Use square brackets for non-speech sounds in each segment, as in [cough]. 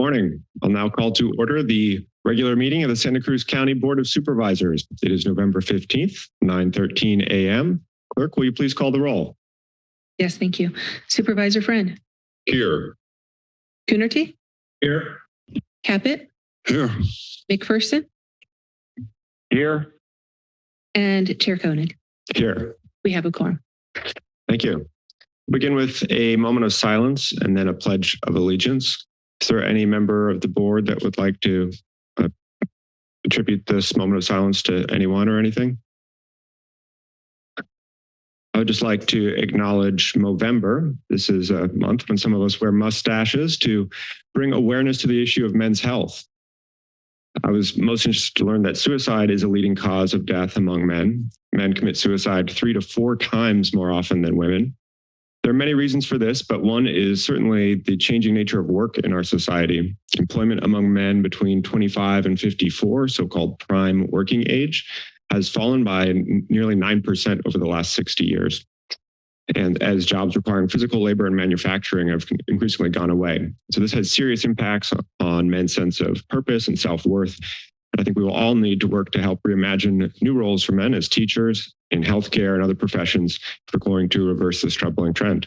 Morning. I'll now call to order the regular meeting of the Santa Cruz County Board of Supervisors. It is November 15th, 9:13 a.m. Clerk, will you please call the roll? Yes, thank you. Supervisor Friend, Here. Coonerty, Here. Caput, Here. McPherson, Here. and Chair Koenig. Here. We have a quorum. Thank you. Begin with a moment of silence and then a pledge of allegiance. Is there any member of the board that would like to uh, attribute this moment of silence to anyone or anything? I would just like to acknowledge Movember. This is a month when some of us wear mustaches to bring awareness to the issue of men's health. I was most interested to learn that suicide is a leading cause of death among men. Men commit suicide three to four times more often than women. There are many reasons for this, but one is certainly the changing nature of work in our society. Employment among men between 25 and 54, so-called prime working age, has fallen by nearly 9% over the last 60 years. And as jobs requiring physical labor and manufacturing have increasingly gone away. So this has serious impacts on men's sense of purpose and self-worth. I think we will all need to work to help reimagine new roles for men as teachers, in healthcare and other professions if we're going to reverse this troubling trend.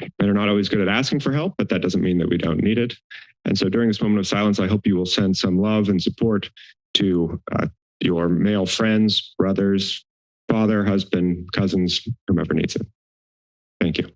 Men are not always good at asking for help, but that doesn't mean that we don't need it. And so during this moment of silence, I hope you will send some love and support to uh, your male friends, brothers, father, husband, cousins, whomever needs it. Thank you.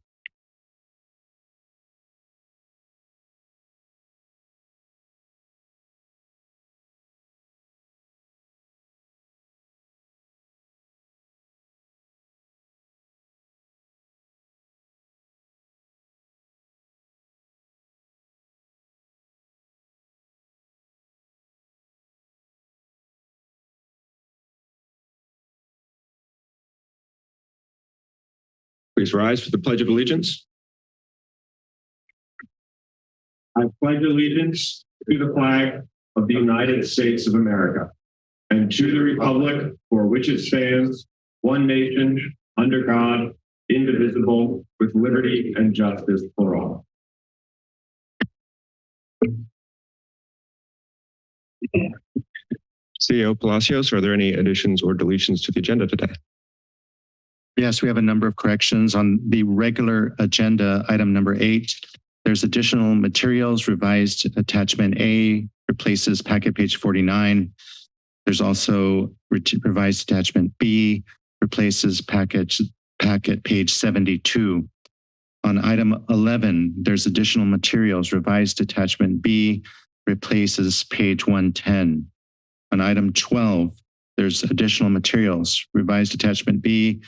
Please rise for the Pledge of Allegiance. I pledge allegiance to the flag of the United States of America and to the republic for which it stands, one nation, under God, indivisible, with liberty and justice for all. CEO Palacios, are there any additions or deletions to the agenda today? Yes, we have a number of corrections on the regular agenda, item number eight. There's additional materials, revised attachment A replaces packet page 49. There's also revised attachment B replaces package, packet page 72. On item 11, there's additional materials, revised attachment B replaces page 110. On item 12, there's additional materials, revised attachment B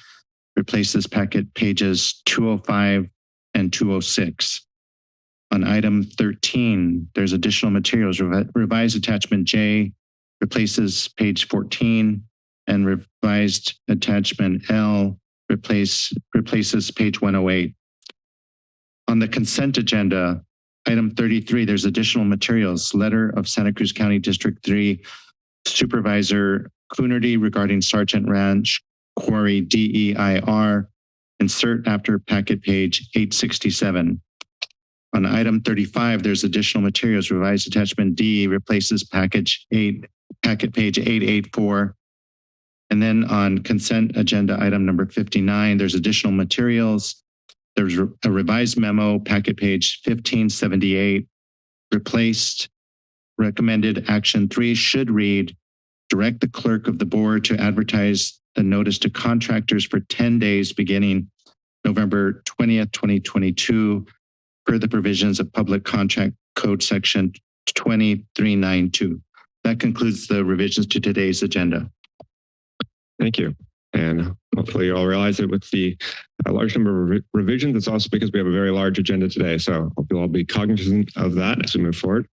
replaces packet pages 205 and 206. On item 13, there's additional materials, revised attachment J replaces page 14 and revised attachment L replace, replaces page 108. On the consent agenda, item 33, there's additional materials, letter of Santa Cruz County District 3 Supervisor Coonerty regarding Sargent Ranch Quarry DEIR, insert after packet page 867. On item 35, there's additional materials. Revised attachment D replaces package 8, packet page 884. And then on consent agenda item number 59, there's additional materials. There's a revised memo, packet page 1578, replaced recommended action three should read, direct the clerk of the board to advertise the notice to contractors for 10 days beginning November 20th, 2022, per the provisions of Public Contract Code Section 2392. That concludes the revisions to today's agenda. Thank you. And hopefully you all realize that with the uh, large number of re revisions, it's also because we have a very large agenda today. So hope you'll all be cognizant of that as we move forward.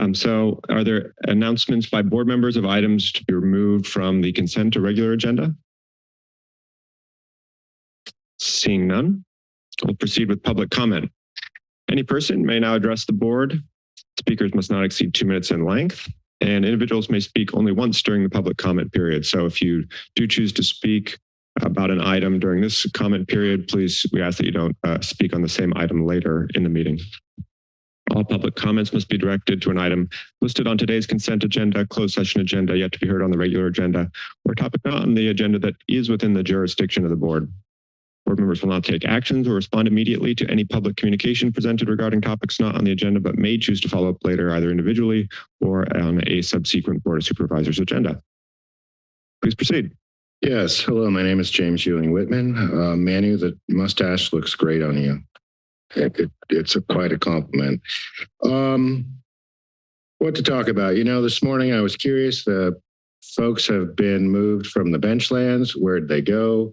Um, so are there announcements by board members of items to be removed from the consent or regular agenda? Seeing none, we'll proceed with public comment. Any person may now address the board. Speakers must not exceed two minutes in length and individuals may speak only once during the public comment period. So if you do choose to speak about an item during this comment period, please, we ask that you don't uh, speak on the same item later in the meeting. All public comments must be directed to an item listed on today's consent agenda, closed session agenda, yet to be heard on the regular agenda, or topic not on the agenda that is within the jurisdiction of the board. Board members will not take actions or respond immediately to any public communication presented regarding topics not on the agenda, but may choose to follow up later either individually or on a subsequent Board of Supervisors agenda. Please proceed. Yes, hello, my name is James Ewing Whitman. Uh, Manu, the mustache looks great on you. It, it- it's a, quite a compliment. Um, what to talk about? You know, this morning I was curious, the folks have been moved from the benchlands. Where'd they go?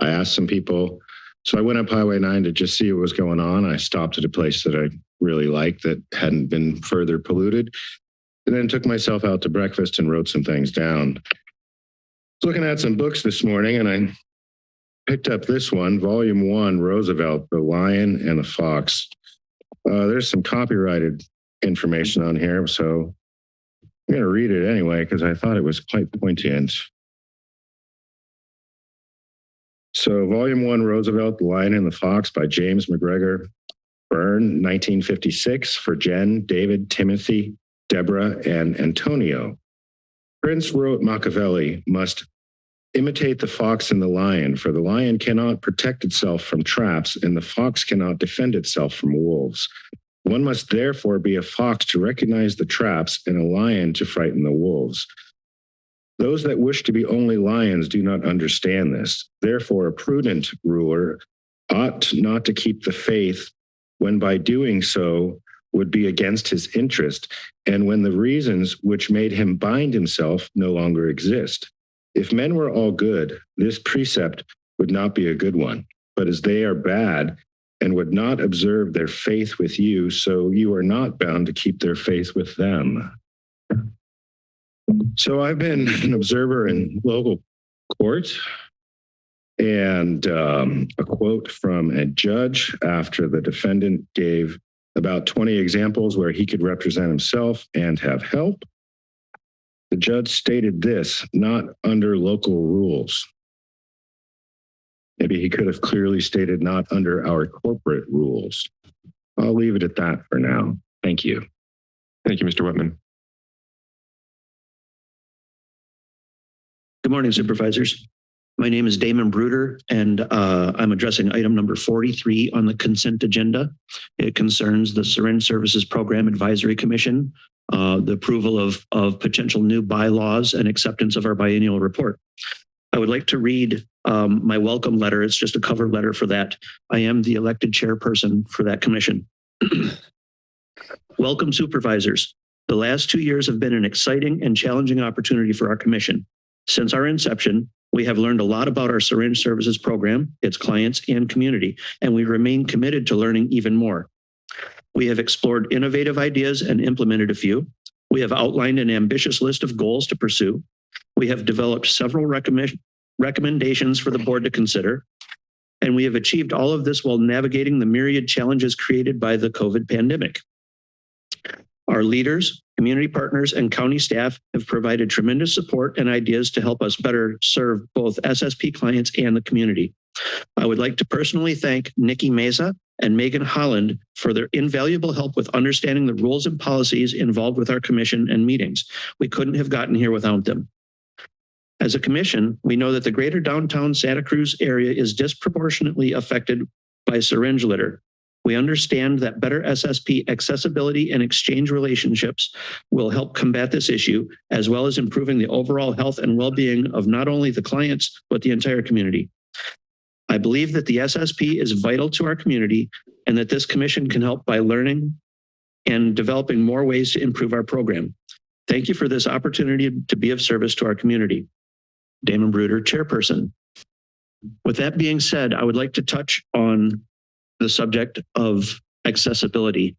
I asked some people. So I went up Highway 9 to just see what was going on. I stopped at a place that I really liked that hadn't been further polluted. And then took myself out to breakfast and wrote some things down I was looking at some books this morning and I picked up this one, volume one, Roosevelt, the lion and the fox. Uh, there's some copyrighted information on here, so I'm going to read it anyway because I thought it was quite poignant. So, volume one, Roosevelt, the lion and the fox by James MacGregor Byrne, 1956, for Jen, David, Timothy, Deborah, and Antonio. Prince wrote Machiavelli must imitate the fox and the lion, for the lion cannot protect itself from traps, and the fox cannot defend itself from wolves. One must therefore be a fox to recognize the traps, and a lion to frighten the wolves. Those that wish to be only lions do not understand this. Therefore, a prudent ruler ought not to keep the faith when by doing so would be against his interest, and when the reasons which made him bind himself no longer exist. If men were all good, this precept would not be a good one. But as they are bad and would not observe their faith with you, so you are not bound to keep their faith with them. So I've been an observer in local court. And um, a quote from a judge after the defendant gave about 20 examples where he could represent himself and have help. The judge stated this, not under local rules. Maybe he could have clearly stated not under our corporate rules. I'll leave it at that for now. Thank you. Thank you, Mr. Whitman. Good morning, supervisors. My name is Damon Bruder, and uh, I'm addressing item number 43 on the consent agenda. It concerns the Syringe Services Program Advisory Commission, uh, the approval of, of potential new bylaws and acceptance of our biennial report. I would like to read um, my welcome letter. It's just a cover letter for that. I am the elected chairperson for that commission. [clears throat] Welcome supervisors. The last two years have been an exciting and challenging opportunity for our commission. Since our inception, we have learned a lot about our syringe services program, its clients, and community, and we remain committed to learning even more. We have explored innovative ideas and implemented a few. We have outlined an ambitious list of goals to pursue. We have developed several recommend recommendations for the board to consider. And we have achieved all of this while navigating the myriad challenges created by the COVID pandemic. Our leaders, community partners, and county staff have provided tremendous support and ideas to help us better serve both SSP clients and the community. I would like to personally thank Nikki Mesa and Megan Holland for their invaluable help with understanding the rules and policies involved with our commission and meetings. We couldn't have gotten here without them. As a commission, we know that the greater downtown Santa Cruz area is disproportionately affected by syringe litter. We understand that better SSP accessibility and exchange relationships will help combat this issue, as well as improving the overall health and well-being of not only the clients, but the entire community. I believe that the SSP is vital to our community and that this commission can help by learning and developing more ways to improve our program. Thank you for this opportunity to be of service to our community. Damon Bruder, Chairperson. With that being said, I would like to touch on the subject of accessibility.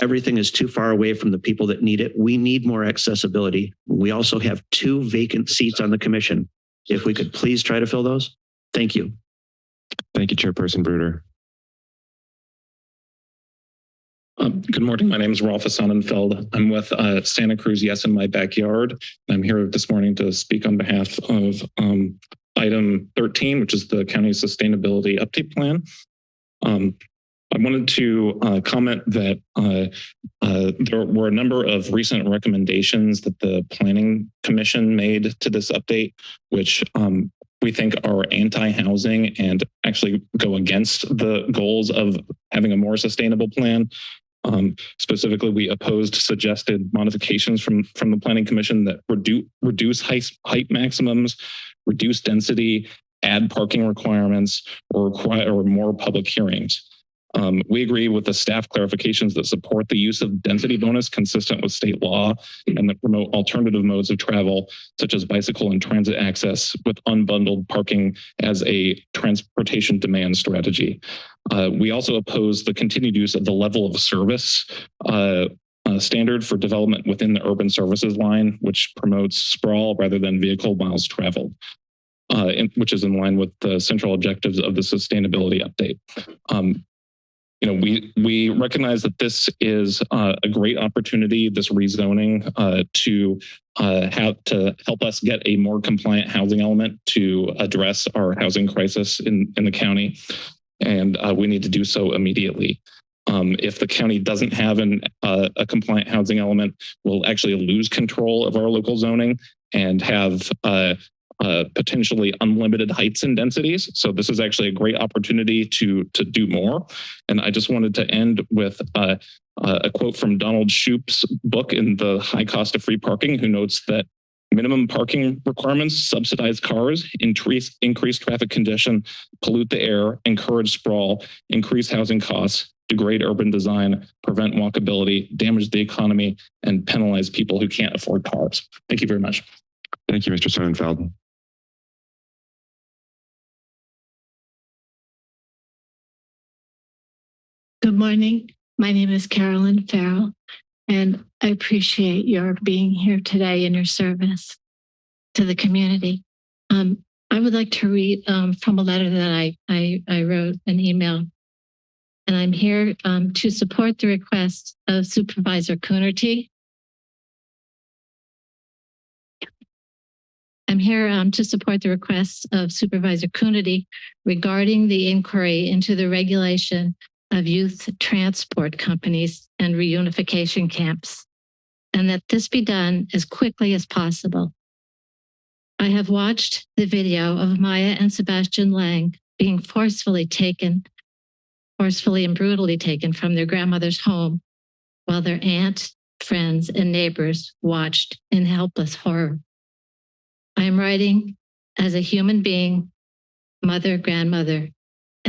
Everything is too far away from the people that need it. We need more accessibility. We also have two vacant seats on the commission. If we could please try to fill those. Thank you. Thank you, Chairperson Bruder. Um, good morning. My name is Rolf Sonnenfeld. I'm with uh, Santa Cruz Yes in My Backyard. I'm here this morning to speak on behalf of um, item 13, which is the county sustainability update plan. Um, I wanted to uh, comment that uh, uh, there were a number of recent recommendations that the Planning Commission made to this update, which um, we think are anti-housing and actually go against the goals of having a more sustainable plan. Um, specifically, we opposed suggested modifications from from the Planning Commission that reduce reduce height height maximums, reduce density, add parking requirements, or require or more public hearings. Um, we agree with the staff clarifications that support the use of density bonus consistent with state law and that promote alternative modes of travel, such as bicycle and transit access with unbundled parking as a transportation demand strategy. Uh, we also oppose the continued use of the level of service uh, uh, standard for development within the urban services line, which promotes sprawl rather than vehicle miles traveled. Uh, in, which is in line with the central objectives of the sustainability update. Um, you know, we we recognize that this is uh, a great opportunity, this rezoning, uh, to uh, have to help us get a more compliant housing element to address our housing crisis in in the county, and uh, we need to do so immediately. Um, if the county doesn't have an, uh, a compliant housing element, we'll actually lose control of our local zoning and have uh, potentially unlimited heights and densities. So this is actually a great opportunity to to do more. And I just wanted to end with uh, uh, a quote from Donald Shoup's book in the High Cost of Free Parking, who notes that minimum parking requirements subsidize cars, increase increase traffic congestion, pollute the air, encourage sprawl, increase housing costs, degrade urban design, prevent walkability, damage the economy, and penalize people who can't afford cars. Thank you very much. Thank you, Mr. Sonnenfeld. Good morning. My name is Carolyn Farrell, and I appreciate your being here today in your service to the community. Um, I would like to read um, from a letter that I, I, I wrote an email. And I'm here um, to support the request of Supervisor Coonerty. I'm here um, to support the request of Supervisor Coonerty regarding the inquiry into the regulation of youth transport companies and reunification camps, and that this be done as quickly as possible. I have watched the video of Maya and Sebastian Lang being forcefully taken, forcefully and brutally taken from their grandmother's home while their aunt, friends, and neighbors watched in helpless horror. I am writing as a human being, mother, grandmother,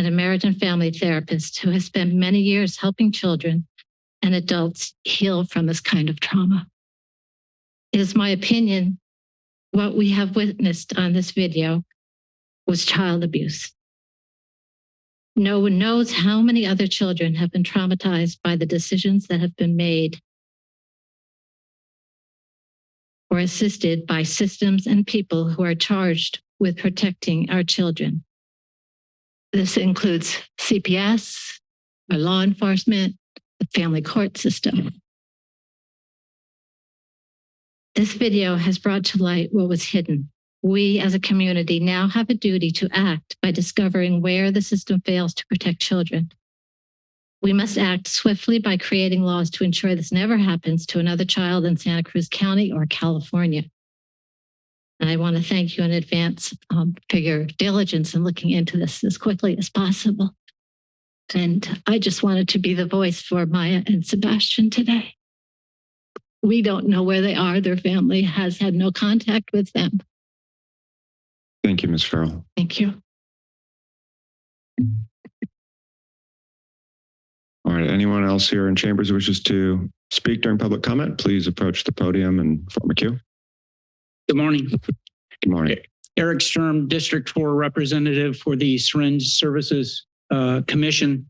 an American family therapist who has spent many years helping children and adults heal from this kind of trauma. It is my opinion what we have witnessed on this video was child abuse. No one knows how many other children have been traumatized by the decisions that have been made or assisted by systems and people who are charged with protecting our children. This includes CPS, our law enforcement, the family court system. This video has brought to light what was hidden. We as a community now have a duty to act by discovering where the system fails to protect children. We must act swiftly by creating laws to ensure this never happens to another child in Santa Cruz County or California. And I want to thank you in advance um, for your diligence in looking into this as quickly as possible. And I just wanted to be the voice for Maya and Sebastian today. We don't know where they are. Their family has had no contact with them. Thank you, Ms. Farrell. Thank you. All right, anyone else here in chambers who wishes to speak during public comment, please approach the podium and form a queue. Good morning. Good morning. Eric Sturm, District 4 Representative for the Syringe Services uh, Commission.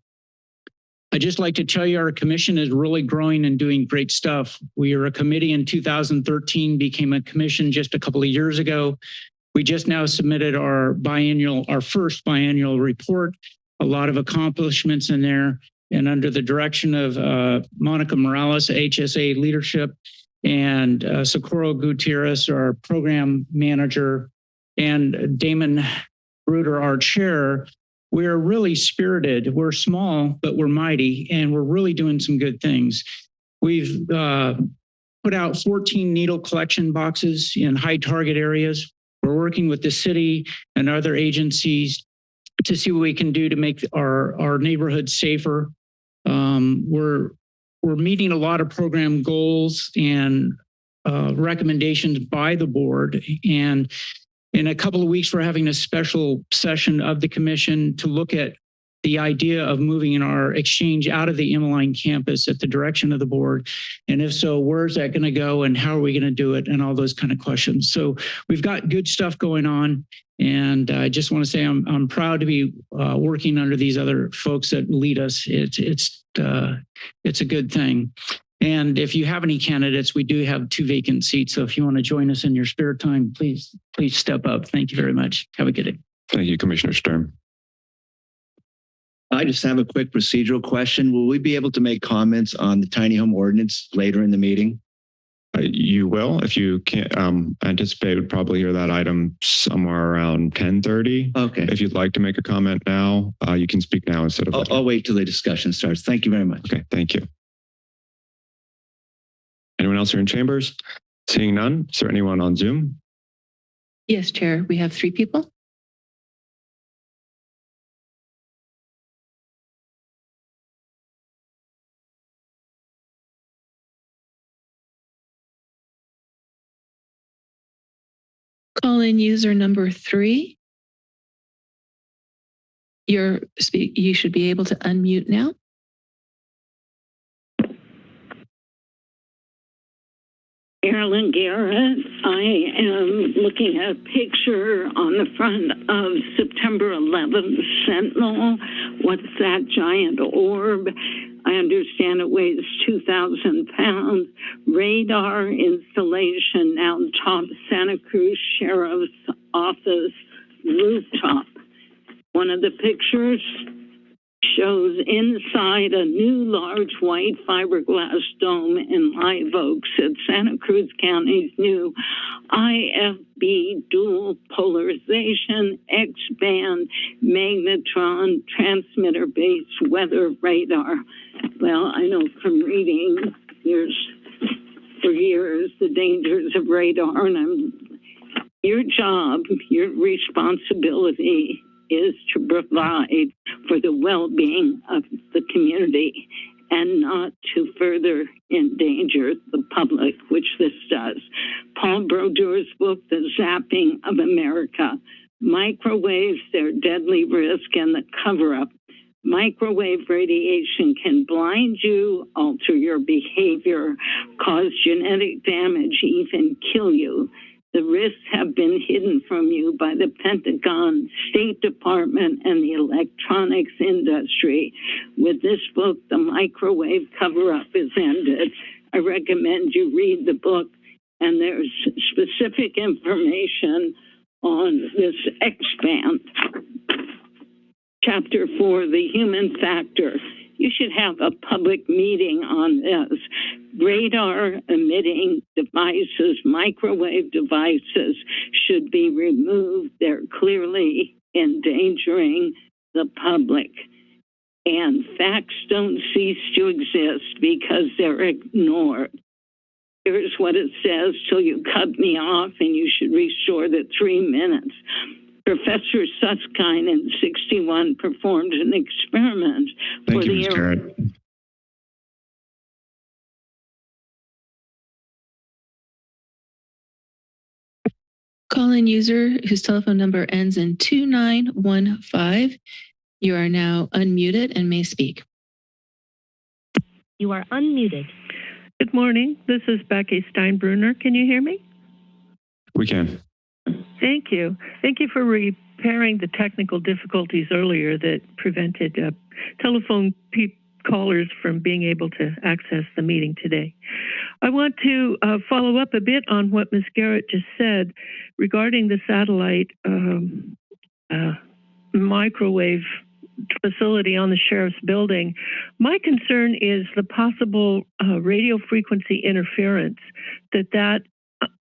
I'd just like to tell you our commission is really growing and doing great stuff. We are a committee in 2013, became a commission just a couple of years ago. We just now submitted our biannual, our first biannual report, a lot of accomplishments in there. And under the direction of uh, Monica Morales, HSA leadership, and uh, Socorro Gutierrez, our program manager, and Damon Bruder, our chair, we're really spirited. We're small, but we're mighty, and we're really doing some good things. We've uh, put out 14 needle collection boxes in high target areas. We're working with the city and other agencies to see what we can do to make our, our neighborhoods safer. Um, we're, we're meeting a lot of program goals and uh, recommendations by the board. And in a couple of weeks, we're having a special session of the commission to look at the idea of moving our exchange out of the Emeline campus at the direction of the board. And if so, where's that going to go and how are we going to do it and all those kind of questions. So we've got good stuff going on. And I just want to say I'm, I'm proud to be uh, working under these other folks that lead us. It's, it's, uh, it's a good thing. And if you have any candidates, we do have two vacant seats. So if you want to join us in your spare time, please, please step up. Thank you very much. Have a good day. Thank you, Commissioner Sturm. I just have a quick procedural question. Will we be able to make comments on the tiny home ordinance later in the meeting? Uh, You will, if you can't, um, anticipate would probably hear that item somewhere around ten thirty. Okay. If you'd like to make a comment now, uh, you can speak now instead of. I'll. I'll wait till the discussion starts. Thank you very much. Okay, thank you. Anyone else here in chambers? Seeing none, is there anyone on Zoom? Yes, Chair, we have three people. Call in user number three. You're you should be able to unmute now. Carolyn Garrett. I am looking at a picture on the front of September 11th Sentinel. What's that giant orb? I understand it weighs 2,000 pounds. Radar installation now top Santa Cruz Sheriff's Office rooftop. One of the pictures shows inside a new large white fiberglass dome in Live Oaks at Santa Cruz County's new IFB dual polarization X band magnetron transmitter based weather radar. Well, I know from reading years for years the dangers of radar and I'm your job, your responsibility is to provide for the well-being of the community and not to further endanger the public, which this does. Paul Brodeur's book, The Zapping of America, microwaves, their deadly risk, and the cover-up. Microwave radiation can blind you, alter your behavior, cause genetic damage, even kill you. The risks have been hidden from you by the Pentagon, State Department, and the electronics industry. With this book, the microwave cover up is ended. I recommend you read the book, and there's specific information on this X band. Chapter four, the human factor. You should have a public meeting on this radar emitting devices, microwave devices should be removed. They're clearly endangering the public. And facts don't cease to exist because they're ignored. Here's what it says till you cut me off and you should restore the three minutes. Professor Susskind in 61 performed an experiment Thank for you, the Ms. Garrett. Call in user whose telephone number ends in 2915. You are now unmuted and may speak. You are unmuted. Good morning. This is Becky Steinbruner. Can you hear me? We can. Thank you. Thank you for repairing the technical difficulties earlier that prevented uh, telephone pe- callers from being able to access the meeting today. I want to uh, follow up a bit on what Ms. Garrett just said regarding the satellite um, uh, microwave facility on the sheriff's building. My concern is the possible uh, radio frequency interference that that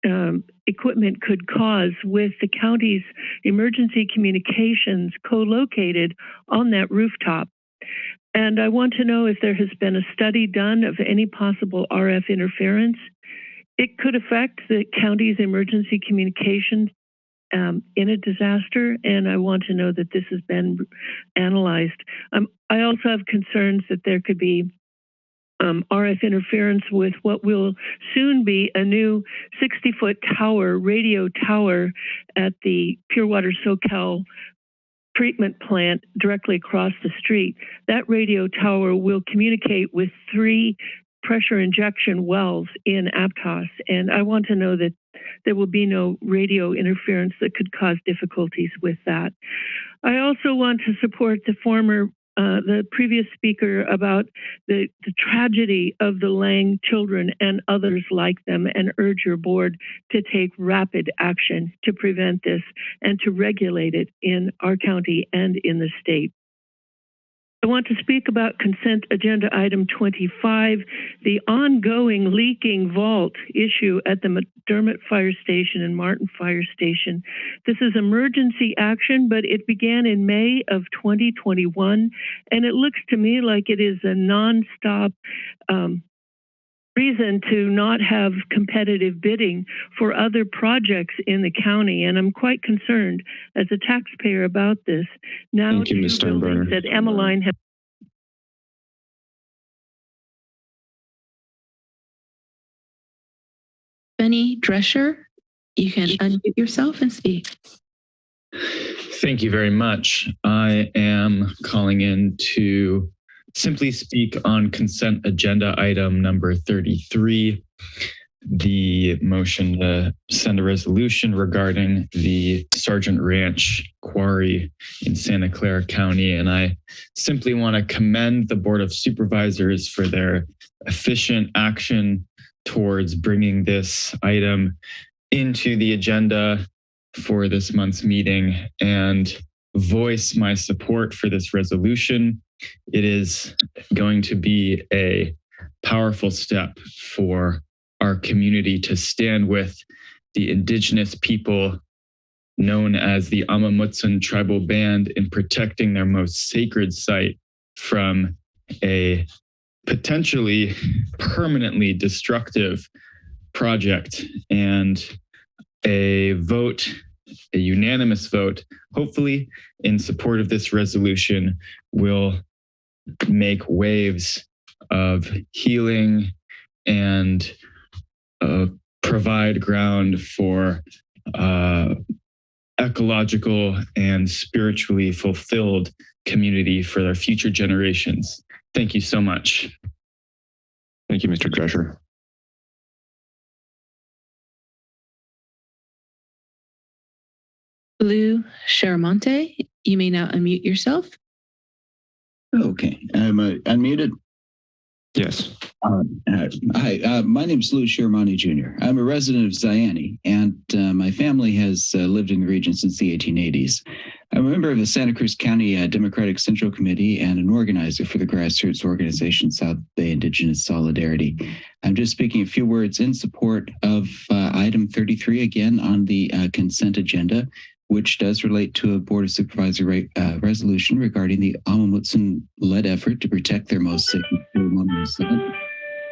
um, equipment could cause with the county's emergency communications co-located on that rooftop. And I want to know if there has been a study done of any possible RF interference. It could affect the county's emergency communications um, in a disaster, and I want to know that this has been analyzed. Um, I also have concerns that there could be um, RF interference with what will soon be a new 60 foot tower, radio tower at the Pure Water Soquel treatment plant directly across the street. That radio tower will communicate with three pressure injection wells in Aptos. And I want to know that there will be no radio interference that could cause difficulties with that. I also want to support the former uh, the previous speaker about the, the tragedy of the Lang children and others like them and urge your board to take rapid action to prevent this and to regulate it in our county and in the state. I want to speak about consent agenda item 25, the ongoing leaking vault issue at the McDermott Fire Station and Martin Fire Station. This is emergency action, but it began in May of 2021, and it looks to me like it is a nonstop um, reason to not have competitive bidding for other projects in the county. And I'm quite concerned as a taxpayer about this. Now, Thank you, two Ms. buildings Steinbruner. At Emeline have Benny Drescher, you can unmute yourself and speak. Thank you very much. I am calling in to simply speak on consent agenda item number 33, the motion to send a resolution regarding the Sargent Ranch quarry in Santa Clara County. And I simply want to commend the Board of Supervisors for their efficient action towards bringing this item into the agenda for this month's meeting and voice my support for this resolution. It is going to be a powerful step for our community to stand with the indigenous people known as the Amah Mutsun tribal band in protecting their most sacred site from a potentially permanently destructive project and a vote, a unanimous vote, hopefully in support of this resolution will make waves of healing and uh, provide ground for uh, ecological and spiritually fulfilled community for their future generations. Thank you so much. Thank you, Mr. Drescher. Lou Charamonte, you may now unmute yourself. Okay, I'm uh, unmuted. Yes. Hi, uh, my name is Lou Shermani Jr. I'm a resident of Zayante, and uh, my family has uh, lived in the region since the 1880s. I'm a member of the Santa Cruz County uh, Democratic Central Committee and an organizer for the grassroots organization South Bay Indigenous Solidarity. I'm just speaking a few words in support of uh, item 33 again on the uh, consent agenda, which does relate to a Board of Supervisor re- uh, resolution regarding the Amah Mutsun-led effort to protect their most sacred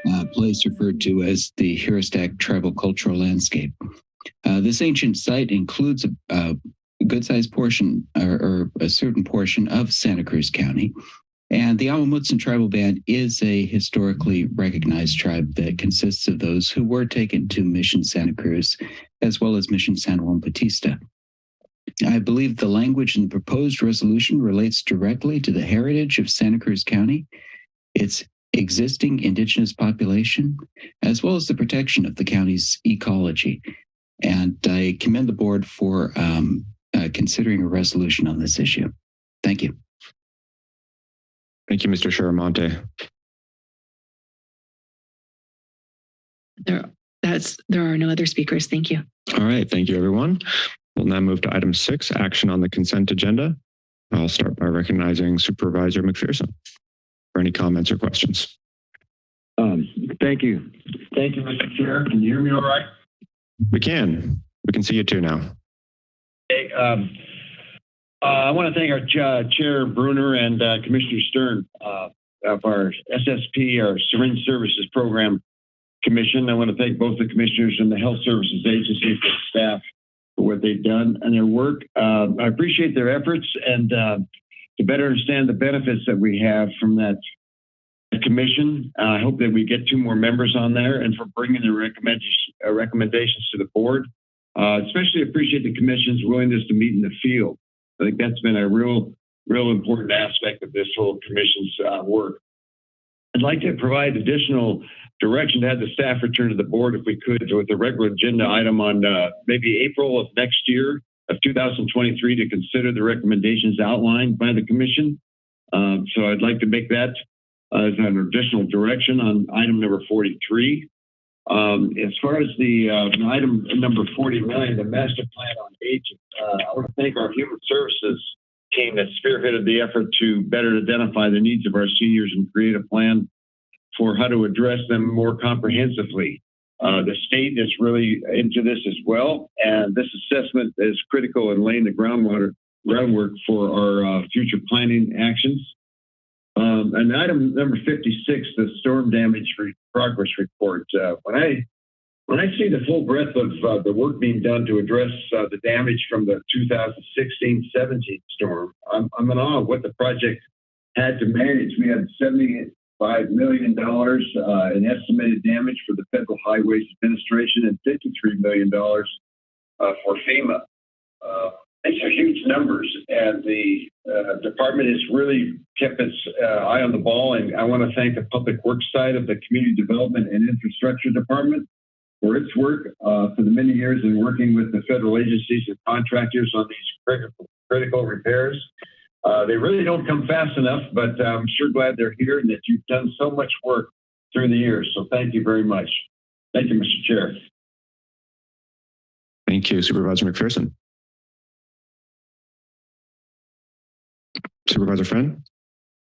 uh, place referred to as the Juristac Tribal Cultural Landscape. Uh, this ancient site includes a, a good-sized portion or, or a certain portion of Santa Cruz County. And the Amah Mutsun tribal band is a historically recognized tribe that consists of those who were taken to Mission Santa Cruz, as well as Mission San Juan Bautista. I believe the language in the proposed resolution relates directly to the heritage of Santa Cruz County, its existing indigenous population, as well as the protection of the county's ecology. And I commend the board for um, uh, considering a resolution on this issue. Thank you. Thank you, Mr. Charamonte. There, that's, there are no other speakers. Thank you. All right. Thank you, everyone. We'll now move to item six, action on the consent agenda. I'll start by recognizing Supervisor McPherson for any comments or questions. Um, thank you. Thank you, Mr. Chair. Can you hear me all right? We can. We can see you too now. Hey, um, uh, I want to thank our uh, Chair Bruner and uh, Commissioner Stern uh, of our SSP, our Syringe Services Program Commission. I want to thank both the commissioners and the Health Services Agency for staff for what they've done and their work. Uh, I appreciate their efforts and uh, to better understand the benefits that we have from that commission. Uh, I hope that we get two more members on there and for bringing the recommendations, uh, recommendations to the board. Uh, especially appreciate the commission's willingness to meet in the field. I think that's been a real, real important aspect of this whole commission's work. I'd like to provide additional direction to have the staff return to the board if we could with a regular agenda item on uh, maybe April of next year of 2023 to consider the recommendations outlined by the commission. Um, so I'd like to make that uh, as an additional direction on item number 43. Um, as far as the uh, item number 49, the master plan on aging, uh, I want to thank our human services team that spearheaded the effort to better identify the needs of our seniors and create a plan for how to address them more comprehensively. Uh, the state is really into this as well, and this assessment is critical in laying the groundwater groundwork for our uh, future planning actions. Um, and item number 56, the storm damage re progress report. Uh, when I when I see the full breadth of uh, the work being done to address uh, the damage from the 2016-17 storm, I'm, I'm in awe of what the project had to manage. We had 75 million dollars uh, in estimated damage for the Federal Highways Administration and 53 million dollars uh, for FEMA. Uh, these are huge numbers, and the uh, department has really kept its eye on the ball. And I want to thank the public works side of the community development and infrastructure department for its work uh, for the many years in working with the federal agencies and contractors on these critical, critical repairs. Uh, they really don't come fast enough, but I'm sure glad they're here and that you've done so much work through the years. So thank you very much. Thank you, Mr. Chair. Thank you, Supervisor McPherson. Supervisor Friend?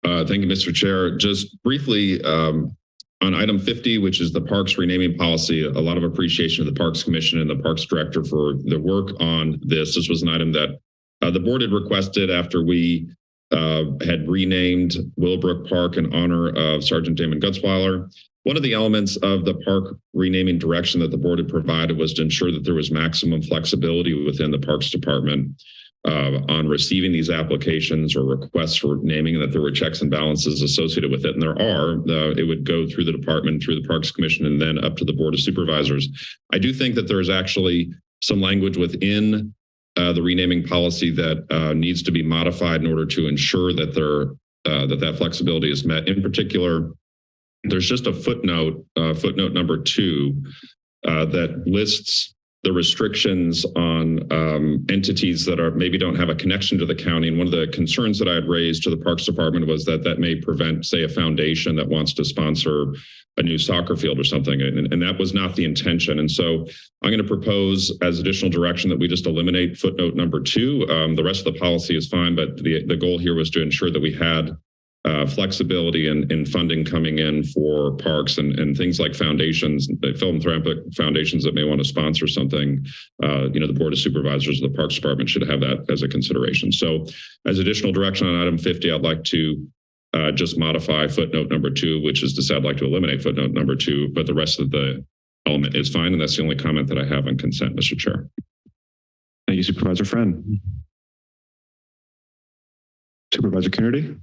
Uh, thank you, Mr. Chair. Just briefly, um, on item 50, which is the parks renaming policy, a lot of appreciation of the Parks Commission and the Parks Director for the work on this. This was an item that uh, the board had requested after we uh, had renamed Willowbrook Park in honor of Sergeant Damon Gutzwiller. One of the elements of the park renaming direction that the board had provided was to ensure that there was maximum flexibility within the Parks Department uh, on receiving these applications or requests for naming that there were checks and balances associated with it. And there are, uh, it would go through the department, through the Parks Commission, and then up to the Board of Supervisors. I do think that there's actually some language within uh, the renaming policy that uh, needs to be modified in order to ensure that there uh, that that flexibility is met. In particular, there's just a footnote, uh, footnote number two, that lists the restrictions on um, entities that are maybe don't have a connection to the county. And one of the concerns that I had raised to the Parks Department was that that may prevent, say, a foundation that wants to sponsor a new soccer field or something. And, and that was not the intention. And so I'm going to propose as additional direction that we just eliminate footnote number two. Um, the rest of the policy is fine, but the, the goal here was to ensure that we had uh, flexibility in, in funding coming in for parks and, and things like foundations, philanthropic foundations that may want to sponsor something, uh, you know, the Board of Supervisors of the Parks Department should have that as a consideration. So as additional direction on item 50, I'd like to uh, just modify footnote number two, which is to say I'd like to eliminate footnote number two, but the rest of the element is fine. And that's the only comment that I have on consent, Mr. Chair. Thank you, Supervisor Friend. Supervisor Coonerty?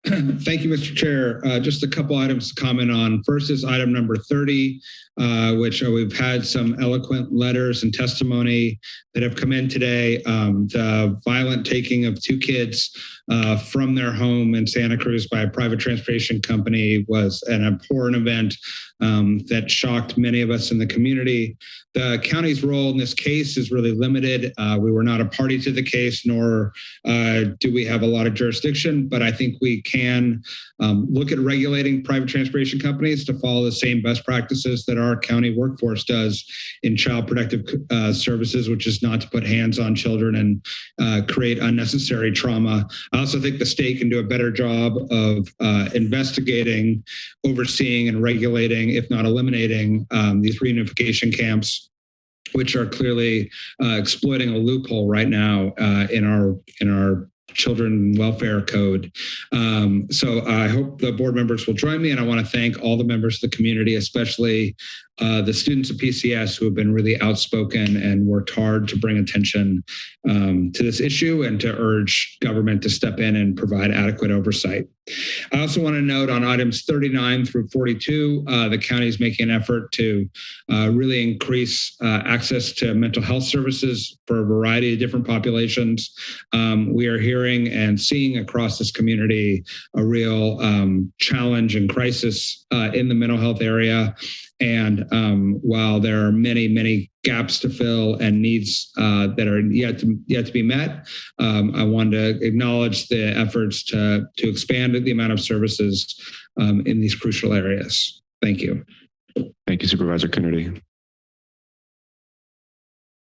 [clears throat] Thank you, Mr. Chair. Uh, just a couple items to comment on. First is item number 30, uh, which uh, we've had some eloquent letters and testimony that have come in today. Um, the violent taking of two kids uh, from their home in Santa Cruz by a private transportation company was an abhorrent event um, that shocked many of us in the community. The county's role in this case is really limited. Uh, we were not a party to the case, nor uh, do we have a lot of jurisdiction, but I think we can um, look at regulating private transportation companies to follow the same best practices that our county workforce does in child protective uh, services, which is not to put hands on children and uh, create unnecessary trauma. I also think the state can do a better job of uh, investigating, overseeing, and regulating, if not eliminating, um, these reunification camps which are clearly uh, exploiting a loophole right now uh, in our in our children welfare code. Um, so I hope the board members will join me, and I want to thank all the members of the community, especially uh, the students of PCS who have been really outspoken and worked hard to bring attention um, to this issue and to urge government to step in and provide adequate oversight. I also want to note on items 39 through 42, uh, the county is making an effort to uh, really increase uh, access to mental health services for a variety of different populations. Um, we are hearing and seeing across this community a real um, challenge and crisis uh, in the mental health area. And um, while there are many, many gaps to fill and needs uh, that are yet to yet to be met, um, I want to acknowledge the efforts to to expand the amount of services um, in these crucial areas. Thank you. Thank you, Supervisor Coonerty.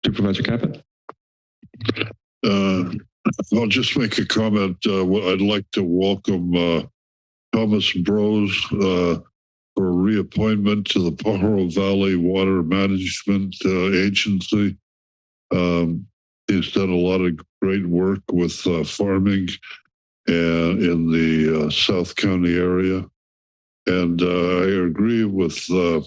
Supervisor Caput. Uh, I'll just make a comment. Uh, I'd like to welcome uh, Thomas Broz uh, for reappointment to the Pajaro Valley Water Management uh, Agency. Um, he's done a lot of great work with uh, farming and in the uh, South County area. And uh, I agree with uh,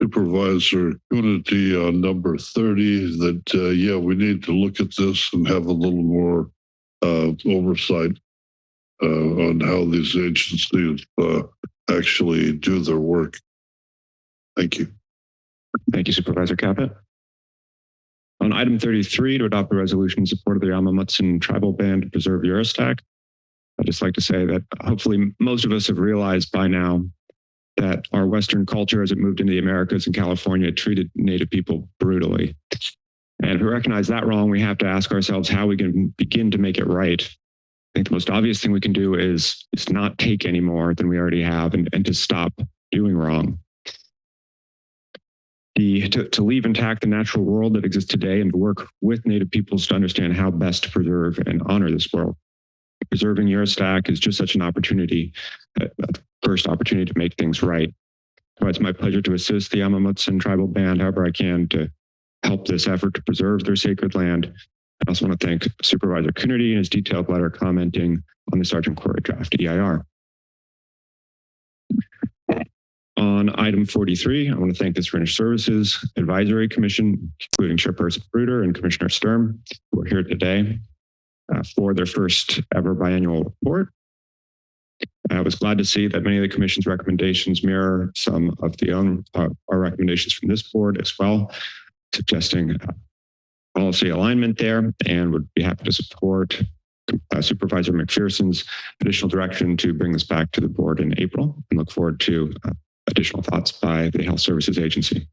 Supervisor Coonerty on number 30 that, uh, yeah, we need to look at this and have a little more uh, oversight uh, on how these agencies uh, actually do their work. Thank you. Thank you, Supervisor Caput. On item 33, to adopt a resolution in support of the Amah Mutsun tribal band to preserve Juristac, I'd just like to say that hopefully most of us have realized by now that our Western culture, as it moved into the Americas and California, treated Native people brutally. And if we recognize that wrong, we have to ask ourselves how we can begin to make it right. I think the most obvious thing we can do is, is not take any more than we already have and, and to stop doing wrong. The, to, to leave intact the natural world that exists today and to work with Native peoples to understand how best to preserve and honor this world. Preserving Juristac is just such an opportunity, a first opportunity to make things right. So it's my pleasure to assist the Amah Mutsun tribal band however I can to help this effort to preserve their sacred land. I also want to thank Supervisor Coonerty and his detailed letter commenting on the Sargent Quarry draft EIR. On item 43, I want to thank the Syringe Services Advisory Commission, including Chairperson Bruder and Commissioner Sturm, who are here today uh, for their first ever biannual report. I was glad to see that many of the commission's recommendations mirror some of the own uh, our recommendations from this board as well, suggesting uh, policy alignment there and would be happy to support uh, Supervisor McPherson's additional direction to bring this back to the board in April and look forward to uh, additional thoughts by the Health Services Agency.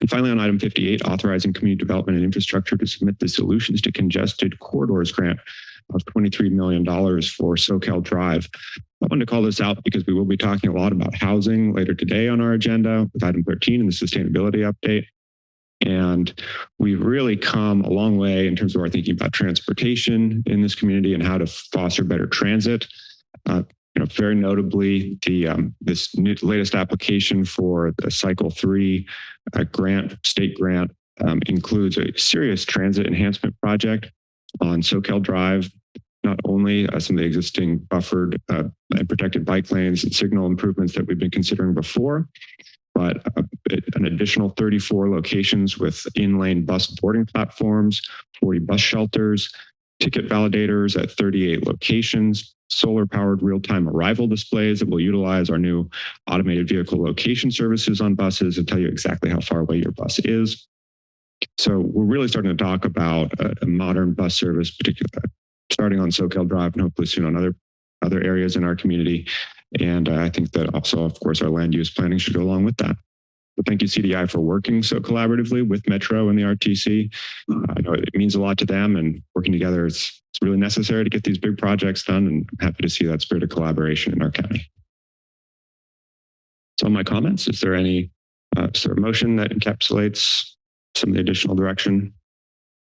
And finally, on item 58, authorizing community development and infrastructure to submit the solutions to congested corridors grant of $23 million for Soquel Drive. I wanted to call this out because we will be talking a lot about housing later today on our agenda with item 13 and the sustainability update. And we've really come a long way in terms of our thinking about transportation in this community and how to foster better transit. Uh, you know, very notably, the um, this new, latest application for the Cycle Three uh, grant, state grant, um, includes a serious transit enhancement project on Soquel Drive. Not only uh, some of the existing buffered uh, and protected bike lanes and signal improvements that we've been considering before, but uh, an additional 34 locations with in-lane bus boarding platforms, 40 bus shelters, ticket validators at 38 locations, solar powered real-time arrival displays that will utilize our new automated vehicle location services on buses and tell you exactly how far away your bus is. So we're really starting to talk about a, a modern bus service, particularly starting on Soquel Drive and hopefully soon on other other areas in our community. And uh, I think that also, of course, our land use planning should go along with that. But thank you, CDI, for working so collaboratively with Metro and the RTC. Uh, I know it means a lot to them and working together is, it's really necessary to get these big projects done and I'm happy to see that spirit of collaboration in our county. So my comments, is there any uh, is there a motion that encapsulates some of the additional direction?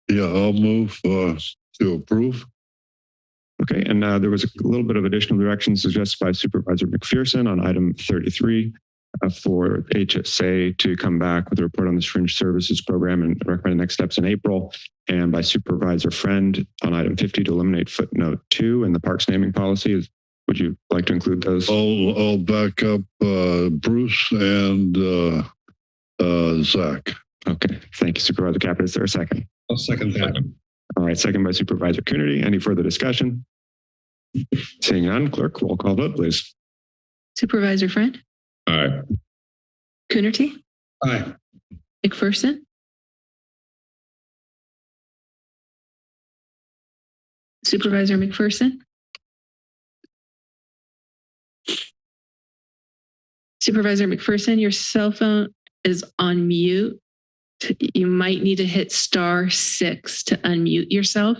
Yeah, I'll move uh, to approve. Okay, and uh, there was a little bit of additional direction suggested by Supervisor McPherson on item 33. uh, for HSA to come back with a report on the Syringe services program and recommend next steps in April. And by Supervisor Friend on item 50 to eliminate footnote two in the parks naming policy. Would you like to include those? I'll, I'll back up uh, Bruce and uh, uh, Zach. Okay, thank you Supervisor Caput. Is there a second? I'll second that. All right, second by Supervisor Coonerty. Any further discussion? Seeing none, clerk, roll call vote, please. Supervisor Friend, Aye. Coonerty, Aye. McPherson, Supervisor McPherson, Supervisor McPherson, your cell phone is on mute. You might need to hit star six to unmute yourself.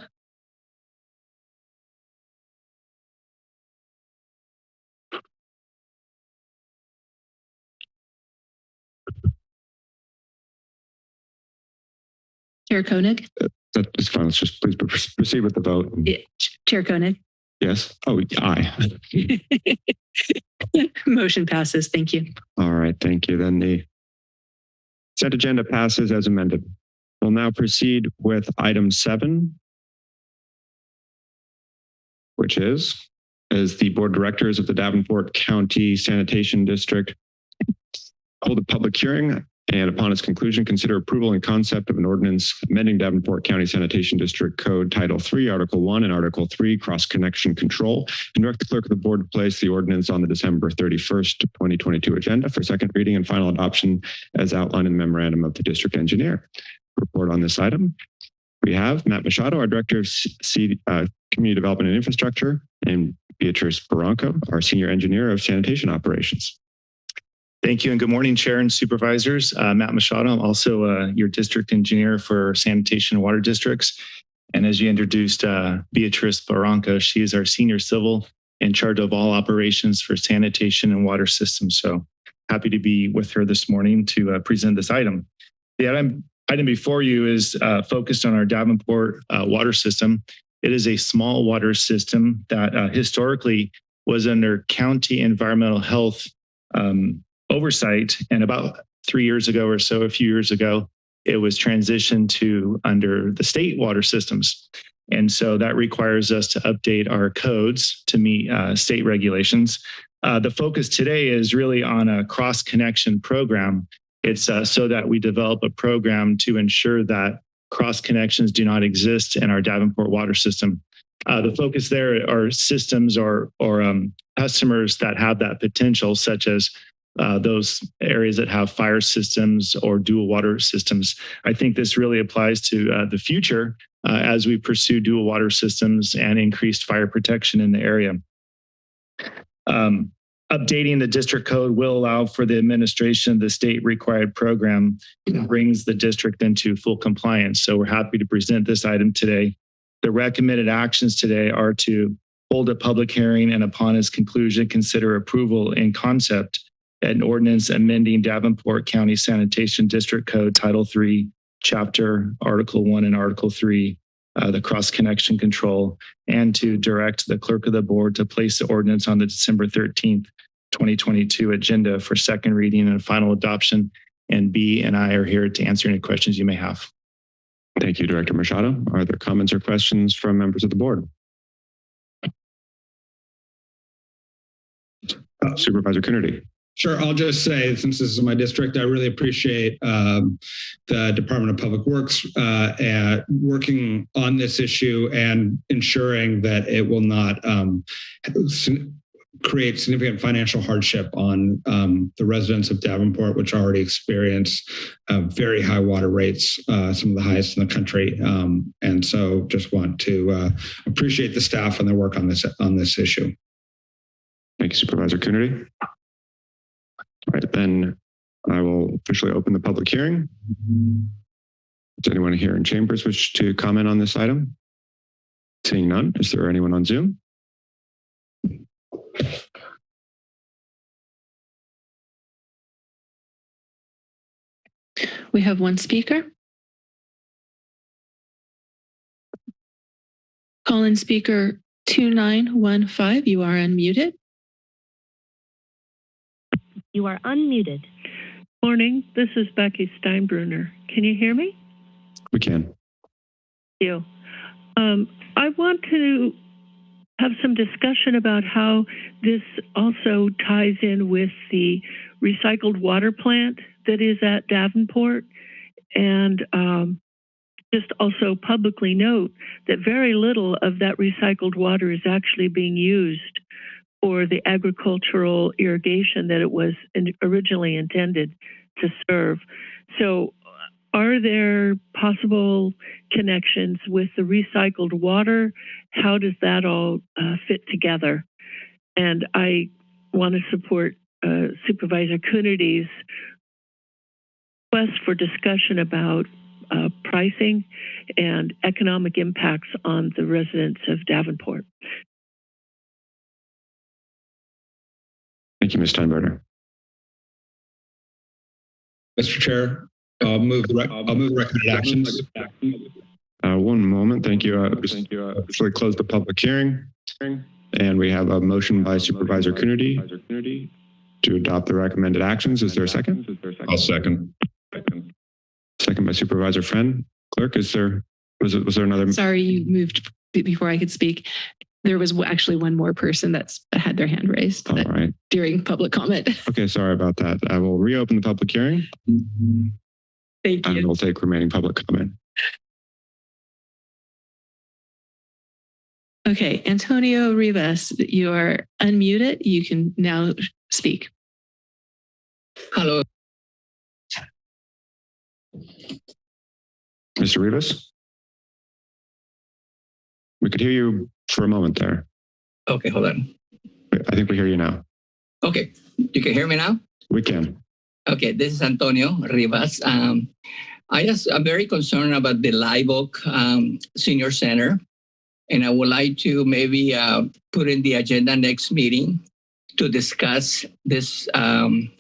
Chair Koenig, uh, That is fine. Let's just please proceed with the vote. Yeah, Chair Koenig. Yes. Oh, aye. [laughs] Motion passes. Thank you. All right, thank you. Then the consent agenda passes as amended. We'll now proceed with item seven, which is, as the board directors of the Davenport County Sanitation District hold a public hearing and upon its conclusion, consider approval and concept of an ordinance amending Davenport County Sanitation District Code Title 3, Article 1 and Article 3, Cross Connection Control, and direct the clerk of the board to place the ordinance on the December 31st, 2022 agenda for second reading and final adoption as outlined in the memorandum of the district engineer. Report on this item. We have Matt Machado, our Director of C, uh, Community Development and Infrastructure, and Beatrice Barranco, our Senior Engineer of Sanitation Operations. Thank you and good morning, Chair and Supervisors. Uh, Matt Machado, I'm also uh, your district engineer for sanitation and water districts. And as you introduced uh, Beatrice Barranca, she is our senior civil in charge of all operations for sanitation and water systems. So happy to be with her this morning to uh, present this item. The item, item before you is uh, focused on our Davenport uh, water system. It is a small water system that historically was under county environmental health um, oversight. And about three years ago or so, a few years ago, it was transitioned to under the state water systems. And so that requires us to update our codes to meet uh, state regulations. Uh, the focus today is really on a cross connection program. It's uh, so that we develop a program to ensure that cross connections do not exist in our Davenport water system. Uh, the focus there are systems or, or um, customers that have that potential, such as uh, those areas that have fire systems or dual water systems. I think this really applies to uh, the future uh, as we pursue dual water systems and increased fire protection in the area. Um, updating the district code will allow for the administration of the state required program and brings the district into full compliance. So we're happy to present this item today. The recommended actions today are to hold a public hearing and upon its conclusion, consider approval in concept an ordinance amending Davenport County Sanitation District Code Title 3, Chapter Article 1 and Article 3, uh, the cross connection control, and to direct the clerk of the board to place the ordinance on the December 13th, 2022 agenda for second reading and final adoption. And B and I are here to answer any questions you may have. Thank you, Director Machado. Are there comments or questions from members of the board? Uh, Supervisor Coonerty. Sure. I'll just say, since this is my district, I really appreciate um, the Department of Public Works uh, working on this issue and ensuring that it will not um, create significant financial hardship on um, the residents of Davenport, which already experience uh, very high water rates, uh, some of the highest in the country. Um, and so just want to uh, appreciate the staff and their work on this on this issue. Thank you, Supervisor Coonerty. All right, then I will officially open the public hearing. Does anyone here in chambers wish to comment on this item? Seeing none, is there anyone on Zoom? We have one speaker. Call in speaker 2915, you are unmuted. You are unmuted. Morning, this is Becky Steinbruner. Can you hear me? We can. Thank you. Um, I want to have some discussion about how this also ties in with the recycled water plant that is at Davenport. And um, just also publicly note that very little of that recycled water is actually being used for the agricultural irrigation that it was in- originally intended to serve. So, are there possible connections with the recycled water? How does that all uh, fit together? And I want to support uh, Supervisor Coonerty's request for discussion about uh, pricing and economic impacts on the residents of Davenport. Thank you, Ms. Steinbruner. Mr. Chair, I'll move the, rec- I'll move the recommended actions. Uh, one moment. Thank you. Uh, Thank you. Uh, officially close the public hearing. And we have a motion by Supervisor Coonerty to adopt the recommended actions. Is there a second? I'll second. Second by Supervisor Friend. Clerk, is there, was it, was there another? Sorry, you moved before I could speak. There was actually one more person that's had their hand raised All that- right. during public comment. [laughs] Okay, sorry about that. I will reopen the public hearing Thank and you. we'll take remaining public comment. Okay, Antonio Rivas, you are unmuted. You can now speak. Hello. Mr. Rivas? We could hear you for a moment there. Okay, hold on. I think we hear you now. Okay, you can hear me now? We can. Okay, this is Antonio Rivas. Um, I just, I'm very concerned about the Live Oak um, Senior Center. And I would like to maybe uh, put in the agenda next meeting to discuss this, um,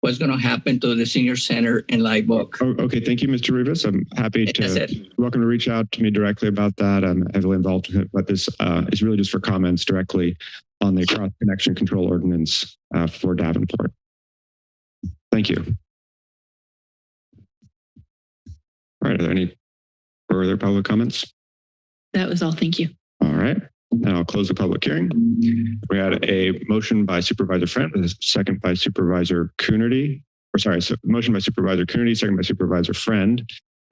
what's going to happen to the senior center in Live Oak. Oh, okay, thank you, Mr. Rivas. I'm happy to, welcome to reach out to me directly about that. I'm heavily involved with it, but this uh, is really just for comments directly on the cross connection control ordinance uh, for Davenport. Thank you. All right, are there any further public comments? That was all. Thank you. All right, and I'll close the public hearing. We had a motion by Supervisor Friend, a second by Supervisor Coonerty, or sorry, so motion by Supervisor Coonerty, second by Supervisor Friend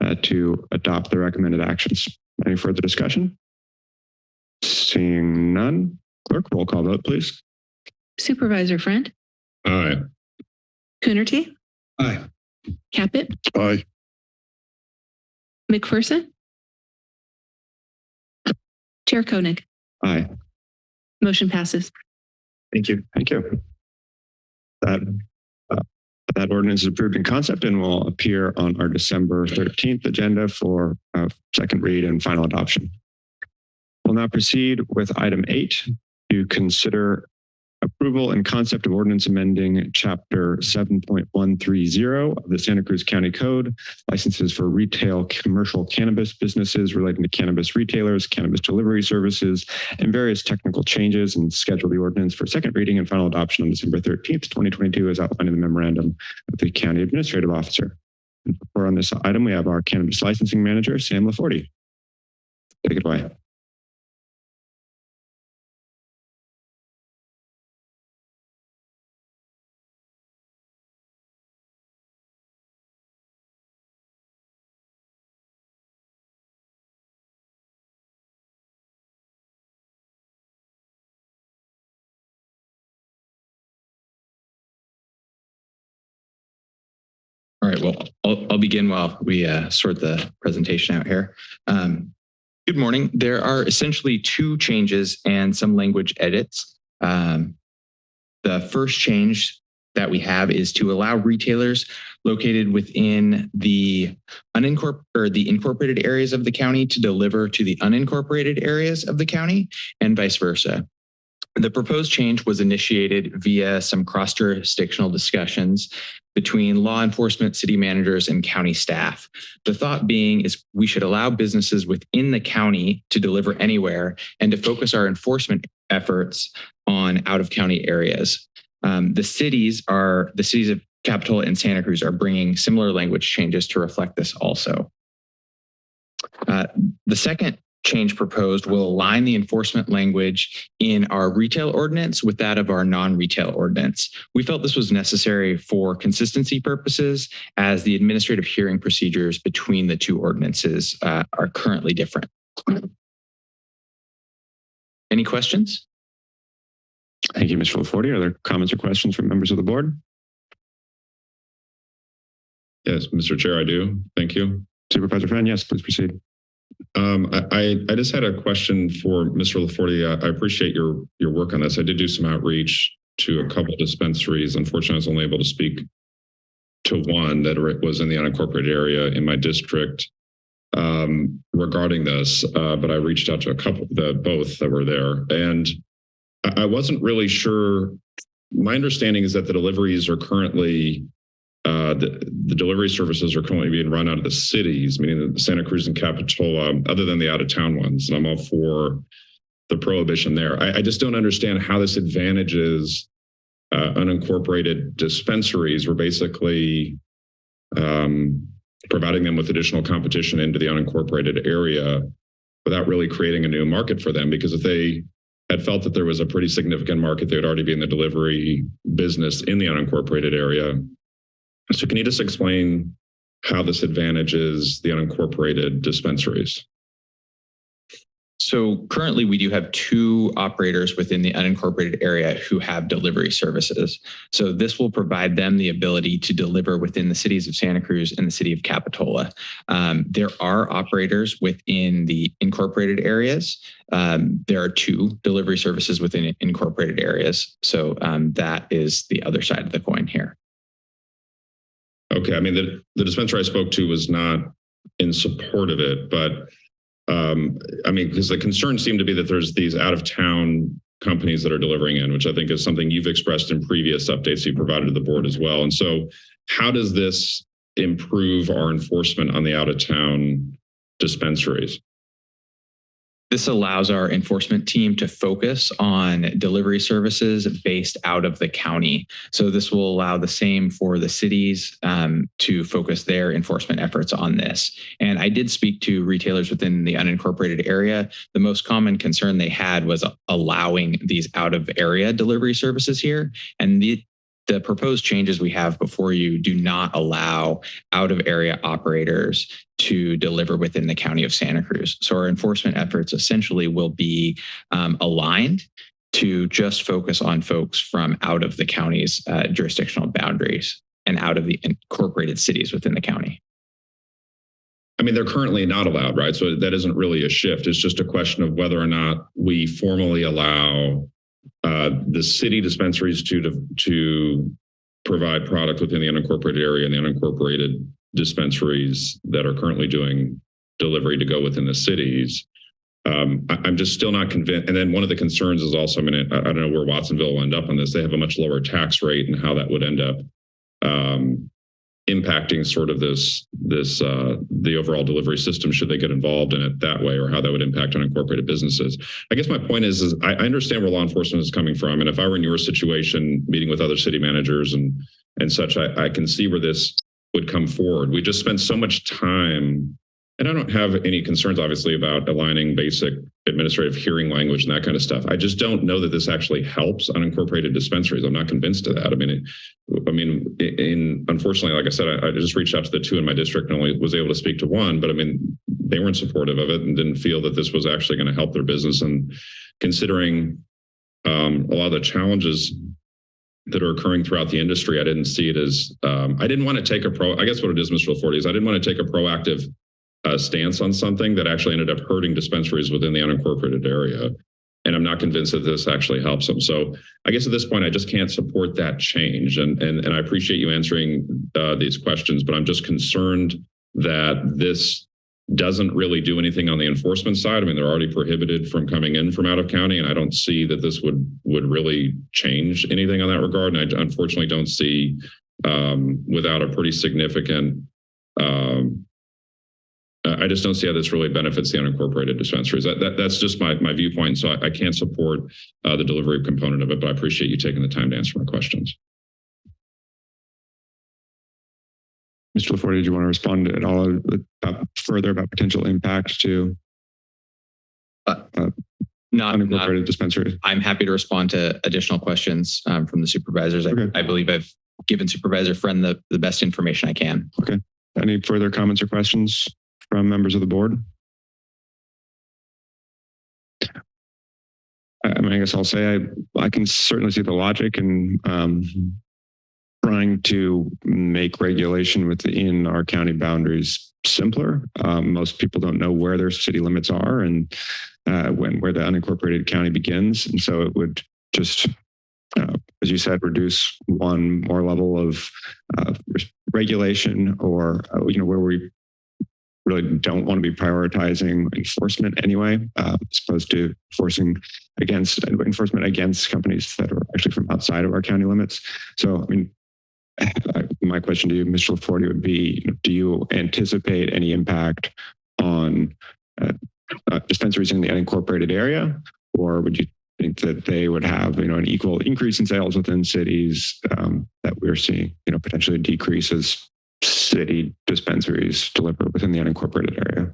uh, to adopt the recommended actions. Any further discussion? Seeing none, clerk, roll call vote, please. Supervisor Friend, Aye. Coonerty, Aye. Caput, Aye. McPherson, Chair Koenig. Aye. Motion passes. Thank you. Thank you. That, uh, that ordinance is approved in concept and will appear on our December 13th agenda for uh, second read and final adoption. We'll now proceed with item eight to consider approval and concept of ordinance amending chapter 7.130 of the Santa Cruz County Code, licenses for retail commercial cannabis businesses relating to cannabis retailers, cannabis delivery services, and various technical changes and schedule the ordinance for second reading and final adoption on December 13th, 2022, as outlined in the memorandum of the county administrative officer. And for on this item, we have our cannabis licensing manager, Sam Laforte. Take it away. Right, well, I'll, I'll begin while we uh, sort the presentation out here. Um, good morning. There are essentially two changes and some language edits. Um, the first change that we have is to allow retailers located within the unincorporated or the incorporated areas of the county to deliver to the unincorporated areas of the county and vice versa. The proposed change was initiated via some cross-jurisdictional discussions between law enforcement, city managers, and county staff. The thought being is we should allow businesses within the county to deliver anywhere and to focus our enforcement efforts on out of county areas. Um, the cities are the cities of Capitola and Santa Cruz are bringing similar language changes to reflect this also. Uh, the second change proposed will align the enforcement language in our retail ordinance with that of our non-retail ordinance. We felt this was necessary for consistency purposes as the administrative hearing procedures between the two ordinances uh, are currently different. Any questions? Thank you, Mr. LaForte. Are there comments or questions from members of the board? Yes, Mr. Chair, I do. Thank you. Supervisor Friend, yes, please proceed. Um, I, I, just had a question for Mr. LaForte. I, I appreciate your, your work on this. I did do some outreach to a couple dispensaries. Unfortunately, I was only able to speak to one that was in the unincorporated area in my district um, regarding this, uh, but I reached out to a couple, the both that were there, and I, I wasn't really sure. My understanding is that the deliveries are currently uh, the, the delivery services are currently being run out of the cities, meaning the Santa Cruz and Capitola, other than the out of town ones. And I'm all for the prohibition there. I, I just don't understand how this advantages uh, unincorporated dispensaries. We're basically um, providing them with additional competition into the unincorporated area without really creating a new market for them. Because if they had felt that there was a pretty significant market, they would already be in the delivery business in the unincorporated area. So can you just explain how this advantages the unincorporated dispensaries? So currently we do have two operators within the unincorporated area who have delivery services. So this will provide them the ability to deliver within the cities of Santa Cruz and the city of Capitola. Um, there are operators within the incorporated areas. Um, there are two delivery services within incorporated areas. So um, that is the other side of the coin here. Okay, I mean, the, the dispensary I spoke to was not in support of it, but um, I mean, because the concern seemed to be that there's these out of town companies that are delivering in, which I think is something you've expressed in previous updates you provided to the board as well. And so how does this improve our enforcement on the out of town dispensaries? This allows our enforcement team to focus on delivery services based out of the county. So this will allow the same for the cities um, to focus their enforcement efforts on this. And I did speak to retailers within the unincorporated area. The most common concern they had was allowing these out of area delivery services here. And the, the proposed changes we have before you do not allow out of area operators to deliver within the county of Santa Cruz. So our enforcement efforts essentially will be um, aligned to just focus on folks from out of the county's uh, jurisdictional boundaries and out of the incorporated cities within the county. I mean, they're currently not allowed, right? So that isn't really a shift. It's just a question of whether or not we formally allow uh, the city dispensaries to to provide product within the unincorporated area and the unincorporated dispensaries that are currently doing delivery to go within the cities. Um, I, am just still not convinced. And then one of the concerns is also, I mean, I, I, don't know where Watsonville will end up on this. They have a much lower tax rate and how that would end up um, impacting sort of this this uh, the overall delivery system should they get involved in it that way or how that would impact unincorporated businesses. I guess my point is, is I, I understand where law enforcement is coming from. And if I were in your situation, meeting with other city managers and and such, I, I can see where this would come forward. We just spent so much time and I don't have any concerns, obviously, about aligning basic administrative hearing language and that kind of stuff. I just don't know that this actually helps unincorporated dispensaries. I'm not convinced of that. I mean, it, I mean, in unfortunately, like I said, I, I, just reached out to the two in my district and only was able to speak to one. But I mean, they weren't supportive of it and didn't feel that this was actually going to help their business. And considering um, a lot of the challenges that are occurring throughout the industry, I didn't see it as um, I didn't want to take a pro. I guess what it is, Mr. LaForte, is I didn't want to take a proactive uh, stance on something that actually ended up hurting dispensaries within the unincorporated area. And I'm not convinced that this actually helps them. So I guess at this point, I just can't support that change. And and, and I appreciate you answering uh, these questions, but I'm just concerned that this doesn't really do anything on the enforcement side. I mean, they're already prohibited from coming in from out of county, and I don't see that this would would really change anything on that regard. And I unfortunately don't see um, without a pretty significant um, I just don't see how this really benefits the unincorporated dispensaries. That, that that's just my my viewpoint. So I, I can't support uh, the delivery component of it, but I appreciate you taking the time to answer my questions. Mr. LaForte, did you want to respond at all about, further about potential impact to Uh, uh, Not, not, unincorporated dispensaries? I'm happy to respond to additional questions um, from the supervisors. I, I believe I've given Supervisor Friend the, the best information I can. Okay. Any further comments or questions from members of the board? I mean, I guess I'll say I, I can certainly see the logic in um, trying to make regulation within our county boundaries simpler. Um, most people don't know where their city limits are and uh, when where the unincorporated county begins, and so it would just, uh, as you said, reduce one more level of uh, regulation, or uh, you know where we really don't want to be prioritizing enforcement anyway, uh, as opposed to forcing against enforcement against companies that are actually from outside of our county limits. So, I mean, [laughs] my question to you, Mr. LaForte, would be: Do you anticipate any impact on uh, uh, dispensaries in the unincorporated area, or would you think that they would have, you know, an equal increase in sales within cities um, that we're seeing, you know, potentially decrease as city dispensaries deliver within the unincorporated area?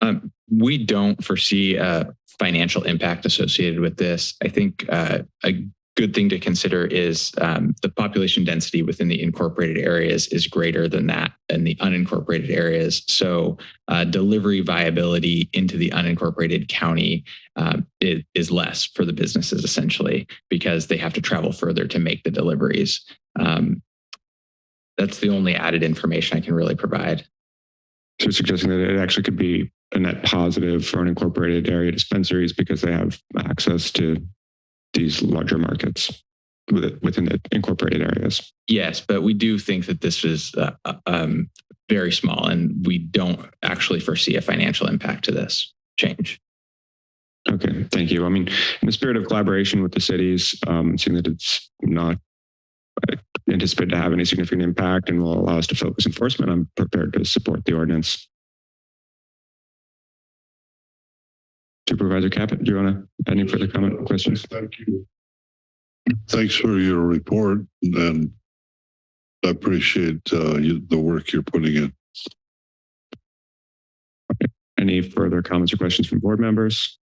Um, we don't foresee a financial impact associated with this. I think uh, a good thing to consider is um, the population density within the incorporated areas is greater than that in the unincorporated areas. So uh, delivery viability into the unincorporated county is, is less for the businesses essentially because they have to travel further to make the deliveries. Um, that's the only added information I can really provide. So you're suggesting that it actually could be a net positive for unincorporated area dispensaries because they have access to these larger markets within the incorporated areas. Yes, but we do think that this is uh, uh, um, very small and we don't actually foresee a financial impact to this change. Okay, thank you. I mean, in the spirit of collaboration with the cities, um, seeing that it's not anticipated to have any significant impact and will allow us to focus enforcement, I'm prepared to support the ordinance. Supervisor Caput, do you want to add any further comment or questions? Thank you. Thanks for your report and I appreciate uh, you, the work you're putting in. Any further comments or questions from board members?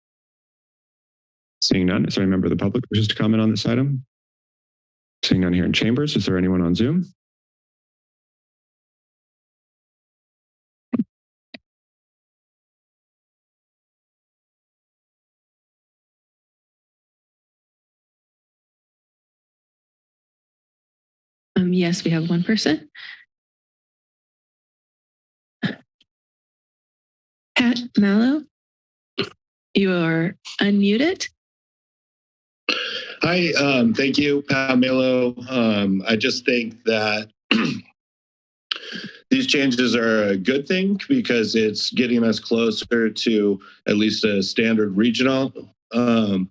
Seeing none, is there any member of the public wishes to comment on this item? Seeing none here in chambers, is there anyone on Zoom? Um, yes, we have one person. Pat Mallow, you are unmuted. Hi, um, thank you, Pamelo. Um, I just think that [clears throat] these changes are a good thing because it's getting us closer to at least a standard regional, um,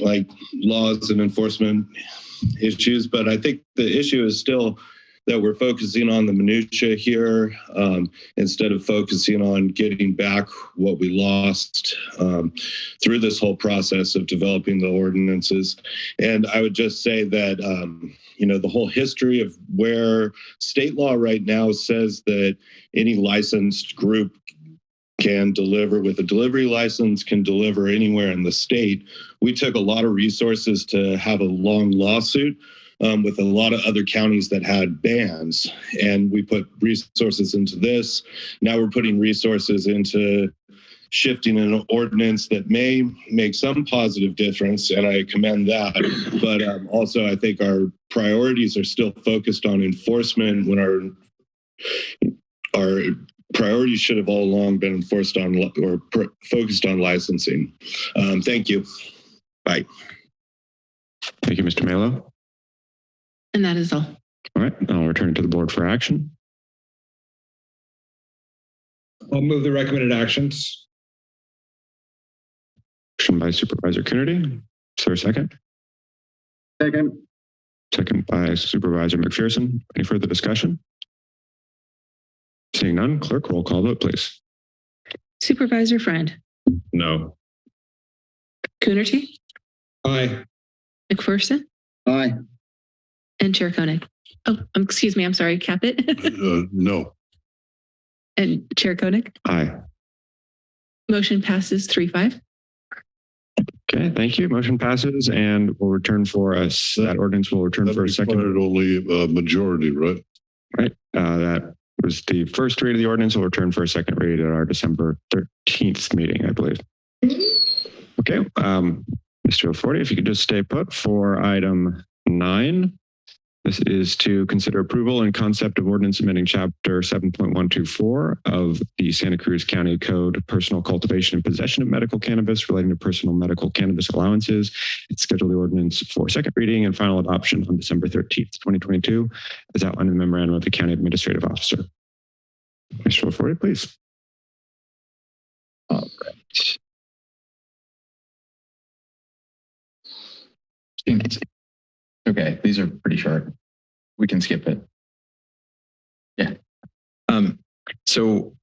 like laws and enforcement issues. But I think the issue is still that we're focusing on the minutia here um, instead of focusing on getting back what we lost um, through this whole process of developing the ordinances. And I would just say that, um, you know, the whole history of where state law right now says that any licensed group can deliver with a delivery license, can deliver anywhere in the state. We took a lot of resources to have a long lawsuit um, with a lot of other counties that had bans. And we put resources into this. Now we're putting resources into shifting an ordinance that may make some positive difference, and I commend that. But um, also, I think our priorities are still focused on enforcement when our our priorities should have all along been enforced on or focused on licensing. Um, thank you. Bye. Thank you, Mr. Melo. And that is all. All right, I'll return it to the board for action. I'll move the recommended actions. Motion by Supervisor Coonerty. Is there a second? Second. Second by Supervisor McPherson. Any further discussion? Seeing none, clerk, roll call vote, please. Supervisor Friend, No. Coonerty, Aye. McPherson, Aye. And Chair Koenig. Oh, um, excuse me. I'm sorry, Caput [laughs] Uh, no. and Chair Koenig. Aye. Motion passes three five. Okay, thank you. Motion passes and we'll return for us. That ordinance will return That for a second. required only uh, majority, right? Right. Uh, that was the first read of the ordinance. We'll return for a second read at our December 13th meeting, I believe. Okay. Um, Mr. LaForte, if you could just stay put for item nine. This is to consider approval and concept of ordinance amending chapter 7.124 of the Santa Cruz County Code, personal cultivation and possession of medical cannabis relating to personal medical cannabis allowances. It's scheduled the ordinance for second reading and final adoption on December 13th, 2022, as outlined in the memorandum of the county administrative officer. Mr. LaForte, please. All right. Okay, these are pretty short. We can skip it. Yeah. Um, so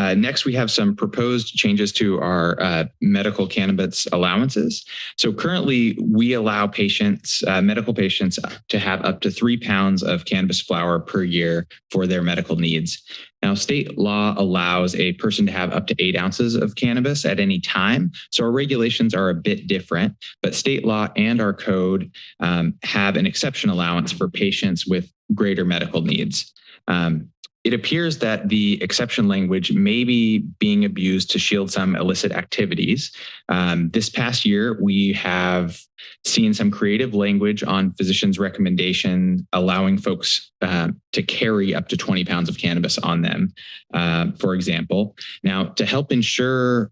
uh, next, we have some proposed changes to our uh, medical cannabis allowances. So currently, we allow patients, uh, medical patients, to have up to three pounds of cannabis flower per year for their medical needs. Now, state law allows a person to have up to eight ounces of cannabis at any time. So our regulations are a bit different, but state law and our code um, have an exception allowance for patients with greater medical needs. Um, it appears that the exception language may be being abused to shield some illicit activities. Um, this past year, we have seen some creative language on physicians' recommendation allowing folks uh, to carry up to 20 pounds of cannabis on them, uh, for example. Now, to help ensure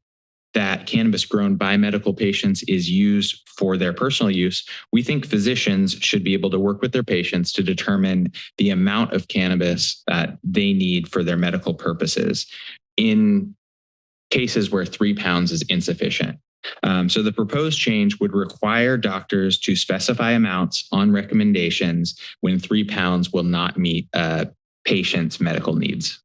that cannabis grown by medical patients is used for their personal use, we think physicians should be able to work with their patients to determine the amount of cannabis that they need for their medical purposes in cases where three pounds is insufficient. Um, so the proposed change would require doctors to specify amounts on recommendations when three pounds will not meet a patient's medical needs.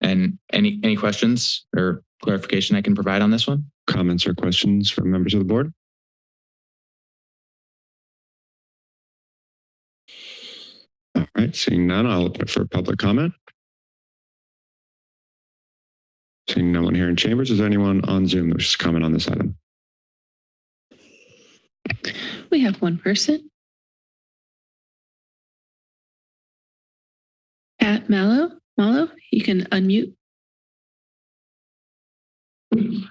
And any any questions or clarification I can provide on this one? Comments or questions from members of the board? All right, seeing none, I'll open it for public comment. Seeing no one here in chambers, is there anyone on Zoom that wishes to comment on this item? We have one person. Pat Mallow, Mallow, you can unmute. Mr.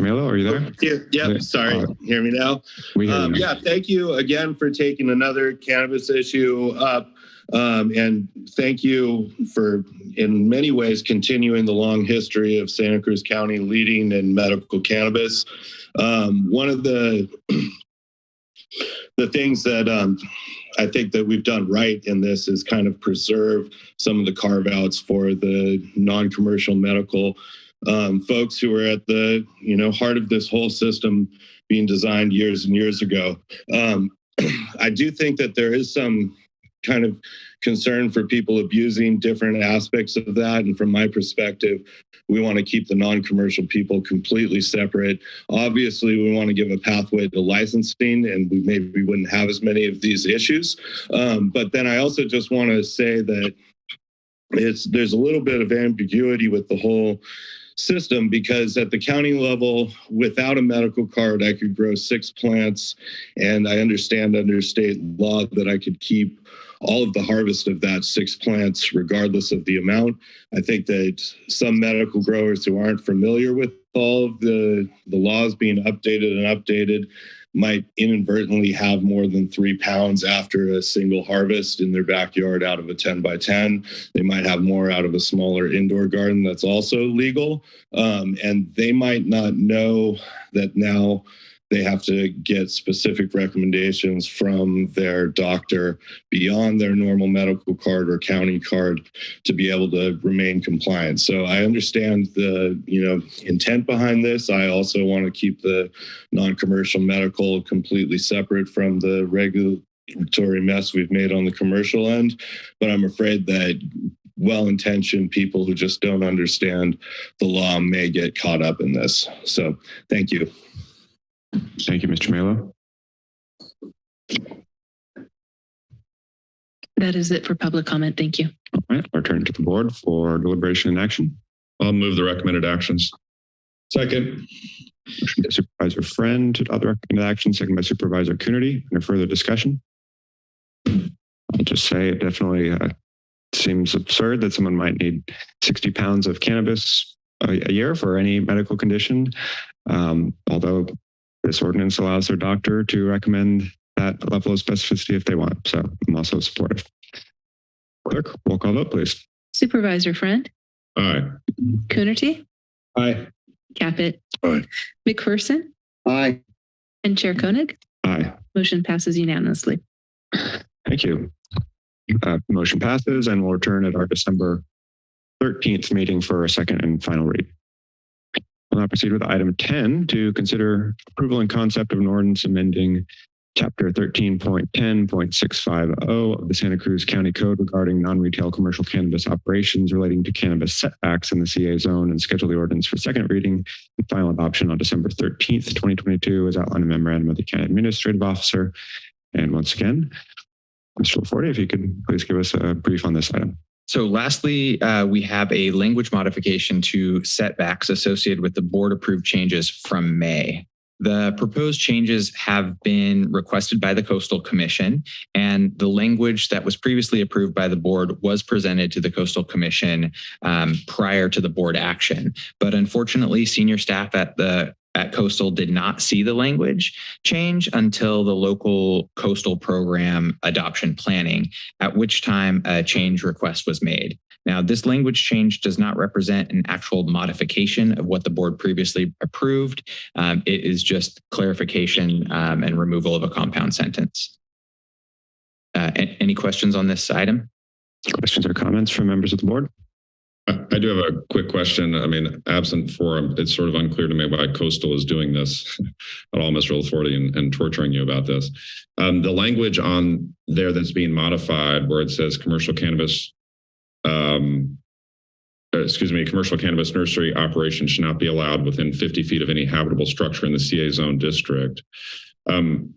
Melo, are you there? Yeah, yeah, sorry. Uh, Hear me now? We hear you Um, yeah, thank you again for taking another cannabis issue up. Um, and thank you for, in many ways, continuing the long history of Santa Cruz County leading in medical cannabis. Um, one of the [clears throat] the things that um, I think that we've done right in this is kind of preserve some of the carve outs for the non-commercial medical um, folks who are at the you know heart of this whole system being designed years and years ago. Um, [clears throat] I do think that there is some kind of concern for people abusing different aspects of that. And from my perspective, we want to keep the non-commercial people completely separate. Obviously, we want to give a pathway to licensing, and we maybe wouldn't have as many of these issues. Um, but then I also just want to say that it's there's a little bit of ambiguity with the whole system because at the county level without a medical card i could grow six plants and i understand under state law that i could keep all of the harvest of that six plants regardless of the amount i think that some medical growers who aren't familiar with all of the the laws being updated and updated might inadvertently have more than three pounds after a single harvest in their backyard out of a 10 by 10. They might have more out of a smaller indoor garden that's also legal. Um, and they might not know that now they have to get specific recommendations from their doctor beyond their normal medical card or county card to be able to remain compliant. So I understand the, you know, intent behind this. I also want to keep the non-commercial medical completely separate from the regulatory mess we've made on the commercial end. But I'm afraid that well-intentioned people who just don't understand the law may get caught up in this. So thank you. Thank you, Mr. Melo. That is it for public comment. Thank you. All right, our turn to the board for deliberation and action. I'll move the recommended actions. Second. Motion by Supervisor Friend to adopt the recommended action, second by Supervisor Coonerty. Any further discussion? I'll just say it definitely uh, seems absurd that someone might need 60 pounds of cannabis a, a year for any medical condition. Um, although this ordinance allows their doctor to recommend that level of specificity if they want. So I'm also supportive. Clerk, roll call vote, please. Supervisor Friend, Aye. Coonerty, Aye. Caput, Aye. McPherson, Aye. and Chair Koenig. Aye. Motion passes unanimously. Thank you. Uh, motion passes and we'll return at our December 13th meeting for a second and final read. We'll now proceed with item 10 to consider approval and concept of an ordinance amending chapter 13.10.650 of the Santa Cruz County Code regarding non-retail commercial cannabis operations relating to cannabis setbacks in the CA zone and schedule the ordinance for second reading and final adoption on December 13th, 2022 as outlined in memorandum of the county administrative officer. And once again, Mr. LaForte, if you could please give us a brief on this item. So lastly, uh, we have a language modification to setbacks associated with the board approved changes from May. The proposed changes have been requested by the Coastal Commission, and the language that was previously approved by the board was presented to the Coastal Commission um, prior to the board action. But unfortunately, senior staff at the at Coastal did not see the language change until the local coastal program adoption planning, at which time a change request was made. Now, this language change does not represent an actual modification of what the board previously approved. Um, it is just clarification um, and removal of a compound sentence. Uh, any questions on this item? Questions or comments from members of the board? I do have a quick question. I mean, absent forum, it's sort of unclear to me why Coastal is doing this [laughs] at all, Mr. LaForte, and, and torturing you about this. Um, the language on there that's being modified where it says commercial cannabis, um, uh, excuse me, commercial cannabis nursery operation should not be allowed within 50 feet of any habitable structure in the CA zone district. Um,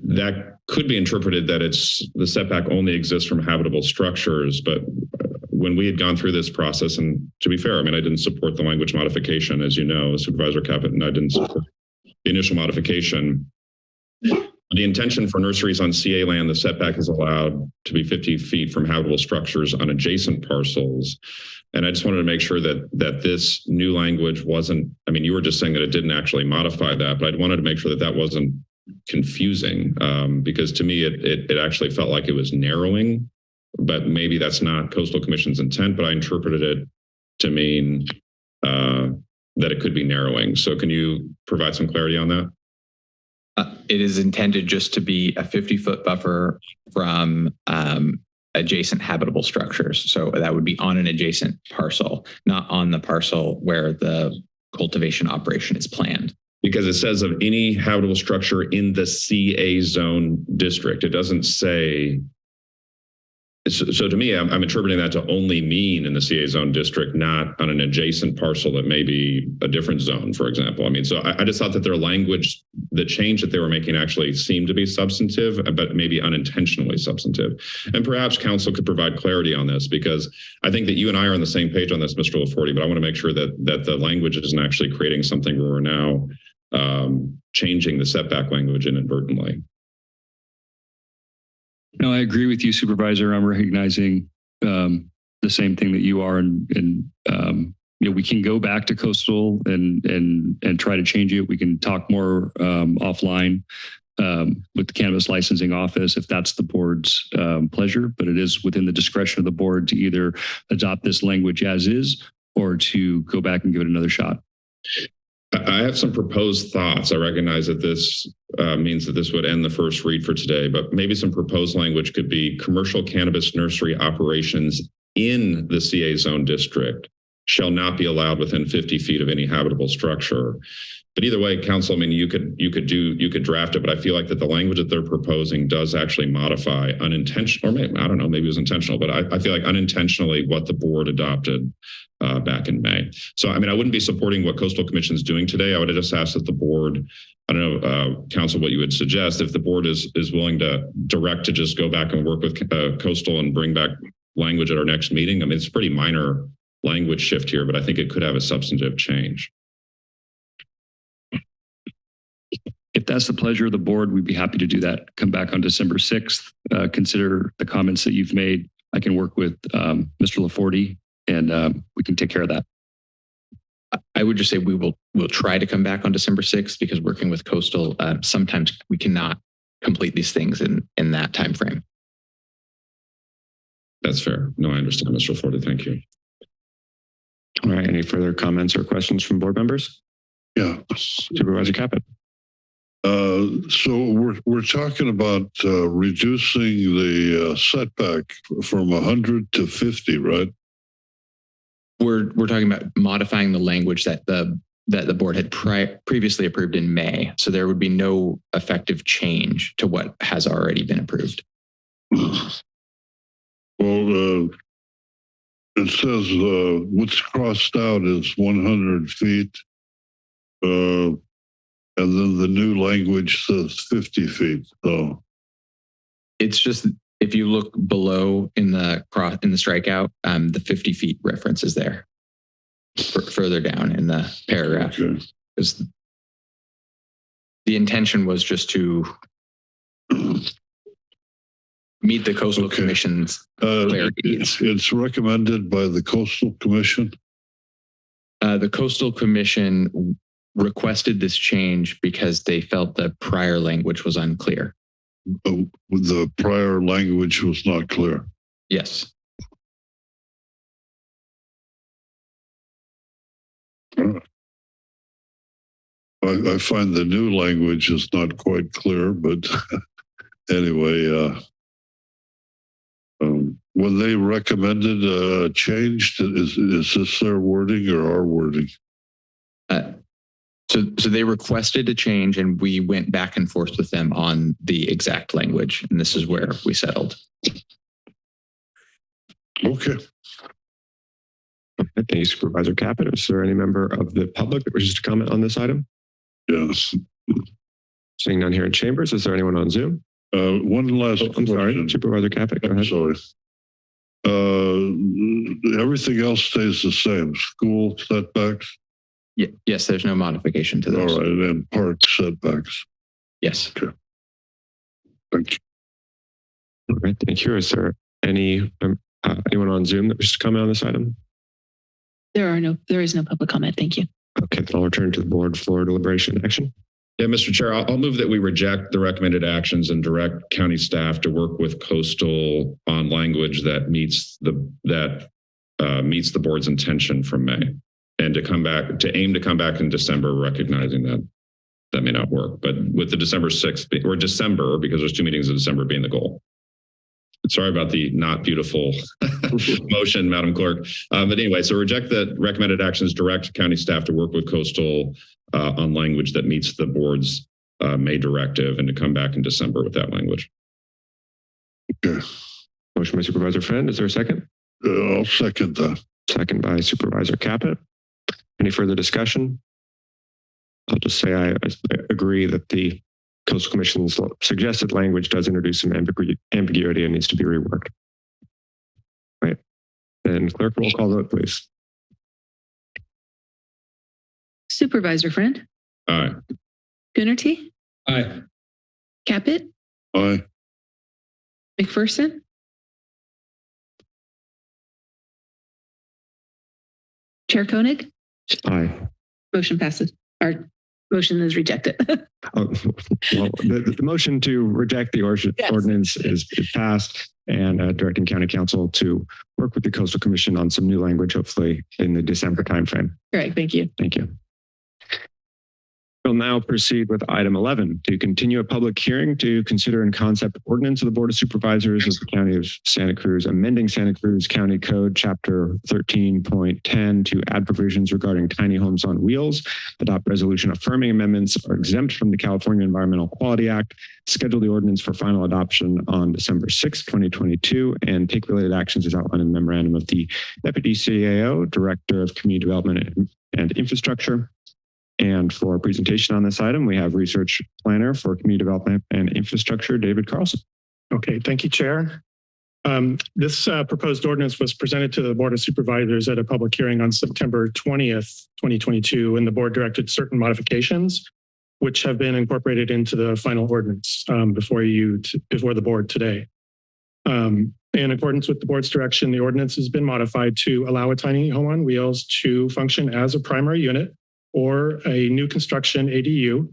that could be interpreted that it's the setback only exists from habitable structures, but uh, when we had gone through this process, and to be fair, I mean, I didn't support the language modification, as you know, Supervisor Caput, and I didn't support the initial modification. The intention for nurseries on CA land, the setback is allowed to be 50 feet from habitable structures on adjacent parcels. And I just wanted to make sure that that this new language wasn't, I mean, you were just saying that it didn't actually modify that, but I wanted to make sure that that wasn't confusing um, because to me, it, it, it actually felt like it was narrowing, but maybe that's not coastal commission's intent, but I interpreted it to mean uh, that it could be narrowing. So can you provide some clarity on that? Uh, it is intended just to be a 50 foot buffer from um, adjacent habitable structures. So that would be on an adjacent parcel, not on the parcel where the cultivation operation is planned. Because it says of any habitable structure in the CA zone district. It doesn't say. So, so to me, I'm, I'm interpreting that to only mean in the CA zone district, not on an adjacent parcel that may be a different zone, for example. I mean, so I, I just thought that their language, the change that they were making actually seemed to be substantive, but maybe unintentionally substantive. And perhaps counsel could provide clarity on this because I think that you and I are on the same page on this, Mr. LaForte, but I want to make sure that that the language isn't actually creating something where we're now um, changing the setback language inadvertently. No, I agree with you, Supervisor. I'm recognizing um, the same thing that you are, and and um, you know we can go back to coastal and and and try to change it. We can talk more um, offline um, with the cannabis licensing office if that's the board's um, pleasure. But it is within the discretion of the board to either adopt this language as is or to go back and give it another shot. I have some proposed thoughts. I recognize that this uh, means that this would end the first read for today, but maybe some proposed language could be commercial cannabis nursery operations in the CA zone district shall not be allowed within 50 feet of any habitable structure. But either way, counsel, I mean, you could you could do you could draft it, but I feel like that the language that they're proposing does actually modify unintentional, or maybe I don't know, maybe it was intentional, but I, I feel like unintentionally what the board adopted uh, back in May. So I mean, I wouldn't be supporting what Coastal Commission is doing today. I would just ask that the board, I don't know, uh, counsel, what you would suggest if the board is is willing to direct to just go back and work with uh, Coastal and bring back language at our next meeting. I mean, it's pretty minor language shift here, but I think it could have a substantive change. If that's the pleasure of the board, we'd be happy to do that. Come back on December 6th, uh, consider the comments that you've made. I can work with um, Mr. LaForte and um, we can take care of that. I would just say we will we'll try to come back on December 6th because working with coastal, uh, sometimes we cannot complete these things in in that time frame. That's fair. No, I understand, Mr. Forte. Thank you. All right. Any further comments or questions from board members? Yeah. Supervisor Caput. Uh, so we're we're talking about uh, reducing the uh, setback from 100 to 50, right? We're we're talking about modifying the language that the that the board had previously approved in May. So there would be no effective change to what has already been approved. Well, uh, it says uh, what's crossed out is 100 feet, uh, and then the new language says 50 feet. So It's just if you look below in the cross in the strikeout, um, the 50 feet reference is there. F- further down in the paragraph. Because the intention was just to meet the coastal commission's uh, it's, it's recommended by the Coastal Commission. Uh, the coastal commission requested this change because they felt the prior language was unclear. Uh, the prior language was not clear. Yes. I, I find the new language is not quite clear, but [laughs] anyway, uh, um, when they recommended a change, is, is this their wording or our wording? Uh, so, so they requested a change and we went back and forth with them on the exact language. And this is where we settled. Okay. Thank you, Supervisor Caput. Is there any member of the public that wishes to comment on this item? Yes. Seeing none here in chambers, is there anyone on Zoom? Uh, one last Oh, I'm sorry. Supervisor Caput, go I'm ahead. sorry. Uh, everything else stays the same. School setbacks. Ye- yes, there's no modification to All those. right, and park setbacks. Yes. Thank you. All right, thank you. Is there any, um, uh, anyone on Zoom that wishes to comment on this item? There are no, there is no public comment. Thank you. Okay, then I'll return to the board for deliberation and action. Yeah, Mr. Chair, I'll, I'll move that we reject the recommended actions and direct county staff to work with coastal on language that meets the, that uh, meets the board's intention from May. And to come back, to aim to come back in December, recognizing that that may not work, but with the December 6th or December, because there's two meetings in December being the goal. Sorry about the not beautiful [laughs] motion, Madam Clerk. Uh, but anyway, so reject the recommended actions, direct county staff to work with coastal uh, on language that meets the board's uh, May directive and to come back in December with that language. Okay. Motion by Supervisor Friend. Is there a second? Uh, I'll second that. Second by Supervisor Caput. Any further discussion? I'll just say I, I agree that the Coastal Commission's suggested language does introduce some ambigu- ambiguity and needs to be reworked. Right. Then clerk roll call vote, please. Supervisor Friend, Aye. Coonerty, Aye. Caput, Aye. McPherson, Chair Koenig, Aye. motion passes. Our motion is rejected. [laughs] Oh, well, the, the motion to reject the or- Yes. ordinance is, is passed and uh, directing county counsel to work with the coastal commission on some new language, hopefully in the December timeframe. Correct. Thank you. Thank you. We'll now proceed with item 11 to continue a public hearing to consider in concept ordinance of the Board of Supervisors of the County of Santa Cruz, amending Santa Cruz County Code Chapter 13.10 to add provisions regarding tiny homes on wheels, adopt resolution affirming amendments are exempt from the California Environmental Quality Act, schedule the ordinance for final adoption on December 6, 2022, and take related actions as outlined in the memorandum of the Deputy CAO, Director of Community Development and Infrastructure. And for our presentation on this item, we have Research Planner for Community Development and Infrastructure, David Carlson. Okay, thank you, Chair. Um, this uh, proposed ordinance was presented to the Board of Supervisors at a public hearing on September 20th, 2022, and the board directed certain modifications, which have been incorporated into the final ordinance um, before you, before the board today. Um, in accordance with the board's direction, the ordinance has been modified to allow a tiny home on wheels to function as a primary unit or a new construction ADU.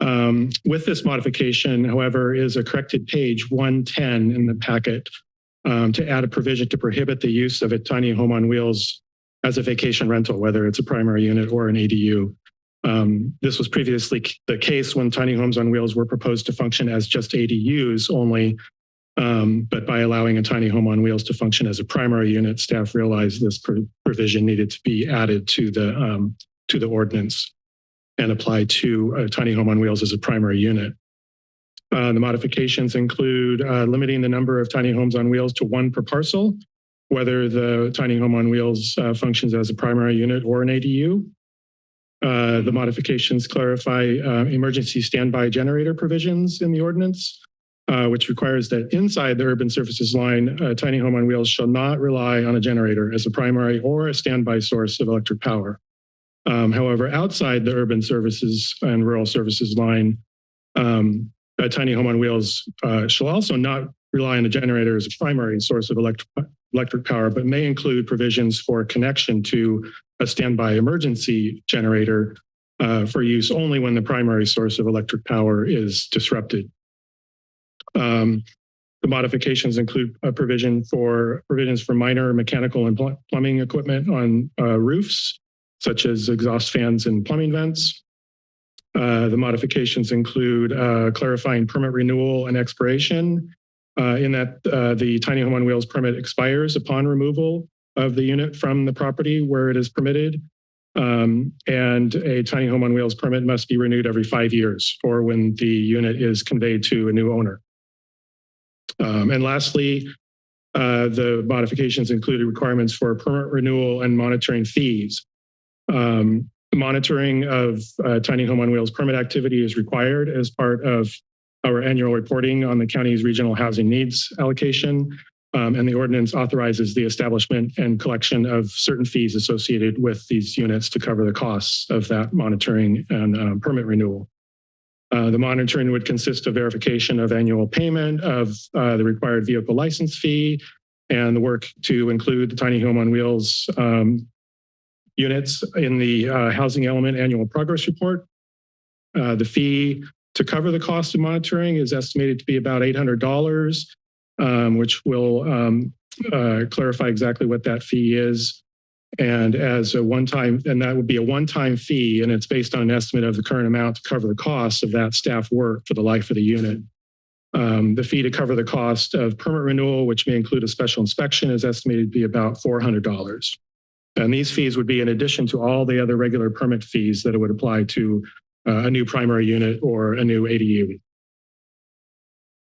Um, with this modification, however, is a corrected page 110 in the packet um, to add a provision to prohibit the use of a tiny home on wheels as a vacation rental, whether it's a primary unit or an ADU. Um, this was previously the case when tiny homes on wheels were proposed to function as just ADUs only, um, but by allowing a tiny home on wheels to function as a primary unit, staff realized this provision needed to be added to the um, to the ordinance and apply to a tiny home on wheels as a primary unit. Uh, the modifications include uh, limiting the number of tiny homes on wheels to one per parcel, whether the tiny home on wheels uh, functions as a primary unit or an ADU. Uh, the modifications clarify uh, emergency standby generator provisions in the ordinance, uh, which requires that inside the urban services line, a tiny home on wheels shall not rely on a generator as a primary or a standby source of electric power. Um, however, outside the urban services and rural services line, um, a tiny home on wheels uh, shall also not rely on the generator as a primary source of electric, electric power, but may include provisions for connection to a standby emergency generator uh, for use only when the primary source of electric power is disrupted. Um, the modifications include a provision for provisions for minor mechanical and plumbing equipment on uh, roofs, such as exhaust fans and plumbing vents. Uh, the modifications include uh, clarifying permit renewal and expiration uh, in that uh, the tiny home on wheels permit expires upon removal of the unit from the property where it is permitted. Um, and a tiny home on wheels permit must be renewed every five years or when the unit is conveyed to a new owner. Um, and lastly, uh, the modifications included requirements for permit renewal and monitoring fees. Um, monitoring of uh, tiny home on wheels permit activity is required as part of our annual reporting on the county's regional housing needs allocation. Um, and the ordinance authorizes the establishment and collection of certain fees associated with these units to cover the costs of that monitoring and uh, permit renewal. Uh, the monitoring would consist of verification of annual payment of uh, the required vehicle license fee and the work to include the tiny home on wheels um, units in the uh, housing element annual progress report. Uh, the fee to cover the cost of monitoring is estimated to be about $800, um, which will um, uh, clarify exactly what that fee is. And as a one-time, and that would be a one-time fee, and it's based on an estimate of the current amount to cover the cost of that staff work for the life of the unit. Um, the fee to cover the cost of permit renewal, which may include a special inspection, is estimated to be about $400. And these fees would be in addition to all the other regular permit fees that it would apply to uh, a new primary unit or a new ADU.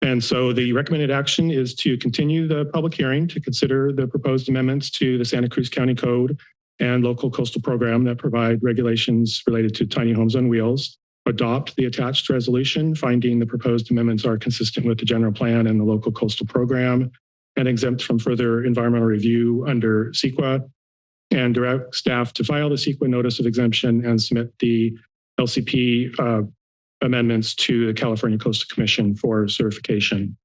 And so the recommended action is to continue the public hearing to consider the proposed amendments to the Santa Cruz County Code and local coastal program that provide regulations related to tiny homes on wheels, adopt the attached resolution, finding the proposed amendments are consistent with the general plan and the local coastal program, and exempt from further environmental review under CEQA, and direct staff to file the CEQA notice of exemption and submit the LCP uh, amendments to the California Coastal Commission for certification.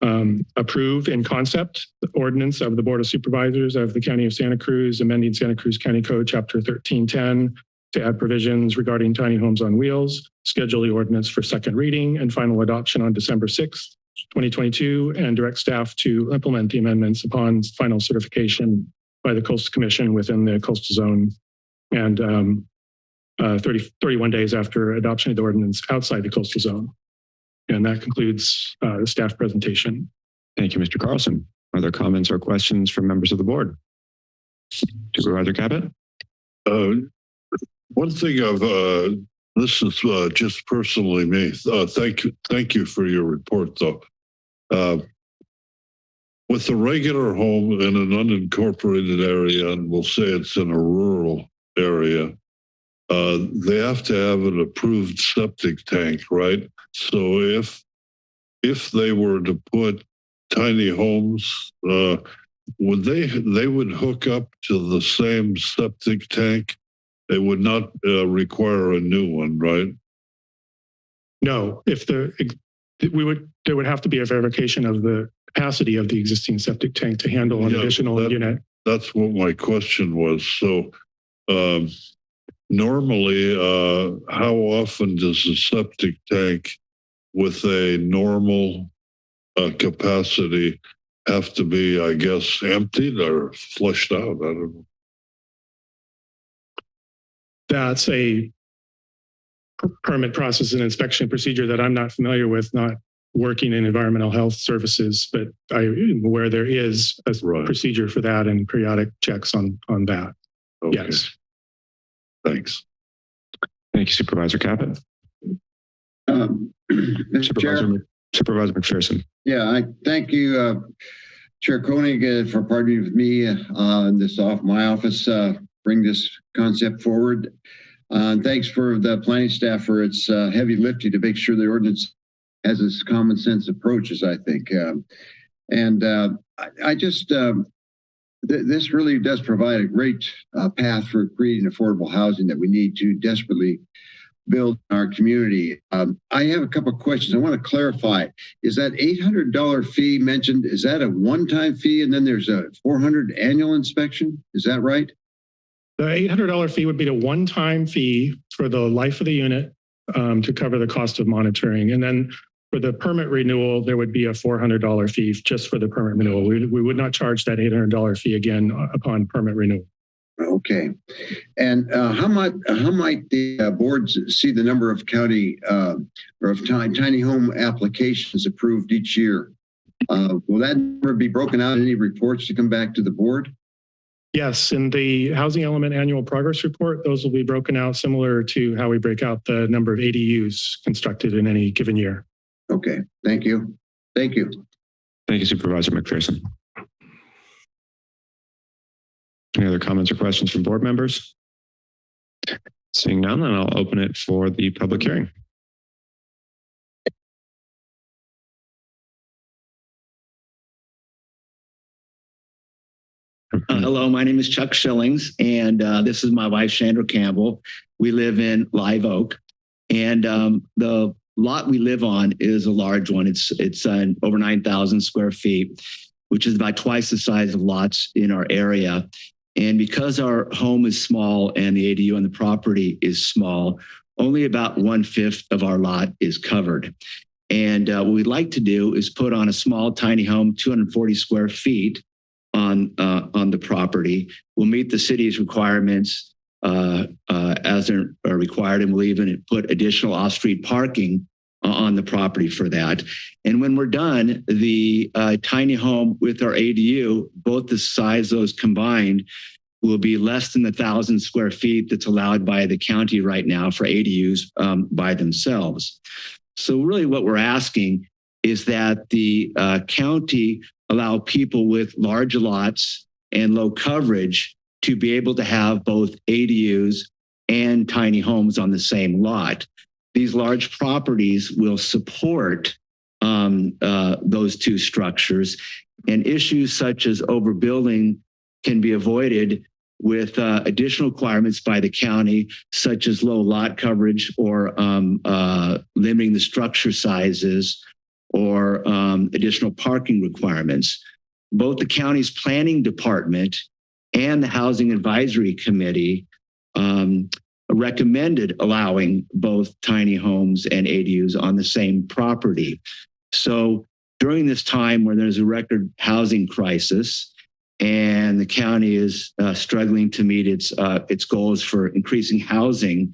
Um, approve in concept the ordinance of the Board of Supervisors of the County of Santa Cruz, amending Santa Cruz County Code Chapter 1310 to add provisions regarding tiny homes on wheels, schedule the ordinance for second reading and final adoption on December 6th, 2022, and direct staff to implement the amendments upon final certification by the Coastal Commission within the coastal zone. And um, uh, 30, 31 days after adoption of the ordinance outside the coastal zone. And that concludes uh, the staff presentation. Thank you, Mr. Carlson. Are there comments or questions from members of the board? Supervisor Caput? Uh, one thing I've, uh, this is uh, just personally me. Uh, thank you, thank you for your report, though. With a regular home in an unincorporated area, and we'll say it's in a rural area, uh, they have to have an approved septic tank, right? So if if they were to put tiny homes, uh, would they they would hook up to the same septic tank? They would not uh, require a new one, right? No, if the, we would, there would have to be a verification of the capacity of the existing septic tank to handle an Yeah, additional that- unit. That's what my question was. So um, normally, uh, how often does a septic tank with a normal uh, capacity have to be, I guess, emptied or flushed out? I don't know. That's a permit process and inspection procedure that I'm not familiar with, not working in environmental health services, but I am aware there is a procedure for that and periodic checks on, on that. Yes. Thanks. Thank you, Supervisor Caput. Um, [clears throat] Supervisor, Chair, Supervisor McPherson. yeah, I thank you, uh, Chair Koenig, uh, for partnering with me, uh, in this off my office, uh, bring this concept forward. Uh, and thanks for the planning staff for its, uh, heavy lifting to make sure the ordinance has its common sense approaches, I think. Um, and, uh, I, I just, um, th- this really does provide a great, uh, path for creating affordable housing that we need to desperately build in our community. Um, I have a couple of questions. I want to clarify. Is that $800 fee mentioned? Is that a one-time fee and then there's a 400 annual inspection? Is that right? The $800 fee would be the one-time fee for the life of the unit um, to cover the cost of monitoring. And then for the permit renewal, there would be a $400 fee just for the permit renewal. We, we would not charge that $800 fee again upon permit renewal. Okay. And uh, how might how might the uh, boards see the number of county uh, or of tiny, tiny home applications approved each year? Uh, will that number be broken out in any reports to come back to the board? Yes, in the housing element annual progress report, those will be broken out similar to how we break out the number of ADUs constructed in any given year. Okay. Thank you. Thank you. Thank you, Supervisor McPherson. Any other comments or questions from board members? Seeing none, then I'll open it for the public hearing. Uh, hello, my name is Chuck Shillings, and uh, this is my wife, Chandra Campbell. We live in Live Oak, and um, the lot we live on is a large one. It's it's uh, over nine thousand square feet, which is about twice the size of lots in our area. And because our home is small and the ADU on the property is small, only about one fifth of our lot is covered. And uh, what we'd like to do is put on a small, tiny home, 240 square feet on uh, on the property. We'll meet the city's requirements as they're required, and we'll even put additional off-street parking uh, on the property for that. And when we're done, the uh, tiny home with our ADU, both the size of those combined, will be less than the thousand square feet that's allowed by the county right now for ADUs um, by themselves. So really, what we're asking is that the uh, county allow people with large lots and low coverage to be able to have both ADUs and tiny homes on the same lot. These large properties will support um, uh, those two structures, and issues such as overbuilding can be avoided with uh, additional requirements by the county, such as low lot coverage or um, uh, limiting the structure sizes or um, additional parking requirements. Both the county's planning department and the Housing Advisory Committee um, recommended allowing both tiny homes and ADUs on the same property. So during this time where there's a record housing crisis and the county is uh, struggling to meet its uh, its goals for increasing housing,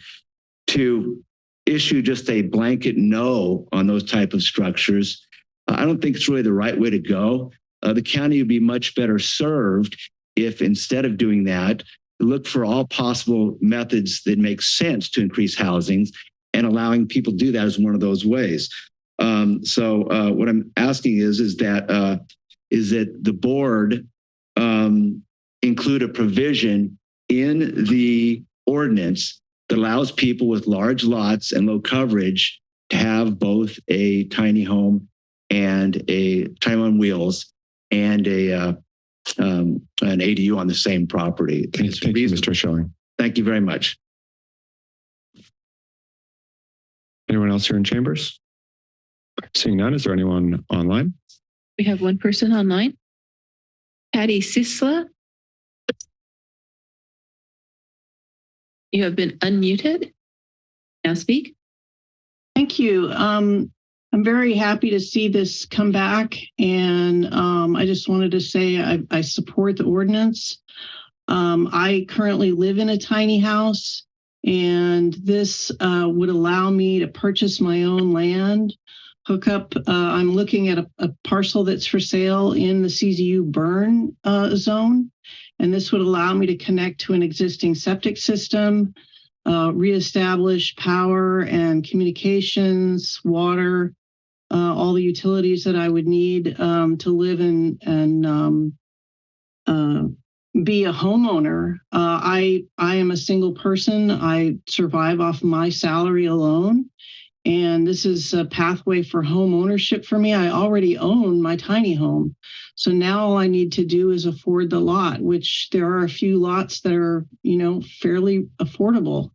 to issue just a blanket no on those type of structures, I don't think it's really the right way to go. Uh, the county would be much better served if instead of doing that, look for all possible methods that make sense to increase housings and allowing people to do that is one of those ways. Um, so uh, what I'm asking is, is that uh, is that the board um, include a provision in the ordinance that allows people with large lots and low coverage to have both a tiny home and a time on wheels and a uh, um, an ADU on the same property. Thank, thank you, Mr. Schilling. Thank you very much. Anyone else here in chambers? Seeing none, is there anyone online? We have one person online. Patty Sisla. You have been unmuted. Now speak. Thank you. Um, I'm very happy to see this come back. And um, I just wanted to say I, I support the ordinance. Um, I currently live in a tiny house, and this uh, would allow me to purchase my own land, hook up. Uh, I'm looking at a, a, parcel that's for sale in the CZU burn uh, zone. And this would allow me to connect to an existing septic system, uh, reestablish power and communications, water, uh, all the utilities that I would need um, to live in and um, uh, be a homeowner. Uh, I I am a single person. I survive off my salary alone, and this is a pathway for home ownership for me. I already own my tiny home, so now all I need to do is afford the lot, which there are a few lots that are you know fairly affordable.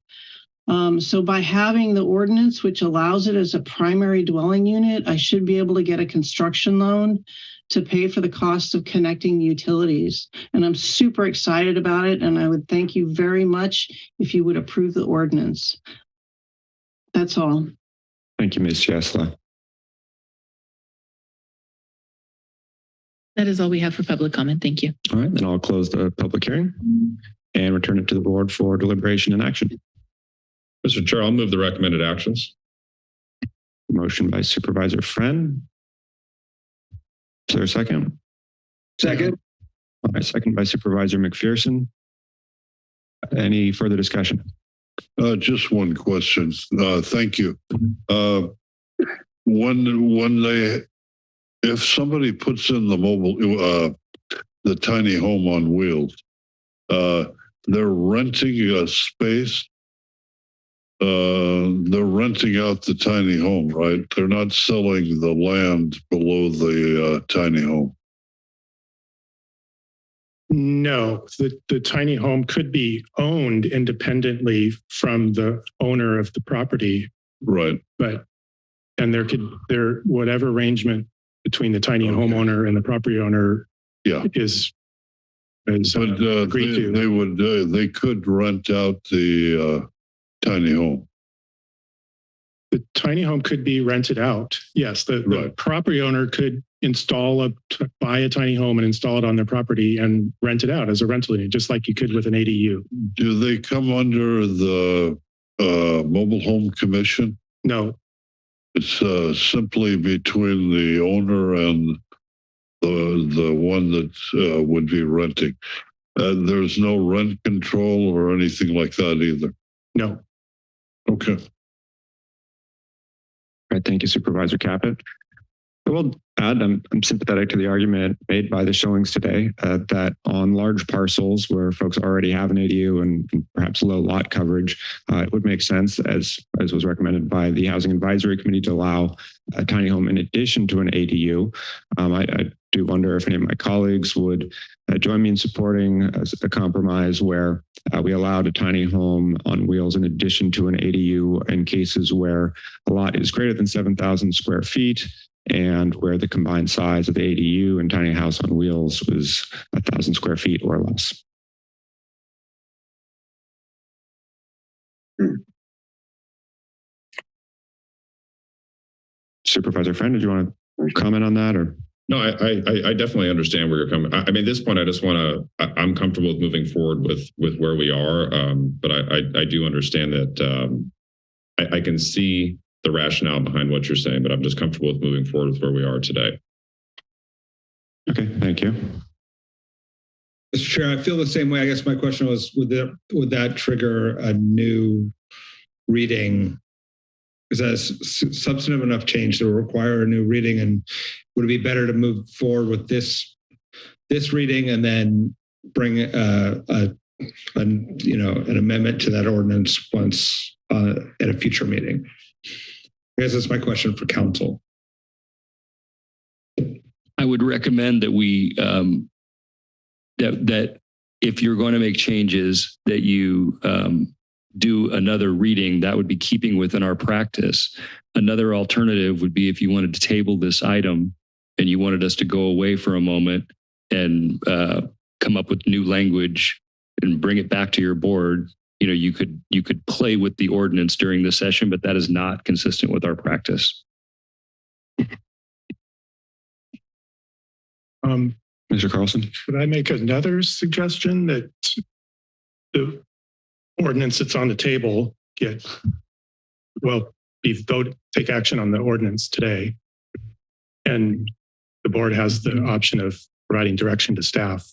Um, so by having the ordinance, which allows it as a primary dwelling unit, I should be able to get a construction loan to pay for the cost of connecting utilities. And I'm super excited about it. And I would thank you very much if you would approve the ordinance. That's all. Thank you, Ms. Jesla. That is all we have for public comment. Thank you. All right, then I'll close the public hearing and return it to the board for deliberation and action. Mr. Chair, I'll move the recommended actions. Motion by Supervisor Friend. Is there a second? Second. All right, second by Supervisor McPherson. Any further discussion? Uh, just one question. Uh, thank you. Uh, when, when they, if somebody puts in the mobile, uh, the tiny home on wheels, uh, they're renting a space. Uh, they're renting out the tiny home, right? They're not selling the land below the uh, tiny home. No, the, the tiny home could be owned independently from the owner of the property. Right. But, and there could, there, whatever arrangement between the tiny homeowner and the property owner Yeah. is, is But uh, uh, agreed they, to. they would, uh, they could rent out the uh, tiny home. The tiny home could be rented out. Yes, the, the property owner could install a, t- buy a tiny home and install it on their property and rent it out as a rental unit, just like you could with an ADU. Do they come under the uh, mobile home commission? No, It's uh, simply between the owner and the the one that uh, would be renting. Uh, there's no rent control or anything like that either. no. Okay. All right, thank you, Supervisor Caput. I will add, I'm, I'm sympathetic to the argument made by the showings today uh, that on large parcels where folks already have an ADU and, and perhaps low lot coverage, uh, it would make sense, as, as was recommended by the Housing Advisory Committee, to allow a tiny home in addition to an ADU. Um, I, I do wonder if any of my colleagues would uh, join me in supporting a, a compromise where uh, we allowed a tiny home on wheels in addition to an ADU in cases where a lot is greater than 7,000 square feet and where the combined size of the ADU and tiny house on wheels was a thousand square feet or less. Supervisor Friend, did you want to comment on that or? No, I, I, I- I definitely understand where you're coming. I, I mean, at this point, I just want to, I'm comfortable with moving forward with, with where we are. Um, but I, I, I do understand that, um, I, I can see the rationale behind what you're saying, but I'm just comfortable with moving forward with where we are today. Okay, thank you. Mr. Chair, I feel the same way. I guess my question was, would that, would that trigger a new reading? Is that substantive enough change to require a new reading? And would it be better to move forward with this, this reading and then bring uh, a, a, you know, an amendment to that ordinance once uh, at a future meeting? I guess that's my question for counsel. I would recommend that we, um, that, that if you're going to make changes, that you, um, do another reading, that would be keeping within our practice. Another alternative would be if you wanted to table this item and you wanted us to go away for a moment and, uh, come up with new language and bring it back to your board, you know, you could, you could play with the ordinance during the session, but that is not consistent with our practice. Um, Mr. Carlson? Could I make another suggestion that the ordinance that's on the table get, well, be vote, take action on the ordinance today. And the board has the option of providing direction to staff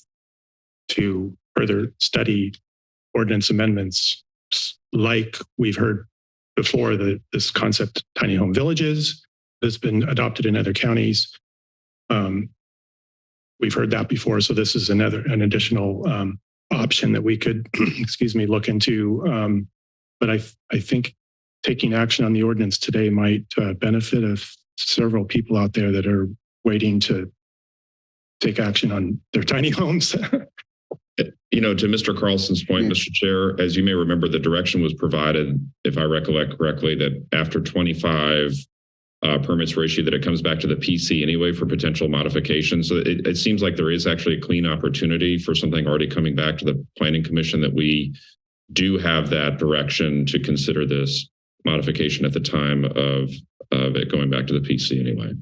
to further study ordinance amendments like we've heard before, the, this concept tiny home villages that's been adopted in other counties. Um, we've heard that before. So this is another, an additional um, option that we could, [clears throat] excuse me, look into. Um, but I, I think taking action on the ordinance today might uh, benefit of several people out there that are waiting to take action on their [laughs] tiny homes. You know, to Mr. Carlson's point, Mr. Chair, as you may remember, the direction was provided, if I recollect correctly, that after 25 uh, permits were issued, that it comes back to the PC anyway for potential modification. So it, it seems like there is actually a clean opportunity for something already coming back to the Planning Commission that we do have that direction to consider this modification at the time of, of it going back to the PC anyway.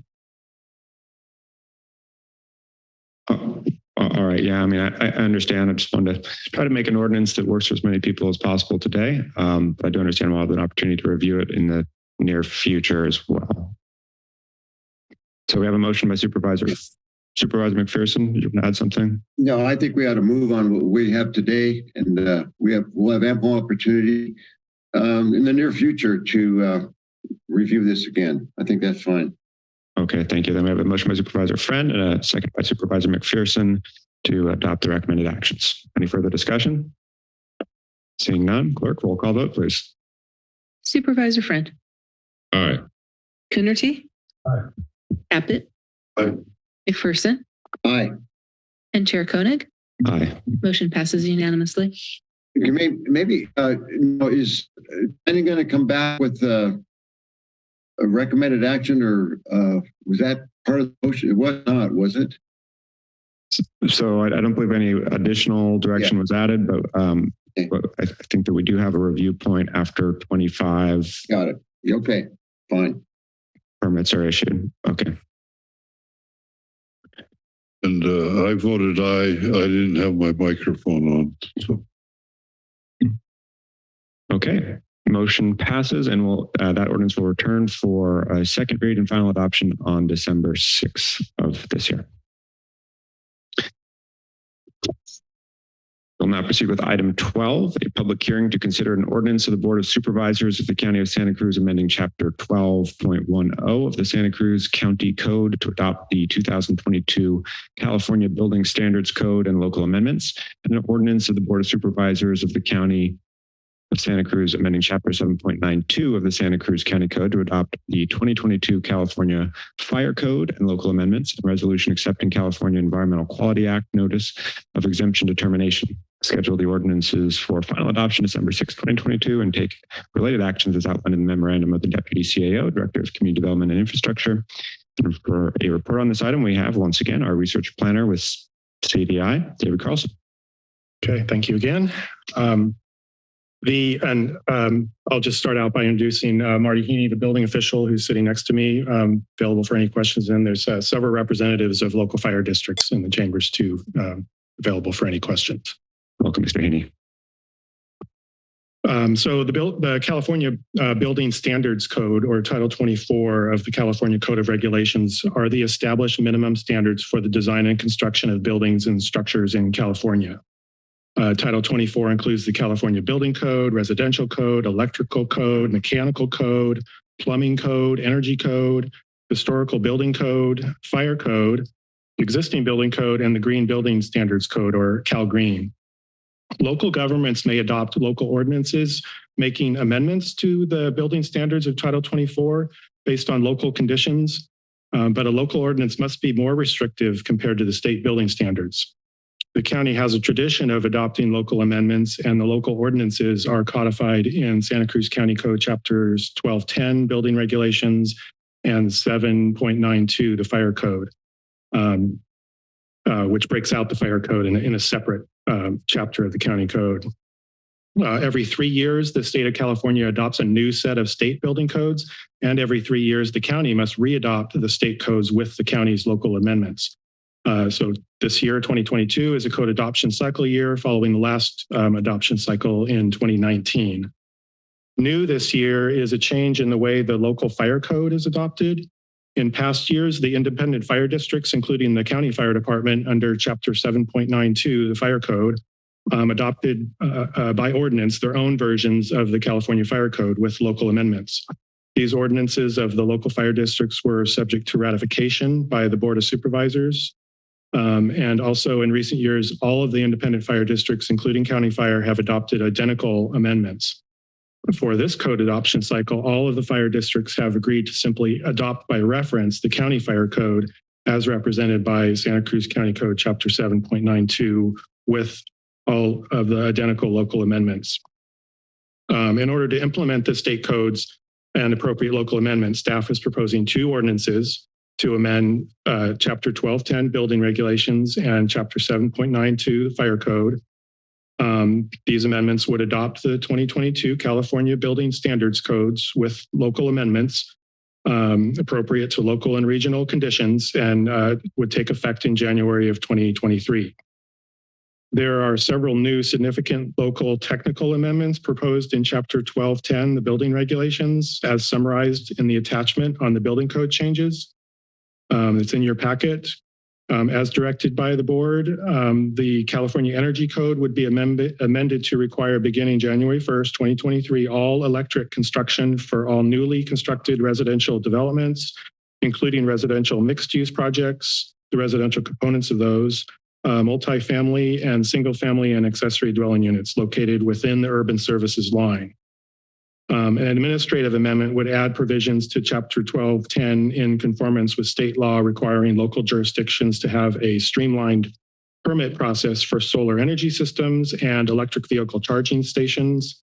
Uh, All right, yeah, I mean, I, I understand. I just wanted to try to make an ordinance that works for as many people as possible today. Um, but I do understand we'll have an opportunity to review it in the near future as well. So we have a motion by Supervisor Supervisor McPherson. Did you want to add something? No, I think we ought to move on what we have today and uh, we have, we'll have ample opportunity um, in the near future to uh, review this again. I think that's fine. Okay, thank you. Then we have a motion by Supervisor Friend and a second by Supervisor McPherson to adopt the recommended actions. Any further discussion? Seeing none, clerk, roll call vote, please. Supervisor Friend, All right. Coonerty. Aye. Caput. McPherson Aye. and Chair Koenig. Aye. Motion passes unanimously. You may, maybe, uh, you know, is any going to come back with uh, a recommended action or uh, was that part of the motion? It was not, was it? So I, I don't believe any additional direction was added, but, um, but I, I think that we do have a review point after 25 Got it. Okay, fine. permits are issued. Okay. And uh, I voted aye. I didn't have my microphone on. So Okay. Motion passes and we'll, uh, that ordinance will return for a second read and final adoption on December 6th of this year. We'll now proceed with item 12, a public hearing to consider an ordinance of the Board of Supervisors of the County of Santa Cruz amending Chapter 12.10 of the Santa Cruz County Code to adopt the 2022 California Building Standards Code and local amendments, and an ordinance of the Board of Supervisors of the County of Santa Cruz amending Chapter 7.92 of the Santa Cruz County Code to adopt the 2022 California Fire Code and local amendments and resolution accepting California Environmental Quality Act notice of exemption determination. Schedule the ordinances for final adoption December 6, 2022 and take related actions as outlined in the memorandum of the Deputy CAO, Director of Community Development and Infrastructure. And for a report on this item, we have once again our research planner with CDI, David Carlson. Okay, thank you again. Um, The, and um, I'll just start out by introducing uh, Marty Heaney, the building official who's sitting next to me, um, available for any questions. And there's uh, several representatives of local fire districts in the chambers too, um, available for any questions. Welcome, Mr. Haney. Um, so the, the California uh, Building Standards Code or Title 24 of the California Code of Regulations are the established minimum standards for the design and construction of buildings and structures in California. Uh, Title 24 includes the California Building Code, Residential Code, Electrical Code, Mechanical Code, Plumbing Code, Energy Code, Historical Building Code, Fire Code, Existing Building Code, and the Green Building Standards Code or Cal Green. Local governments may adopt local ordinances making amendments to the building standards of Title 24 based on local conditions, um, but a local ordinance must be more restrictive compared to the state building standards. The county has a tradition of adopting local amendments and the local ordinances are codified in Santa Cruz County Code chapters 1210 building regulations and 7.92 the fire code, um, uh, which breaks out the fire code in in a separate um, chapter of the county code. Uh, every three years, the state of California adopts a new set of state building codes, and every three years, the county must readopt the state codes with the county's local amendments. Uh, so this year, 2022, is a code adoption cycle year following the last um, adoption cycle in 2019. New this year is a change in the way the local fire code is adopted. In past years, the independent fire districts, including the county fire department under chapter 7.92, the fire code, um, adopted uh, uh, by ordinance their own versions of the California Fire Code with local amendments. These ordinances of the local fire districts were subject to ratification by the Board of Supervisors. Um, and also in recent years, all of the independent fire districts, including county fire, have adopted identical amendments. For this code adoption cycle, all of the fire districts have agreed to simply adopt by reference the county fire code as represented by Santa Cruz County Code Chapter 7.92 with all of the identical local amendments. Um, in order to implement the state codes and appropriate local amendments, staff is proposing two ordinances to amend uh, Chapter 1210 building regulations and Chapter 7.92 the fire code. Um, these amendments would adopt the 2022 California Building Standards Codes with local amendments um, appropriate to local and regional conditions and uh, would take effect in January of 2023. There are several new significant local technical amendments proposed in Chapter 1210, the building regulations, as summarized in the attachment on the building code changes. Um, it's in your packet. Um, as directed by the board, um, the California Energy Code would be amended, to require beginning January 1st, 2023, all electric construction for all newly constructed residential developments, including residential mixed use projects, the residential components of those, uh, multifamily and single family and accessory dwelling units located within the urban services line. Um, an administrative amendment would add provisions to Chapter 1210 in conformance with state law requiring local jurisdictions to have a streamlined permit process for solar energy systems and electric vehicle charging stations.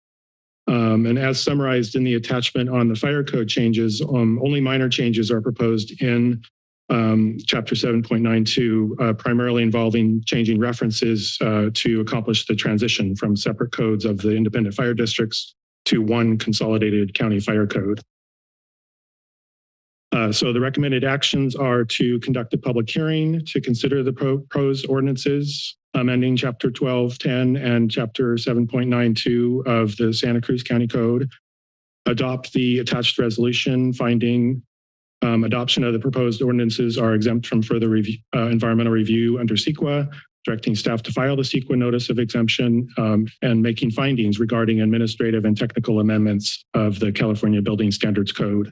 Um, and as summarized in the attachment on the fire code changes, um, only minor changes are proposed in um, Chapter 7.92, uh, primarily involving changing references uh, to accomplish the transition from separate codes of the independent fire districts to one consolidated county fire code. Uh, so the recommended actions are to conduct a public hearing to consider the proposed ordinances amending chapter 1210 and chapter 7.92 of the Santa Cruz County Code, adopt the attached resolution finding um, adoption of the proposed ordinances are exempt from further review, uh, environmental review under CEQA, directing staff to file the CEQA notice of exemption um, and making findings regarding administrative and technical amendments of the California Building Standards Code.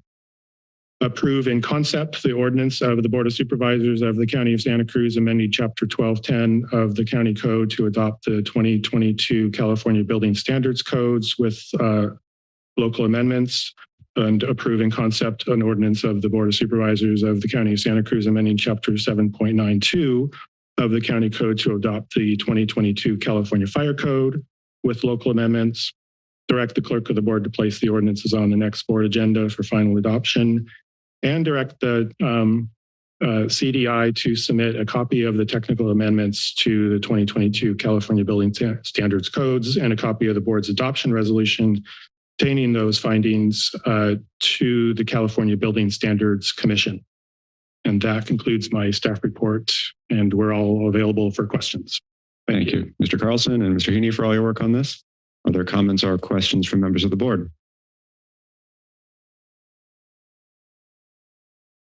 Approve in concept the ordinance of the Board of Supervisors of the County of Santa Cruz amending Chapter 1210 of the County Code to adopt the 2022 California Building Standards Codes with uh, local amendments and approve in concept an ordinance of the Board of Supervisors of the County of Santa Cruz amending Chapter 7.92 of the county code to adopt the 2022 California Fire Code with local amendments, direct the clerk of the board to place the ordinances on the next board agenda for final adoption, and direct the um, uh, CDI to submit a copy of the technical amendments to the 2022 California Building Standards Codes and a copy of the board's adoption resolution containing those findings uh, to the California Building Standards Commission. And that concludes my staff report, and we're all available for questions. Thank you, Mr. Carlson and Mr. Heaney for all your work on this. Are there comments or questions from members of the board?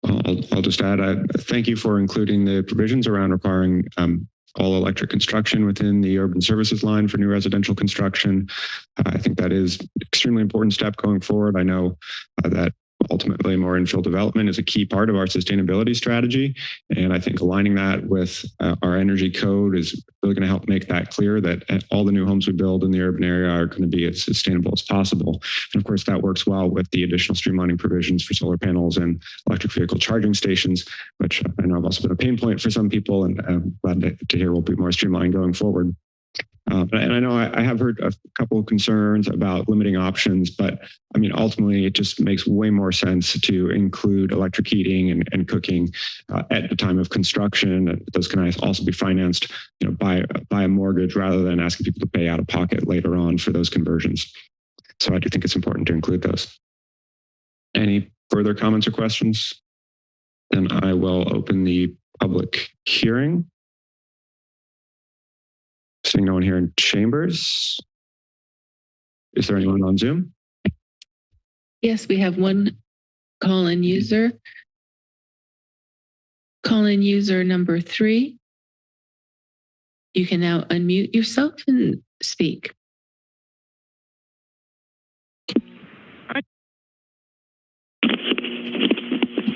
I'll, I'll just add, I thank you for including the provisions around requiring um, all electric construction within the urban services line for new residential construction. Uh, I think that is extremely important step going forward. I know uh, that ultimately more infill development is a key part of our sustainability strategy. And I think aligning that with uh, our energy code is really going to help make that clear that uh, all the new homes we build in the urban area are going to be as sustainable as possible. And of course, that works well with the additional streamlining provisions for solar panels and electric vehicle charging stations, which I know have also been a pain point for some people. And I'm glad to, to hear will be more streamlined going forward. Uh, and I know I, I have heard a couple of concerns about limiting options, but I mean, ultimately, it just makes way more sense to include electric heating and, and cooking uh, at the time of construction. Those can also be financed, you know, by by a mortgage rather than asking people to pay out of pocket later on for those conversions. So I do think it's important to include those. Any further comments or questions? Then I will open the public hearing. Seeing no one here in chambers. Is there anyone on Zoom? Yes, we have one call-in user. Call-in user number three. You can now unmute yourself and speak.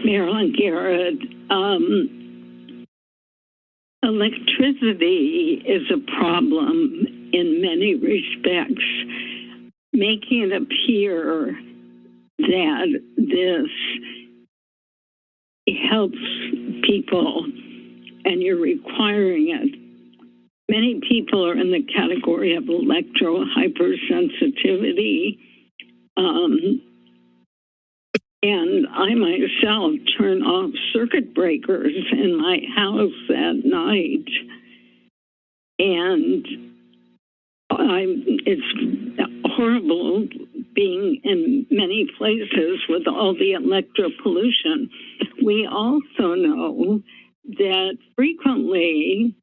Marilyn Garrett. Um, electricity is a problem in many respects. Making it appear that this helps people and you're requiring it. Many people are in the category of electro hypersensitivity. Um, and I myself turn off circuit breakers in my house at night. And I'm, it's horrible being in many places with all the electro pollution. We also know that frequently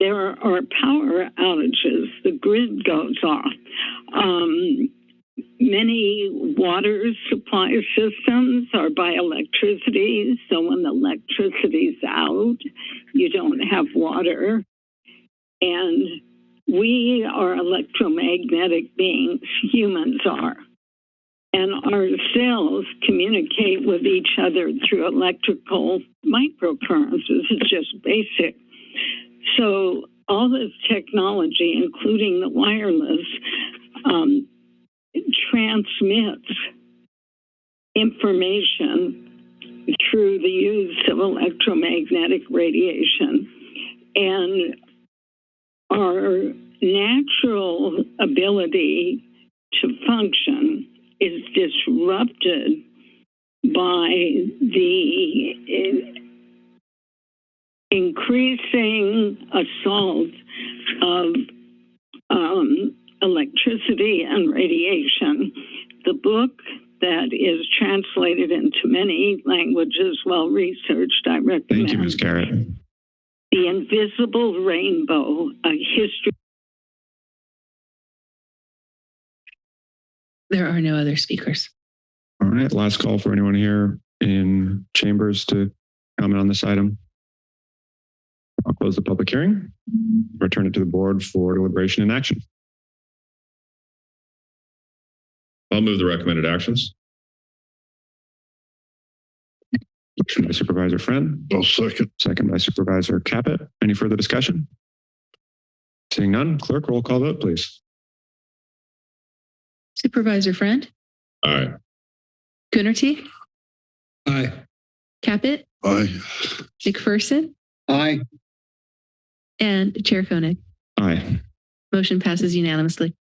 there are power outages, the grid goes off. Um, many water supply systems are by electricity. So when the electricity's out, you don't have water. And we are electromagnetic beings, humans are. And our cells communicate with each other through electrical microcurrents. This is just basic. So all this technology, including the wireless, um, transmits information through the use of electromagnetic radiation. And our natural ability to function is disrupted by the increasing assault of um, electricity and radiation. The book that is translated into many languages, well researched, I recommend. Thank you, Ms. Garrett. The Invisible Rainbow, a history. There are no other speakers. All right, last call for anyone here in chambers to comment on this item. I'll close the public hearing, return it to the board for deliberation and action. I'll move the recommended actions. Motion by Supervisor Friend. I'll second. Second by Supervisor Caput. Any further discussion? Seeing none, clerk, roll call vote, please. Supervisor Friend, Aye. Coonerty, Aye. Caput, Aye. McPherson, Aye. and Chair Koenig. Aye. Motion passes unanimously.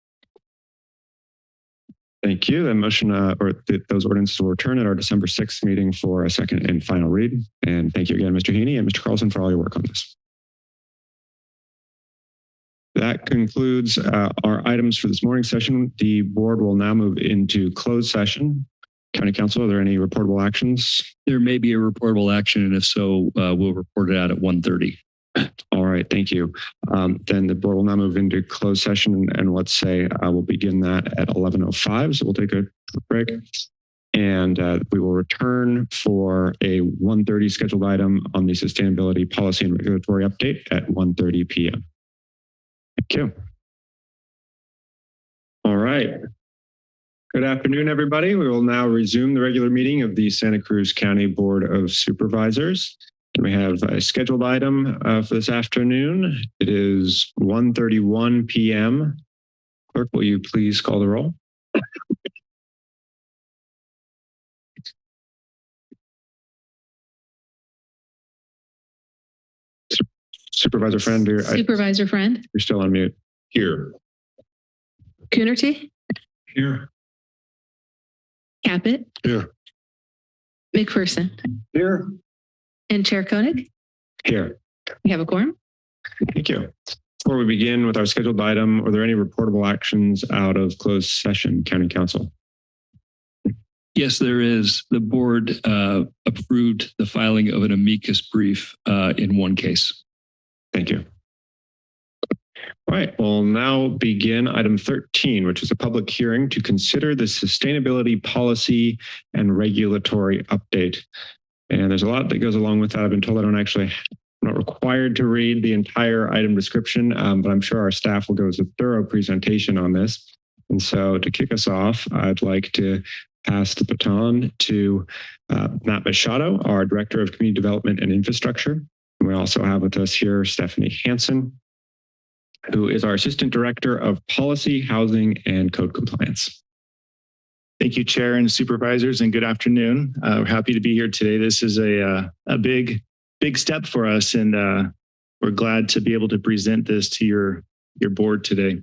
Thank you. The motion uh, or th- those ordinances will return at our December 6th meeting for a second and final read. And thank you again, Mr. Heaney and Mr. Carlson for all your work on this. That concludes uh, our items for this morning session. The board will now move into closed session. County Counsel, are there any reportable actions? There may be a reportable action, and if so, uh, we'll report it out at 1:30. Right, thank you. Um, then the board will now move into closed session and, let's say I will begin that at 11.05. So we'll take a break and uh, we will return for a 1.30 scheduled item on the sustainability policy and regulatory update at 1.30 p.m. Thank you. All right. Good afternoon, everybody. We will now resume the regular meeting of the Santa Cruz County Board of Supervisors. We have a scheduled item uh, for this afternoon. It is 1.31 p.m. Clerk, will you please call the roll? Supervisor Friend, you're, I- Supervisor Friend, you're still on mute. Here. Coonerty, Here. Caput. Here. McPherson. Here. And Chair Koenig. Here. We have a quorum. Thank you. Before we begin with our scheduled item, are there any reportable actions out of closed session, County Counsel? Yes, there is. The board uh, approved the filing of an amicus brief uh, in one case. Thank you. All right, we'll now begin item 13, which is a public hearing to consider the sustainability policy and regulatory update. And there's a lot that goes along with that. I've been told I don't actually, I'm not required to read the entire item description, um, but I'm sure our staff will go as a thorough presentation on this. And so to kick us off, I'd like to pass the baton to uh, Matt Machado, our Director of Community Development and Infrastructure. And we also have with us here Stephanie Hansen, who is our Assistant Director of Policy, Housing, and Code Compliance. Thank you, Chair and Supervisors, and good afternoon. Uh, we're happy to be here today. This is a uh, a big big step for us, and uh, we're glad to be able to present this to your your board today.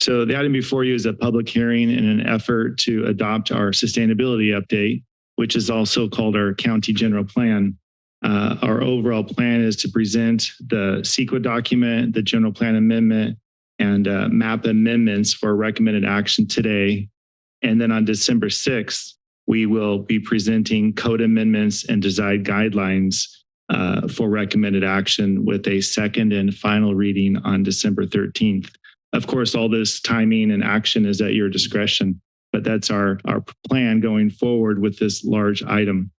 So the item before you is a public hearing in an effort to adopt our sustainability update, which is also called our county general plan. Uh, our overall plan is to present the CEQA document, the general plan amendment, and uh, map amendments for recommended action today. And then on December 6th, we will be presenting code amendments and design guidelines uh, for recommended action with a second and final reading on December 13th. Of course, all this timing and action is at your discretion, but that's our, our plan going forward with this large item.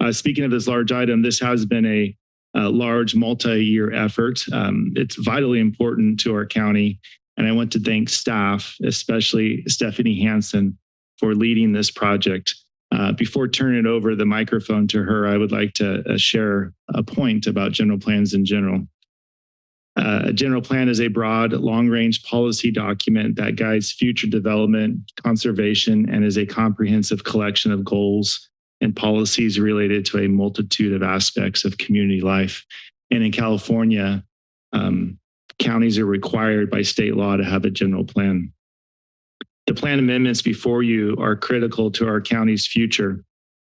Uh, speaking of this large item, this has been a, a large multi-year effort. Um, it's vitally important to our county. And I want to thank staff, especially Stephanie Hansen, for leading this project. Uh, before turning over the microphone to her, I would like to uh, share a point about general plans in general. Uh, a general plan is a broad, long-range policy document that guides future development, conservation, and is a comprehensive collection of goals and policies related to a multitude of aspects of community life. And in California, um, counties are required by state law to have a general plan. The plan amendments before you are critical to our county's future.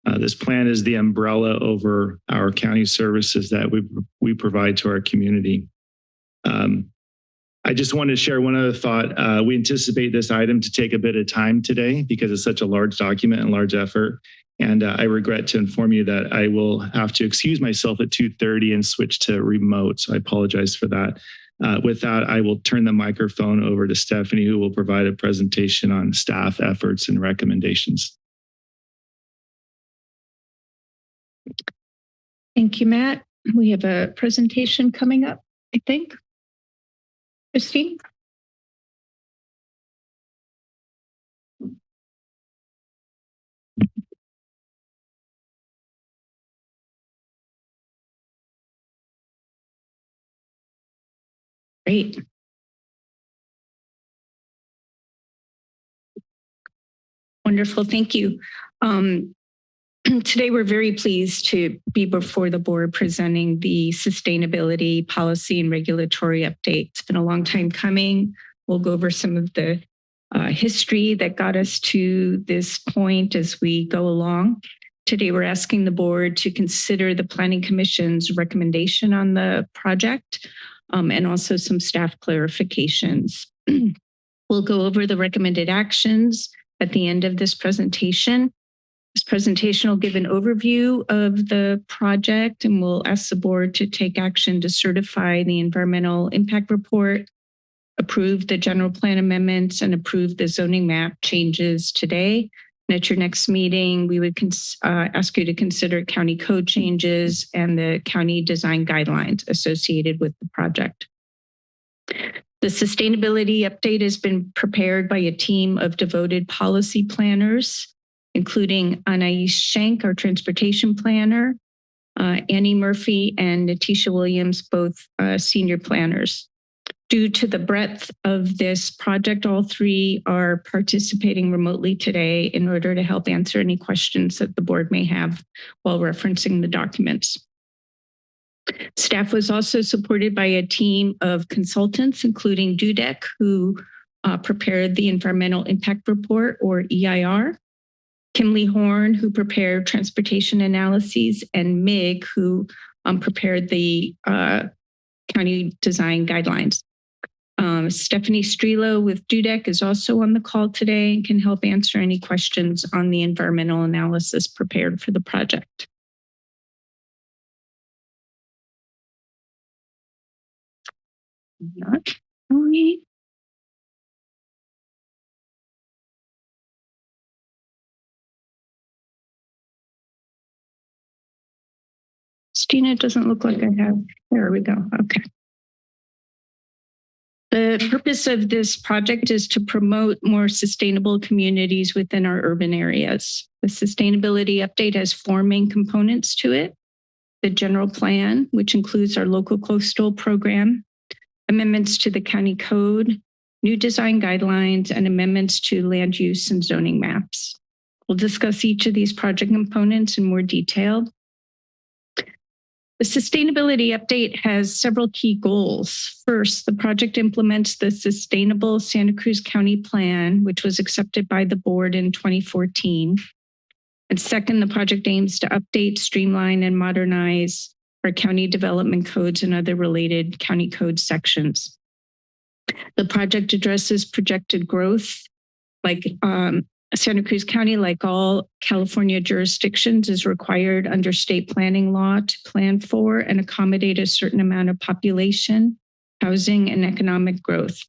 Uh, this plan is the umbrella over our county services that we, we provide to our community. Um, I just wanted to share one other thought. Uh, we anticipate this item to take a bit of time today because it's such a large document and large effort. And uh, I regret to inform you that I will have to excuse myself at 2.30 and switch to remote. So I apologize for that. Uh, with that, I will turn the microphone over to Stephanie, who will provide a presentation on staff efforts and recommendations. Thank you, Matt. We have a presentation coming up, I think. Christine? Great. Wonderful. Thank you. Um, [clears throat] today, we're very pleased to be before the board presenting the sustainability policy and regulatory update. It's been a long time coming. We'll go over some of the uh, history that got us to this point as we go along. Today, we're asking the board to consider the Planning Commission's recommendation on the project um, and also some staff clarifications. [clears throat] we'll go over the recommended actions at the end of this presentation. This presentation will give an overview of the project and we'll ask the board to take action to certify the environmental impact report, approve the general plan amendments and approve the zoning map changes today. And at your next meeting, we would uh, ask you to consider county code changes and the county design guidelines associated with the project. The sustainability update has been prepared by a team of devoted policy planners, including Anais Shank, our transportation planner, uh, Annie Murphy and Natisha Williams, both uh, senior planners. Due to the breadth of this project, all three are participating remotely today in order to help answer any questions that the board may have while referencing the documents. Staff was also supported by a team of consultants, including Dudek, who uh, prepared the Environmental Impact Report, or EIR, Kimley Horn, who prepared transportation analyses, and MIG, who um, prepared the uh, county design guidelines. Um, Stephanie Strelo with Dudek is also on the call today and can help answer any questions on the environmental analysis prepared for the project. Not. Stina, it doesn't look like I have. There we go. Okay. The purpose of this project is to promote more sustainable communities within our urban areas. The sustainability update has four main components to it. The general plan, which includes our local coastal program, amendments to the county code, new design guidelines, and amendments to land use and zoning maps. We'll discuss each of these project components in more detail the sustainability update has several key goals. First, the project implements the Sustainable Santa Cruz County Plan, which was accepted by the board in 2014. And second, the project aims to update, streamline, and modernize our county development codes and other related county code sections. The project addresses projected growth like um, Santa Cruz County, like all California jurisdictions, is required under state planning law to plan for and accommodate a certain amount of population, housing, and economic growth.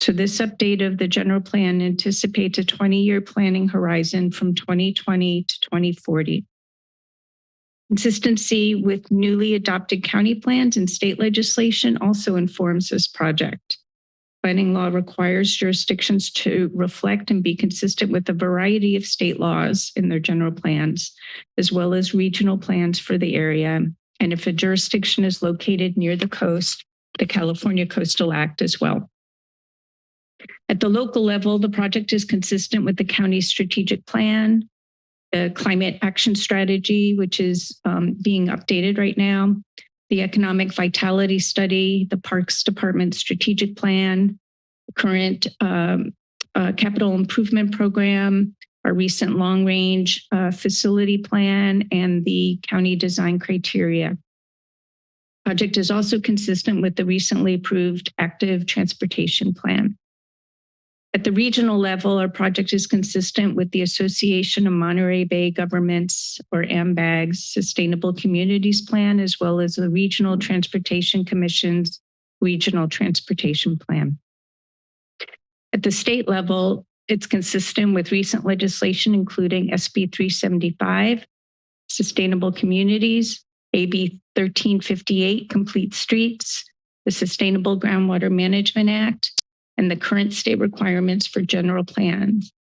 So this update of the general plan anticipates a 20-year planning horizon from 2020 to 2040. Consistency with newly adopted county plans and state legislation also informs this project. Planning law requires jurisdictions to reflect and be consistent with a variety of state laws in their general plans, as well as regional plans for the area. And if a jurisdiction is located near the coast, the California Coastal Act as well. At the local level, the project is consistent with the county's strategic plan, the climate action strategy, which is um, being updated right now, the economic vitality study, the Parks Department strategic plan, current um, uh, capital improvement program, our recent long range uh, facility plan, and the county design criteria. Project is also consistent with the recently approved active transportation plan. At the regional level, our project is consistent with the Association of Monterey Bay Governments, or AMBAG's Sustainable Communities Plan, as well as the Regional Transportation Commission's Regional Transportation Plan. At the state level, it's consistent with recent legislation, including SB 375, Sustainable Communities, AB 1358, Complete Streets, the Sustainable Groundwater Management Act, and the current state requirements for general plans.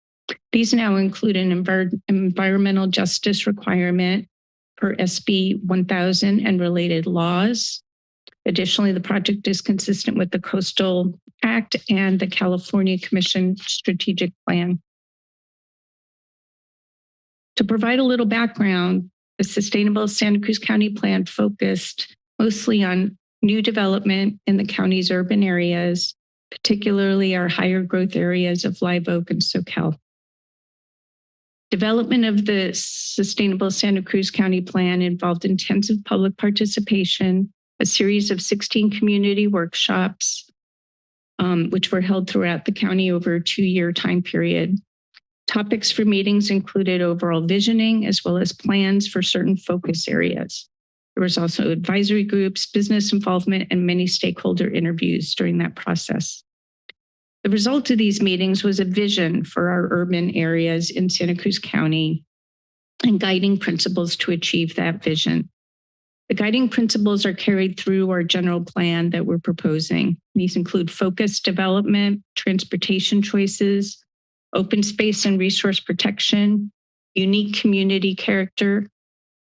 These now include an envir environmental justice requirement per SB 1000 and related laws. Additionally, the project is consistent with the Coastal Act and the California Commission Strategic Plan. To provide a little background, the Sustainable Santa Cruz County Plan focused mostly on new development in the county's urban areas particularly our higher growth areas of Live Oak and Soquel. Development of the Sustainable Santa Cruz County Plan involved intensive public participation, a series of 16 community workshops, um, which were held throughout the county over a two-year time period. Topics for meetings included overall visioning as well as plans for certain focus areas. There was also advisory groups, business involvement, and many stakeholder interviews during that process. The result of these meetings was a vision for our urban areas in Santa Cruz County and guiding principles to achieve that vision. The guiding principles are carried through our general plan that we're proposing. These include focused development, transportation choices, open space and resource protection, unique community character,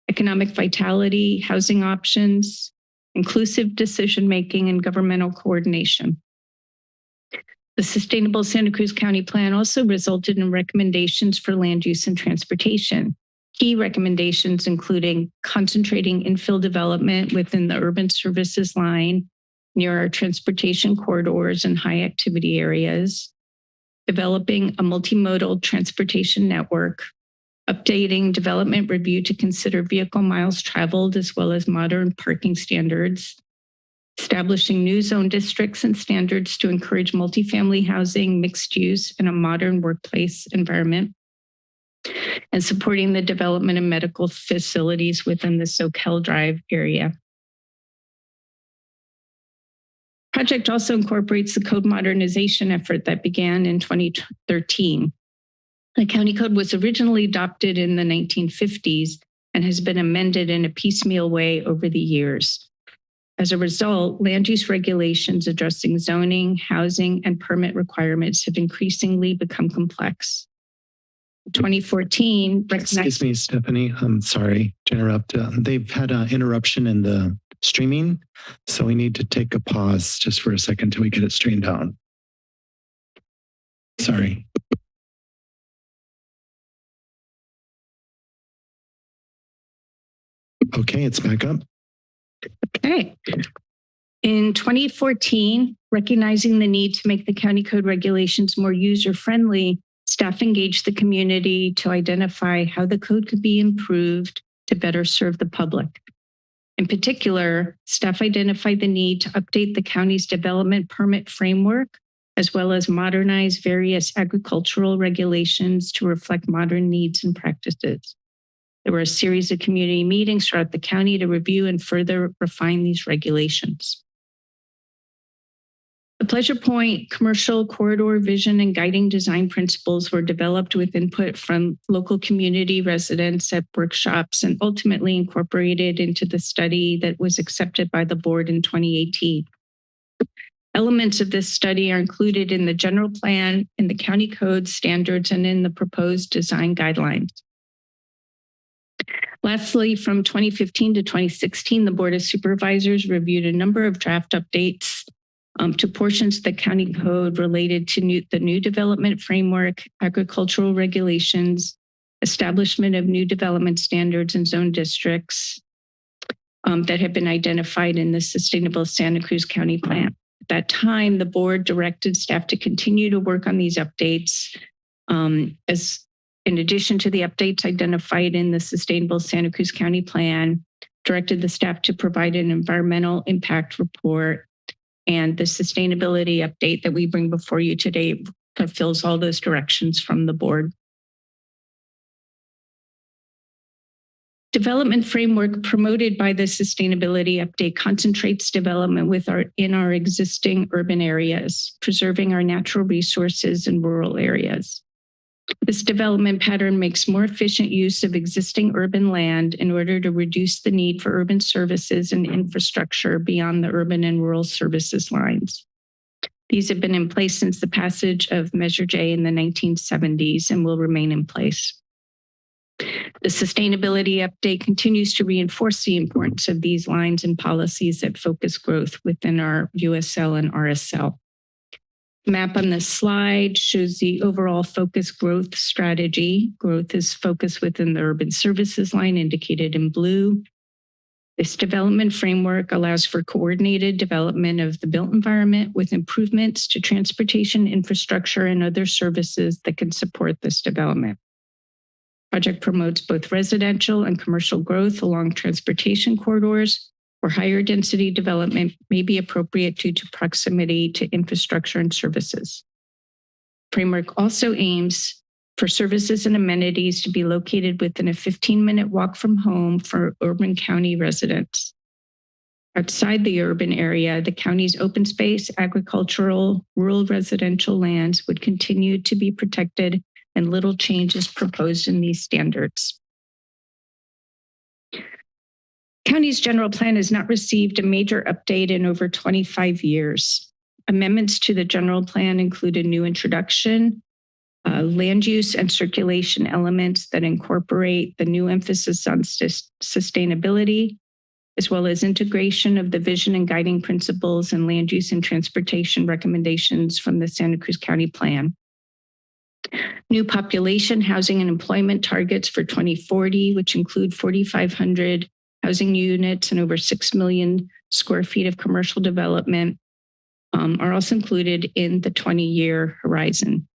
economic vitality, housing options, inclusive decision-making, and governmental coordination. The Sustainable Santa Cruz County Plan also resulted in recommendations for land use and transportation. Key recommendations including concentrating infill development within the urban services line near our transportation corridors and high activity areas, developing a multimodal transportation network, updating development review to consider vehicle miles traveled as well as modern parking standards, establishing new zone districts and standards to encourage multifamily housing, mixed use, and a modern workplace environment, and supporting the development of medical facilities within the Soquel Drive area. Project also incorporates the code modernization effort that began in 2013. The county code was originally adopted in the 1950s and has been amended in a piecemeal way over the years. As a result, land use regulations addressing zoning, housing, and permit requirements have increasingly become complex. 2014 Excuse me, Stephanie. I'm sorry to interrupt. Uh, they've had an interruption in the streaming, so we need to take a pause just for a second till we get it streamed on. Sorry. Okay, it's back up. Okay. In 2014, recognizing the need to make the county code regulations more user-friendly, staff engaged the community to identify how the code could be improved to better serve the public. In particular, staff identified the need to update the county's development permit framework, as well as modernize various agricultural regulations to reflect modern needs and practices. There were a series of community meetings throughout the county to review and further refine these regulations. The Pleasure Point commercial corridor vision and guiding design principles were developed with input from local community residents at workshops and ultimately incorporated into the study that was accepted by the board in 2018. Elements of this study are included in the general plan, in the county code standards, and in the proposed design guidelines. Lastly, from 2015 to 2016, the Board of Supervisors reviewed a number of draft updates um, to portions of the county code related to new, the new development framework, agricultural regulations, establishment of new development standards and zone districts um, that have been identified in the Sustainable Santa Cruz County Plan. At that time, the board directed staff to continue to work on these updates um, as in addition to the updates identified in the Sustainable Santa Cruz County Plan, directed the staff to provide an environmental impact report and the sustainability update that we bring before you today fulfills all those directions from the board. Development framework promoted by the sustainability update concentrates development with our in our existing urban areas, preserving our natural resources in rural areas. This development pattern makes more efficient use of existing urban land in order to reduce the need for urban services and infrastructure beyond the urban and rural services lines. These have been in place since the passage of Measure J in the 1970s and will remain in place. The sustainability update continues to reinforce the importance of these lines and policies that focus growth within our USL and RSL map on this slide shows the overall focus growth strategy. Growth is focused within the urban services line indicated in blue. This development framework allows for coordinated development of the built environment with improvements to transportation infrastructure and other services that can support this development. Project promotes both residential and commercial growth along transportation corridors where higher density development may be appropriate due to proximity to infrastructure and services. Framework also aims for services and amenities to be located within a 15-minute walk from home for urban county residents. Outside the urban area, the county's open space, agricultural, rural residential lands would continue to be protected and little change is proposed in these standards. County's general plan has not received a major update in over 25 years. Amendments to the general plan include a new introduction, uh, land use and circulation elements that incorporate the new emphasis on sustainability, as well as integration of the vision and guiding principles and land use and transportation recommendations from the Santa Cruz County Plan. New population, housing, and employment targets for 2040, which include 4,500 housing units and over 6 million square feet of commercial development, um, are also included in the 20 year horizon.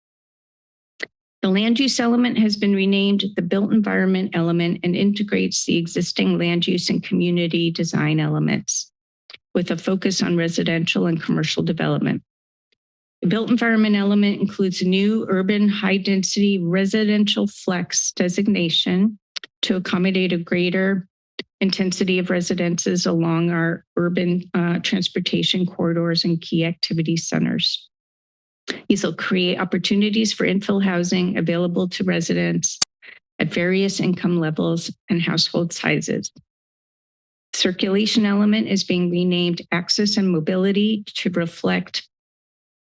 The land use element has been renamed the built environment element and integrates the existing land use and community design elements with a focus on residential and commercial development. The built environment element includes a new urban high density residential flex designation to accommodate a greater intensity of residences along our urban uh, transportation corridors and key activity centers. These will create opportunities for infill housing available to residents at various income levels and household sizes. Circulation element is being renamed access and mobility to reflect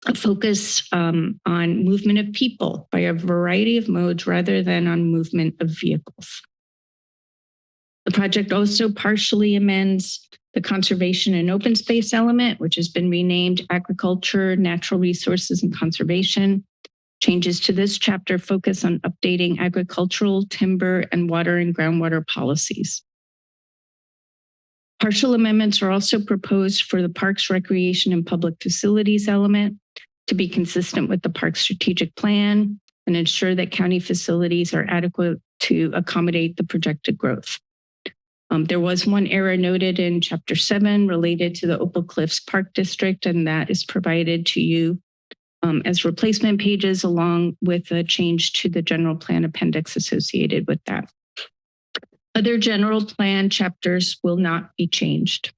a focus um, on movement of people by a variety of modes rather than on movement of vehicles. The project also partially amends the conservation and open space element, which has been renamed agriculture, natural resources and conservation. Changes to this chapter focus on updating agricultural, timber, and water and groundwater policies. Partial amendments are also proposed for the Parks, Recreation, and Public Facilities element to be consistent with the park strategic plan and ensure that county facilities are adequate to accommodate the projected growth. Um, there was one error noted in chapter seven related to the Opal Cliffs Park District, and that is provided to you um, as replacement pages along with a change to the general plan appendix associated with that. Other general plan chapters will not be changed.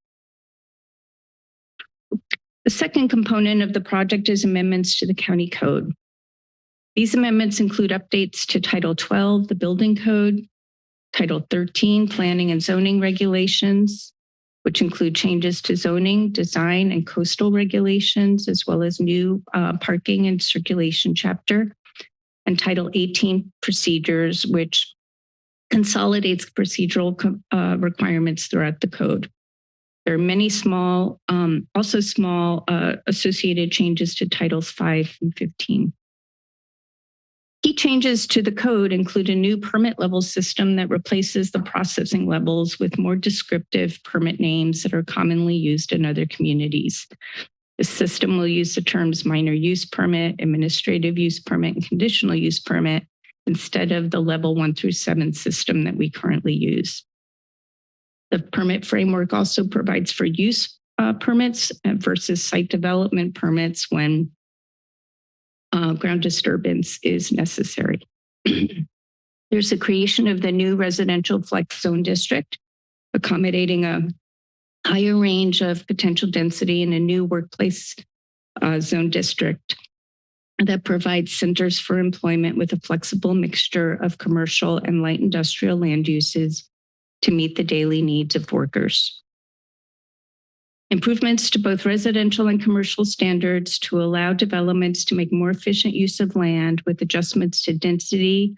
The second component of the project is amendments to the county code. These amendments include updates to Title 12, the building code, Title 13, planning and zoning regulations, which include changes to zoning, design, and coastal regulations, as well as new uh, parking and circulation chapter, and Title 18 procedures, which consolidates procedural uh, requirements throughout the code. There are many small, um, also small uh, associated changes to Titles 5 and 15. Key changes to the code include a new permit level system that replaces the processing levels with more descriptive permit names that are commonly used in other communities. The system will use the terms minor use permit, administrative use permit, and conditional use permit instead of the level one through seven system that we currently use. The permit framework also provides for use uh, permits versus site development permits when uh, ground disturbance is necessary. [clears throat] There's the creation of the new residential flex zone district, accommodating a higher range of potential density in a new workplace uh, zone district that provides centers for employment with a flexible mixture of commercial and light industrial land uses to meet the daily needs of workers. Improvements to both residential and commercial standards to allow developments to make more efficient use of land with adjustments to density,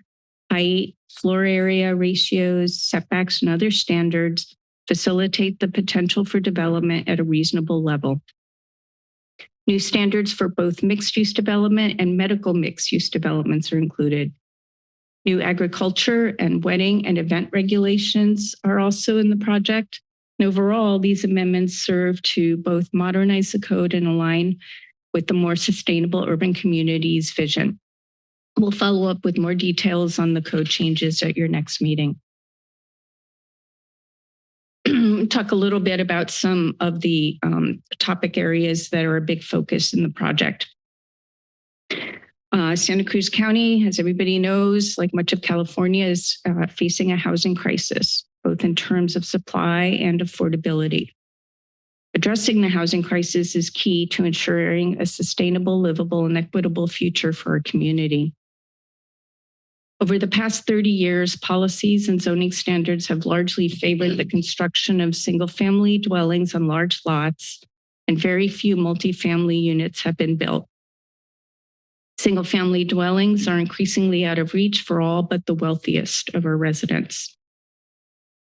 height, floor area ratios, setbacks, and other standards facilitate the potential for development at a reasonable level. New standards for both mixed use development and medical mixed use developments are included. New agriculture and wedding and event regulations are also in the project And overall, these amendments serve to both modernize the code and align with the more sustainable urban communities vision. We'll follow up with more details on the code changes at your next meeting. [clears throat] Talk a little bit about some of the um, topic areas that are a big focus in the project. Uh, Santa Cruz County, as everybody knows, like much of California, is uh, facing a housing crisis, both in terms of supply and affordability. Addressing the housing crisis is key to ensuring a sustainable, livable, and equitable future for our community. Over the past 30 years, policies and zoning standards have largely favored the construction of single-family dwellings on large lots, and very few multifamily units have been built. Single-family dwellings are increasingly out of reach for all but the wealthiest of our residents.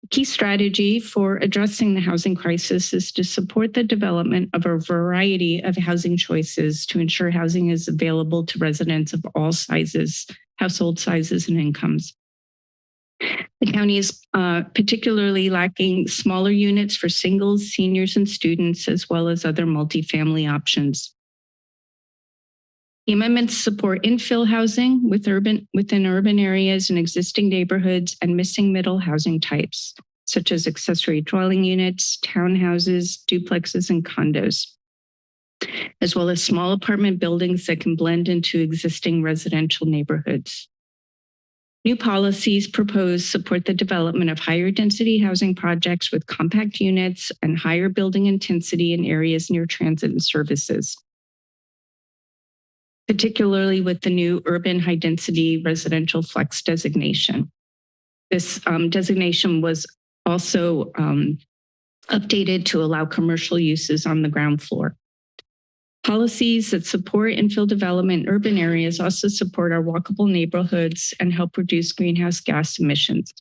Key strategy for addressing the housing crisis is to support the development of a variety of housing choices to ensure housing is available to residents of all sizes, household sizes, and incomes. The county is uh, particularly lacking smaller units for singles, seniors, and students, as well as other multifamily options. The amendments support infill housing with urban, within urban areas and existing neighborhoods and missing middle housing types, such as accessory dwelling units, townhouses, duplexes, and condos, as well as small apartment buildings that can blend into existing residential neighborhoods. New policies proposed support the development of higher density housing projects with compact units and higher building intensity in areas near transit and services particularly with the new urban high density residential flex designation. This um, designation was also um, updated to allow commercial uses on the ground floor. Policies that support infill development in urban areas also support our walkable neighborhoods and help reduce greenhouse gas emissions.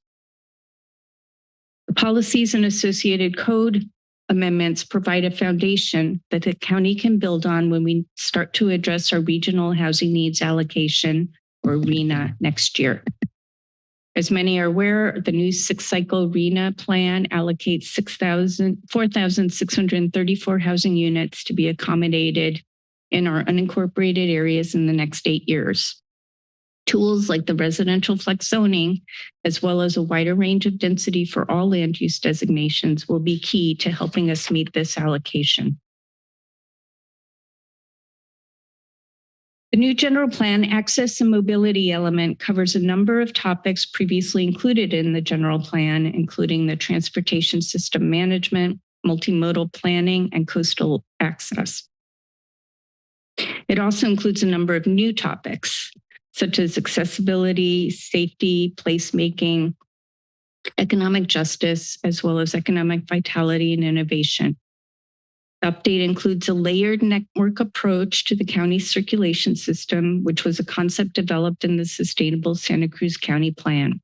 The policies and associated code amendments provide a foundation that the county can build on when we start to address our regional housing needs allocation or RHNA next year. As many are aware, the new six cycle RHNA plan allocates 4,634 housing units to be accommodated in our unincorporated areas in the next eight years. Tools like the residential flex zoning, as well as a wider range of density for all land use designations will be key to helping us meet this allocation. The new general plan access and mobility element covers a number of topics previously included in the general plan, including the transportation system management, multimodal planning, and coastal access. It also includes a number of new topics, such as accessibility, safety, placemaking, economic justice, as well as economic vitality and innovation. The update includes a layered network approach to the county circulation system, which was a concept developed in the Sustainable Santa Cruz County Plan.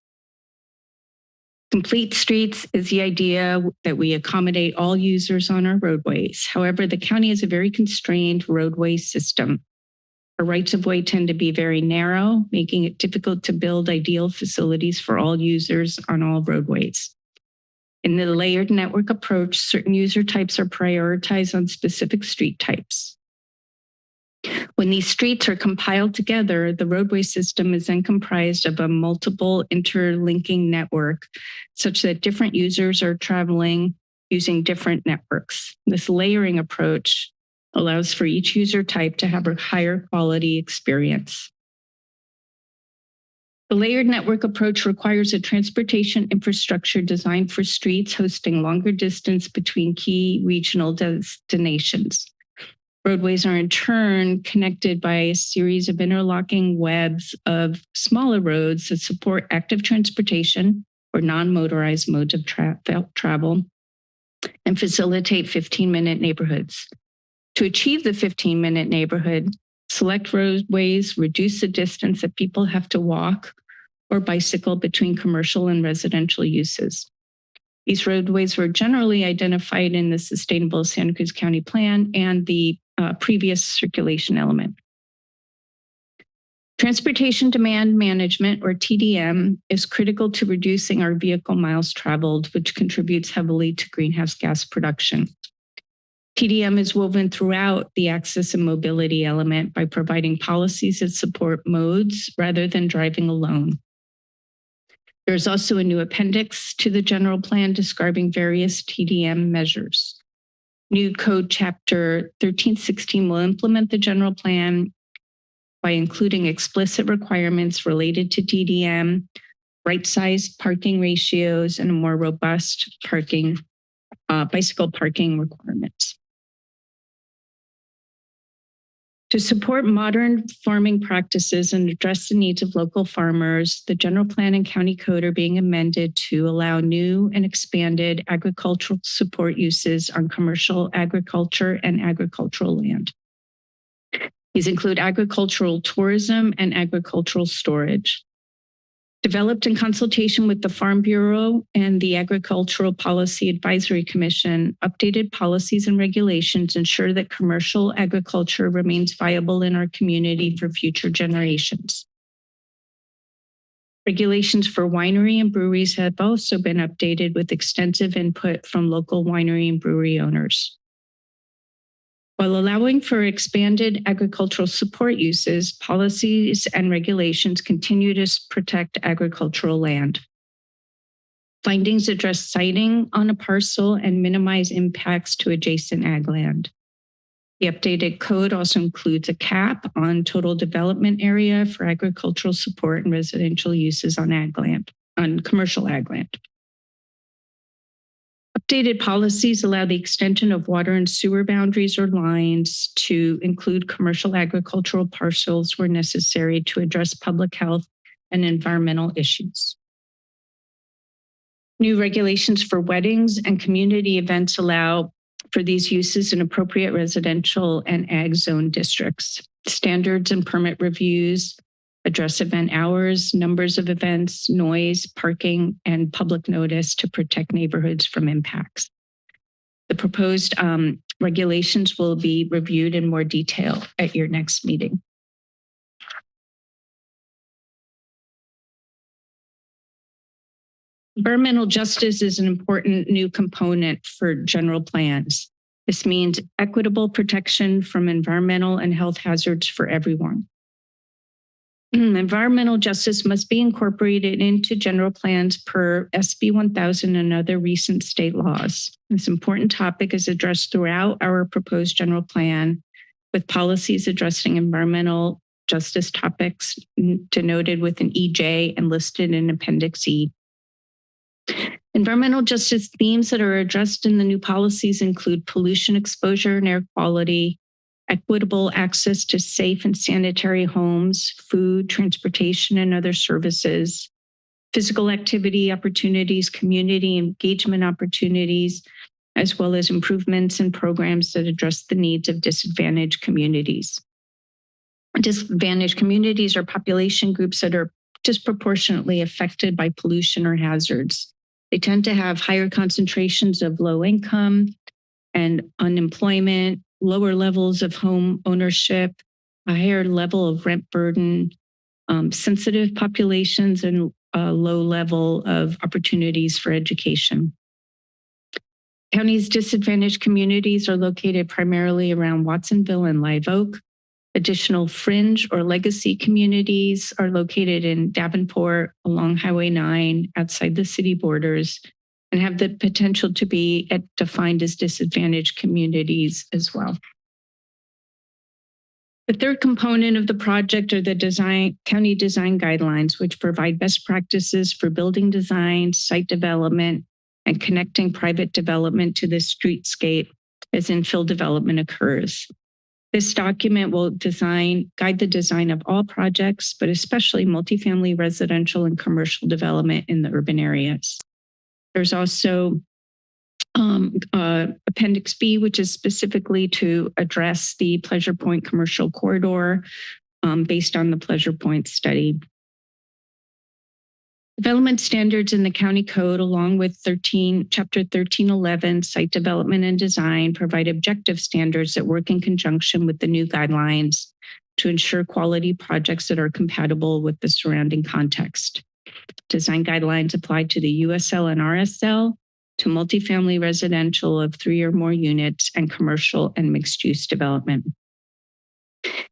Complete streets is the idea that we accommodate all users on our roadways. However, the county has a very constrained roadway system. Our rights of way tend to be very narrow, making it difficult to build ideal facilities for all users on all roadways. In the layered network approach, certain user types are prioritized on specific street types. When these streets are compiled together, the roadway system is then comprised of a multiple interlinking network such that different users are traveling using different networks. This layering approach allows for each user type to have a higher quality experience. The layered network approach requires a transportation infrastructure designed for streets hosting longer distance between key regional destinations. Roadways are in turn connected by a series of interlocking webs of smaller roads that support active transportation or non-motorized modes of tra travel and facilitate 15 minute neighborhoods. To achieve the 15 minute neighborhood, select roadways reduce the distance that people have to walk or bicycle between commercial and residential uses. These roadways were generally identified in the Sustainable Santa Cruz County Plan and the uh, previous circulation element. Transportation demand management, or TDM, is critical to reducing our vehicle miles traveled, which contributes heavily to greenhouse gas production. TDM is woven throughout the access and mobility element by providing policies that support modes rather than driving alone. There's also a new appendix to the general plan describing various TDM measures. New code chapter 1316 will implement the general plan by including explicit requirements related to TDM, right-sized parking ratios, and a more robust parking, uh, bicycle parking requirements. To support modern farming practices and address the needs of local farmers, the general plan and county code are being amended to allow new and expanded agricultural support uses on commercial agriculture and agricultural land. These include agricultural tourism and agricultural storage. Developed in consultation with the Farm Bureau and the Agricultural Policy Advisory Commission, updated policies and regulations ensure that commercial agriculture remains viable in our community for future generations. Regulations for winery and breweries have also been updated with extensive input from local winery and brewery owners. While allowing for expanded agricultural support uses, policies and regulations continue to protect agricultural land. Findings address siting on a parcel and minimize impacts to adjacent ag land. The updated code also includes a cap on total development area for agricultural support and residential uses on ag land, on commercial ag land. Updated policies allow the extension of water and sewer boundaries or lines to include commercial agricultural parcels where necessary to address public health and environmental issues. New regulations for weddings and community events allow for these uses in appropriate residential and ag zone districts. Standards and permit reviews address event hours, numbers of events, noise, parking, and public notice to protect neighborhoods from impacts. The proposed um, regulations will be reviewed in more detail at your next meeting. Environmental justice is an important new component for general plans. This means equitable protection from environmental and health hazards for everyone. Mm, environmental justice must be incorporated into general plans per SB 1000 and other recent state laws. This important topic is addressed throughout our proposed general plan with policies addressing environmental justice topics denoted with an EJ and listed in Appendix E. Environmental justice themes that are addressed in the new policies include pollution exposure and air quality, equitable access to safe and sanitary homes, food, transportation, and other services, physical activity opportunities, community engagement opportunities, as well as improvements and programs that address the needs of disadvantaged communities. Disadvantaged communities are population groups that are disproportionately affected by pollution or hazards. They tend to have higher concentrations of low income and unemployment, lower levels of home ownership, a higher level of rent burden, um, sensitive populations, and a low level of opportunities for education. County's disadvantaged communities are located primarily around Watsonville and Live Oak. Additional fringe or legacy communities are located in Davenport along Highway 9 outside the city borders and have the potential to be defined as disadvantaged communities as well. The third component of the project are the design county design guidelines, which provide best practices for building design, site development, and connecting private development to the streetscape as infill development occurs. This document will design, guide the design of all projects, but especially multifamily residential and commercial development in the urban areas. There's also um, uh, Appendix B, which is specifically to address the Pleasure Point commercial corridor um, based on the Pleasure Point study. Development standards in the county code, along with 13, chapter 1311, site development and design, provide objective standards that work in conjunction with the new guidelines to ensure quality projects that are compatible with the surrounding context. Design guidelines apply to the USL and RSL, to multifamily residential of three or more units, and commercial and mixed-use development.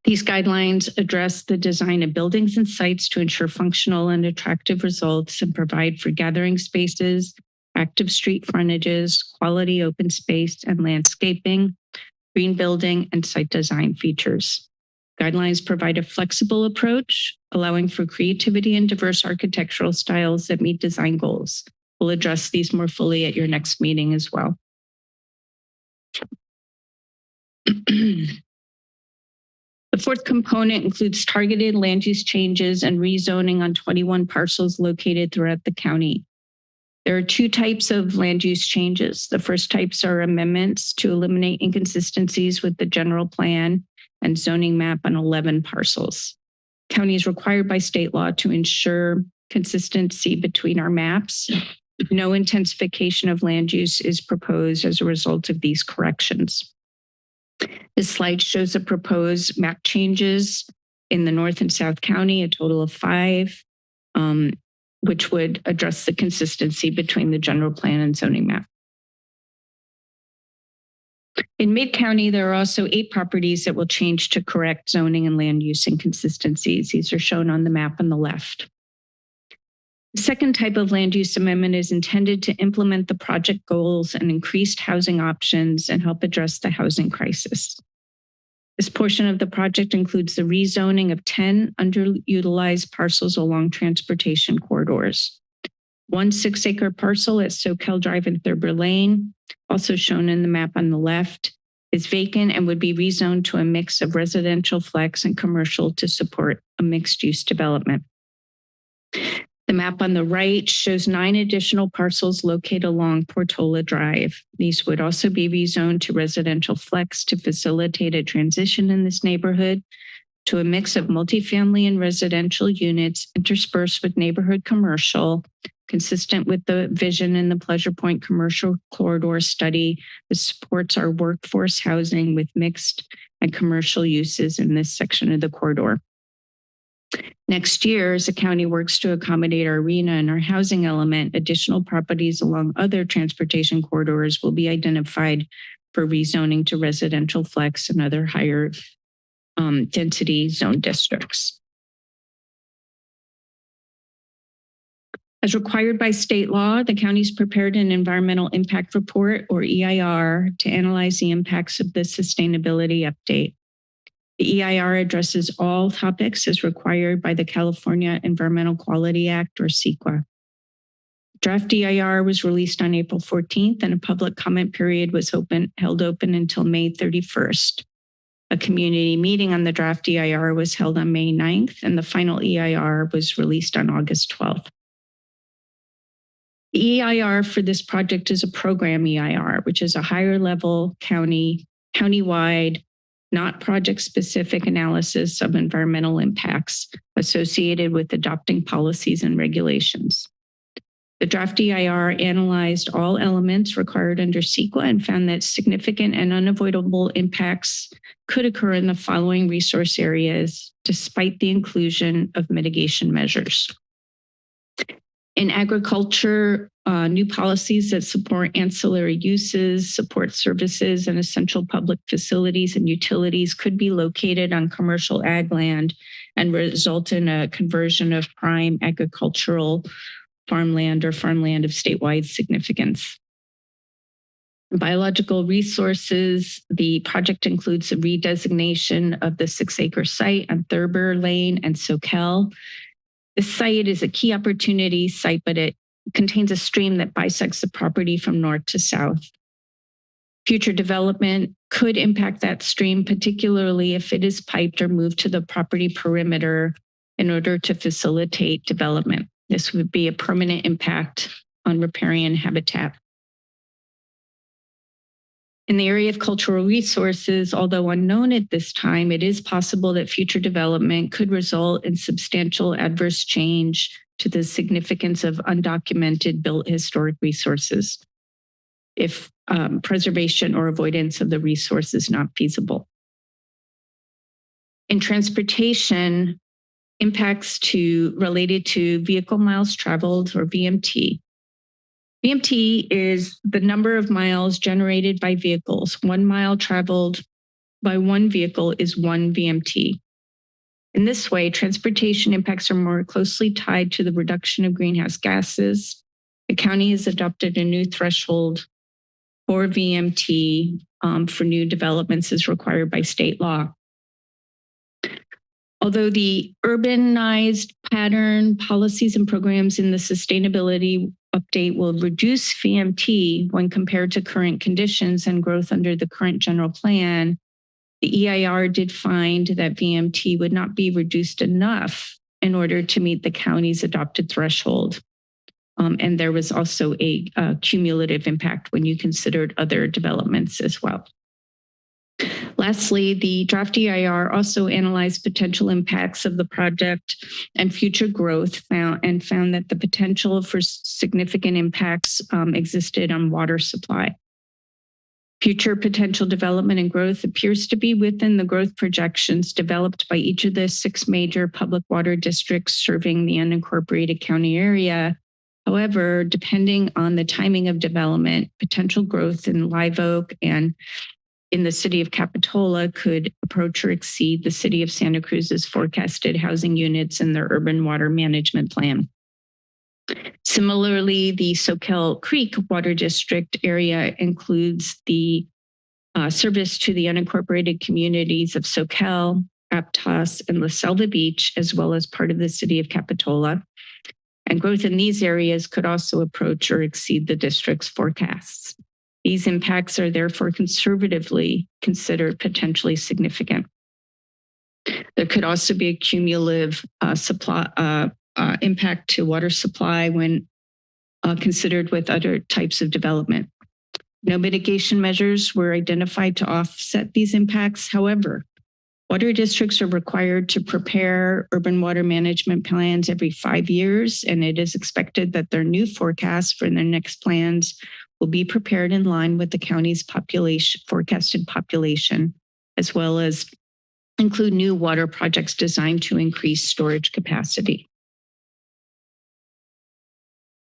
These guidelines address the design of buildings and sites to ensure functional and attractive results and provide for gathering spaces, active street frontages, quality open space and landscaping, green building, and site design features. Guidelines provide a flexible approach, allowing for creativity and diverse architectural styles that meet design goals. We'll address these more fully at your next meeting as well. [clears throat] The fourth component includes targeted land use changes and rezoning on 21 parcels located throughout the county. There are two types of land use changes. The first types are amendments to eliminate inconsistencies with the general plan and zoning map on 11 parcels. County is required by state law to ensure consistency between our maps. No intensification of land use is proposed as a result of these corrections. This slide shows the proposed map changes in the North and South County, a total of five, um, which would address the consistency between the general plan and zoning map. In Mid County, there are also eight properties that will change to correct zoning and land use inconsistencies. These are shown on the map on the left. The second type of land use amendment is intended to implement the project goals and increased housing options and help address the housing crisis. This portion of the project includes the rezoning of 10 underutilized parcels along transportation corridors. One six acre parcel at Soquel Drive and Thurber Lane, also shown in the map on the left, is vacant and would be rezoned to a mix of residential flex and commercial to support a mixed use development. The map on the right shows nine additional parcels located along Portola Drive. These would also be rezoned to residential flex to facilitate a transition in this neighborhood to a mix of multifamily and residential units interspersed with neighborhood commercial, consistent with the vision in the Pleasure Point Commercial Corridor Study that supports our workforce housing with mixed and commercial uses in this section of the corridor. Next year, as the county works to accommodate our arena and our housing element, additional properties along other transportation corridors will be identified for rezoning to residential flex and other higher um, density zone districts. As required by state law, the county's prepared an environmental impact report or EIR to analyze the impacts of the sustainability update. The EIR addresses all topics as required by the California Environmental Quality Act or CEQA. Draft EIR was released on April 14th and a public comment period was open, held open until May 31st. A community meeting on the draft EIR was held on May 9th and the final EIR was released on August 12th. The EIR for this project is a program EIR, which is a higher level county, countywide not project-specific analysis of environmental impacts associated with adopting policies and regulations. The draft EIR analyzed all elements required under CEQA and found that significant and unavoidable impacts could occur in the following resource areas despite the inclusion of mitigation measures. In agriculture, uh, new policies that support ancillary uses, support services, and essential public facilities and utilities could be located on commercial ag land and result in a conversion of prime agricultural farmland or farmland of statewide significance. Biological resources, the project includes a redesignation of the six acre site on Thurber Lane and Soquel the site is a key opportunity site, but it contains a stream that bisects the property from north to south. Future development could impact that stream, particularly if it is piped or moved to the property perimeter in order to facilitate development. This would be a permanent impact on riparian habitat. In the area of cultural resources, although unknown at this time, it is possible that future development could result in substantial adverse change to the significance of undocumented built historic resources if um, preservation or avoidance of the resource is not feasible. In transportation, impacts to related to vehicle miles traveled or VMT. VMT is the number of miles generated by vehicles. One mile traveled by one vehicle is one VMT. In this way, transportation impacts are more closely tied to the reduction of greenhouse gases. The county has adopted a new threshold for VMT um, for new developments as required by state law. Although the urbanized pattern policies and programs in the sustainability update will reduce VMT when compared to current conditions and growth under the current general plan, the EIR did find that VMT would not be reduced enough in order to meet the county's adopted threshold. Um, and there was also a, a cumulative impact when you considered other developments as well. Lastly, the draft EIR also analyzed potential impacts of the project and future growth found, and found that the potential for significant impacts um, existed on water supply. Future potential development and growth appears to be within the growth projections developed by each of the six major public water districts serving the unincorporated county area. However, depending on the timing of development, potential growth in Live Oak and in the city of Capitola could approach or exceed the city of Santa Cruz's forecasted housing units in their urban water management plan. Similarly, the Soquel Creek Water District area includes the uh, service to the unincorporated communities of Soquel, Aptos, and La Selva Beach, as well as part of the city of Capitola. And growth in these areas could also approach or exceed the district's forecasts. These impacts are therefore conservatively considered potentially significant. There could also be a cumulative uh, supply uh, uh, impact to water supply when uh, considered with other types of development. No mitigation measures were identified to offset these impacts. However, water districts are required to prepare urban water management plans every five years, and it is expected that their new forecasts for their next plans will be prepared in line with the county's population forecasted population, as well as include new water projects designed to increase storage capacity.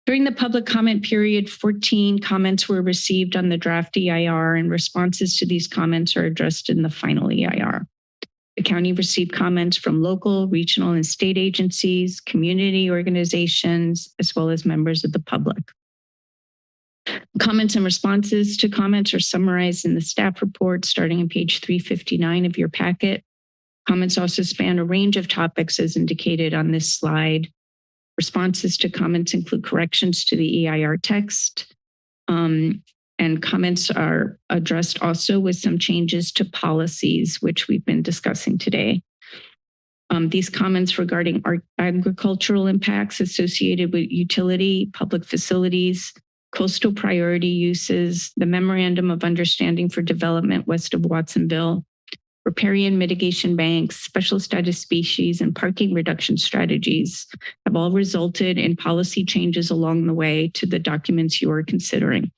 During the public comment period, 14 comments were received on the draft EIR and responses to these comments are addressed in the final EIR. The county received comments from local, regional, and state agencies, community organizations, as well as members of the public. Comments and responses to comments are summarized in the staff report starting on page 359 of your packet. Comments also span a range of topics as indicated on this slide. Responses to comments include corrections to the EIR text. Um, and comments are addressed also with some changes to policies, which we've been discussing today. Um, these comments regarding agricultural impacts associated with utility, public facilities, coastal priority uses, the Memorandum of Understanding for Development west of Watsonville, riparian mitigation banks, special status species, and parking reduction strategies have all resulted in policy changes along the way to the documents you are considering.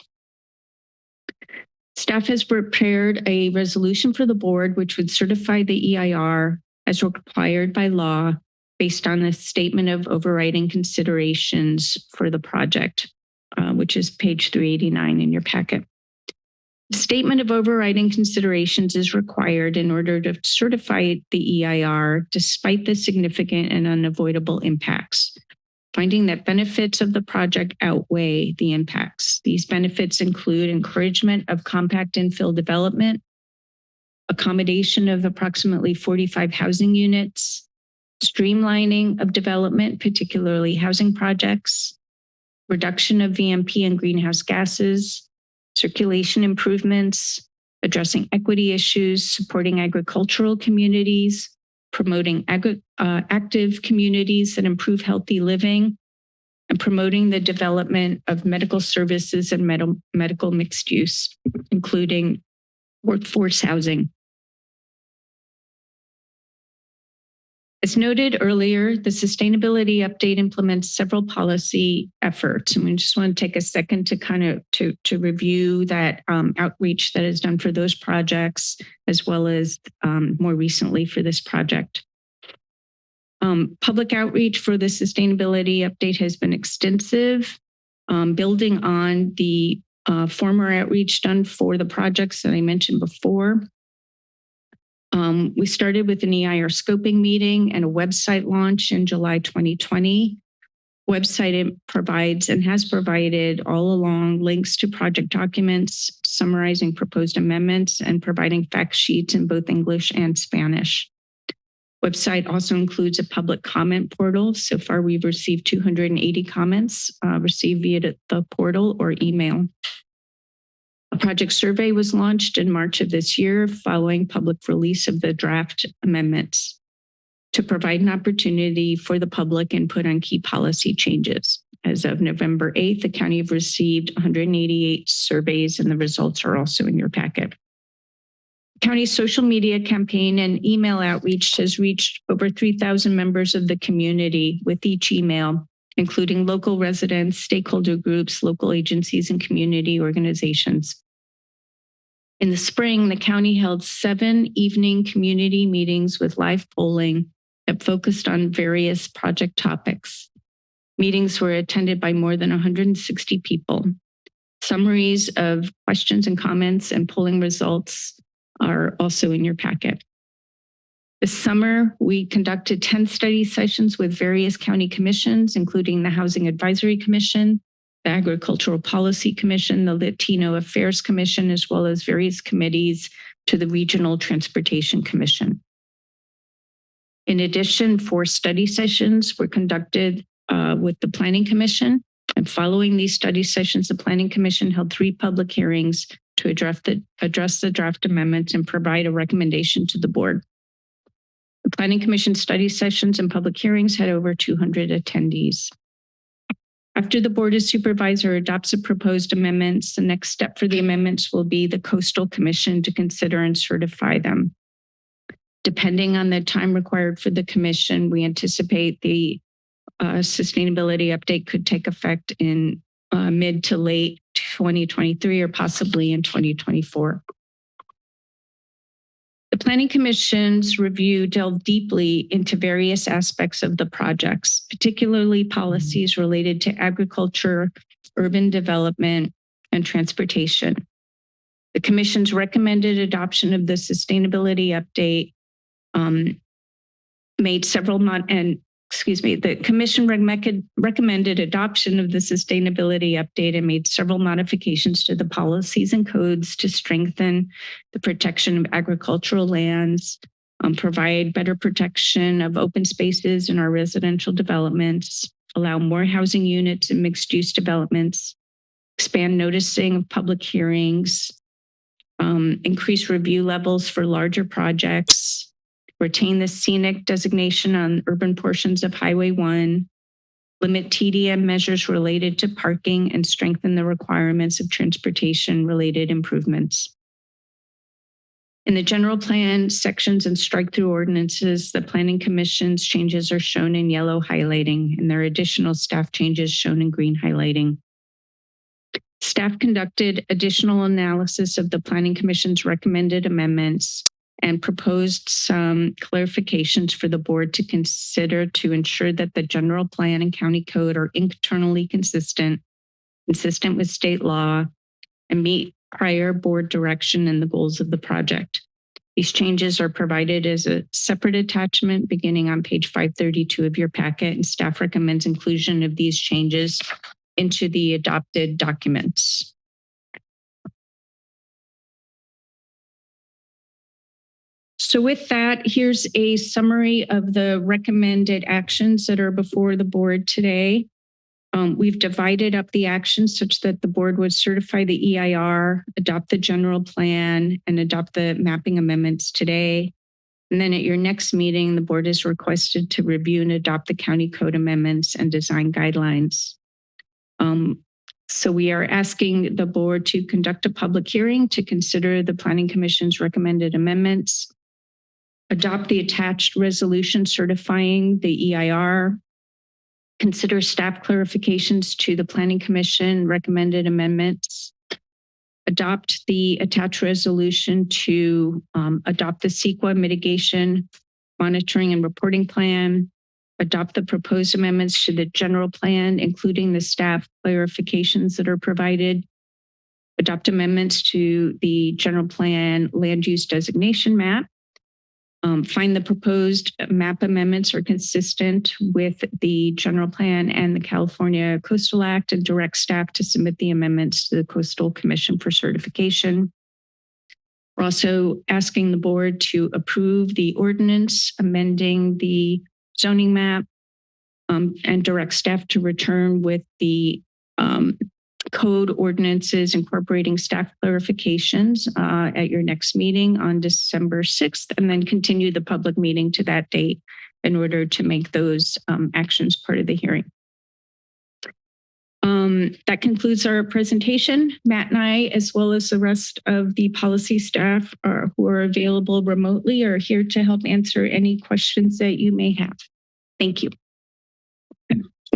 Staff has prepared a resolution for the board which would certify the EIR as required by law based on a statement of overriding considerations for the project which is page 389 in your packet. Statement of overriding considerations is required in order to certify the EIR despite the significant and unavoidable impacts. Finding that benefits of the project outweigh the impacts. These benefits include encouragement of compact infill development, accommodation of approximately 45 housing units, streamlining of development, particularly housing projects, reduction of VMT and greenhouse gases, circulation improvements, addressing equity issues, supporting agricultural communities, promoting uh, active communities that improve healthy living, and promoting the development of medical services and med medical mixed use, including workforce housing. As noted earlier, the sustainability update implements several policy efforts. And we just want to take a second to kind of to, to review that um, outreach that is done for those projects, as well as um, more recently for this project. Um, public outreach for the sustainability update has been extensive, um, building on the uh, former outreach done for the projects that I mentioned before. Um, we started with an EIR scoping meeting and a website launch in July 2020. Website it provides and has provided all along links to project documents, summarizing proposed amendments and providing fact sheets in both English and Spanish. Website also includes a public comment portal. So far, we've received 280 comments uh, received via the portal or email. A project survey was launched in March of this year following public release of the draft amendments to provide an opportunity for the public input on key policy changes. As of November 8th, the county have received 188 surveys and the results are also in your packet. County's social media campaign and email outreach has reached over 3,000 members of the community with each email, including local residents, stakeholder groups, local agencies, and community organizations. In the spring, the county held seven evening community meetings with live polling that focused on various project topics. Meetings were attended by more than 160 people. Summaries of questions and comments and polling results are also in your packet. This summer, we conducted 10 study sessions with various county commissions, including the Housing Advisory Commission, the Agricultural Policy Commission, the Latino Affairs Commission, as well as various committees to the Regional Transportation Commission. In addition, four study sessions were conducted uh, with the Planning Commission. And following these study sessions, the Planning Commission held three public hearings to address the, address the draft amendments and provide a recommendation to the board. The Planning Commission study sessions and public hearings had over 200 attendees. After the Board of Supervisor adopts the proposed amendments, the next step for the amendments will be the Coastal Commission to consider and certify them. Depending on the time required for the commission, we anticipate the uh, sustainability update could take effect in uh, mid to late 2023 or possibly in 2024. The Planning Commission's review delved deeply into various aspects of the projects, particularly policies related to agriculture, urban development, and transportation. The Commission's recommended adoption of the sustainability update um, made several and excuse me, the commission recommended adoption of the sustainability update and made several modifications to the policies and codes to strengthen the protection of agricultural lands, um, provide better protection of open spaces in our residential developments, allow more housing units and mixed use developments, expand noticing of public hearings, um, increase review levels for larger projects, retain the scenic designation on urban portions of Highway 1, limit TDM measures related to parking, and strengthen the requirements of transportation-related improvements. In the general plan sections and strike-through ordinances, the Planning Commission's changes are shown in yellow highlighting, and there are additional staff changes shown in green highlighting. Staff conducted additional analysis of the Planning Commission's recommended amendments and proposed some clarifications for the board to consider to ensure that the general plan and county code are internally consistent, consistent with state law, and meet prior board direction and the goals of the project. These changes are provided as a separate attachment beginning on page 532 of your packet, and staff recommends inclusion of these changes into the adopted documents. So with that, here's a summary of the recommended actions that are before the board today. Um, we've divided up the actions such that the board would certify the EIR, adopt the general plan, and adopt the mapping amendments today. And then at your next meeting, the board is requested to review and adopt the county code amendments and design guidelines. Um, so we are asking the board to conduct a public hearing to consider the Planning Commission's recommended amendments adopt the attached resolution certifying the EIR, consider staff clarifications to the Planning Commission recommended amendments, adopt the attached resolution to um, adopt the CEQA mitigation monitoring and reporting plan, adopt the proposed amendments to the general plan, including the staff clarifications that are provided, adopt amendments to the general plan land use designation map, um, find the proposed map amendments are consistent with the general plan and the California Coastal Act and direct staff to submit the amendments to the Coastal Commission for certification. We're also asking the board to approve the ordinance amending the zoning map um, and direct staff to return with the um, code ordinances incorporating staff clarifications uh, at your next meeting on December 6th, and then continue the public meeting to that date in order to make those um, actions part of the hearing. Um, that concludes our presentation. Matt and I, as well as the rest of the policy staff are, who are available remotely, are here to help answer any questions that you may have. Thank you.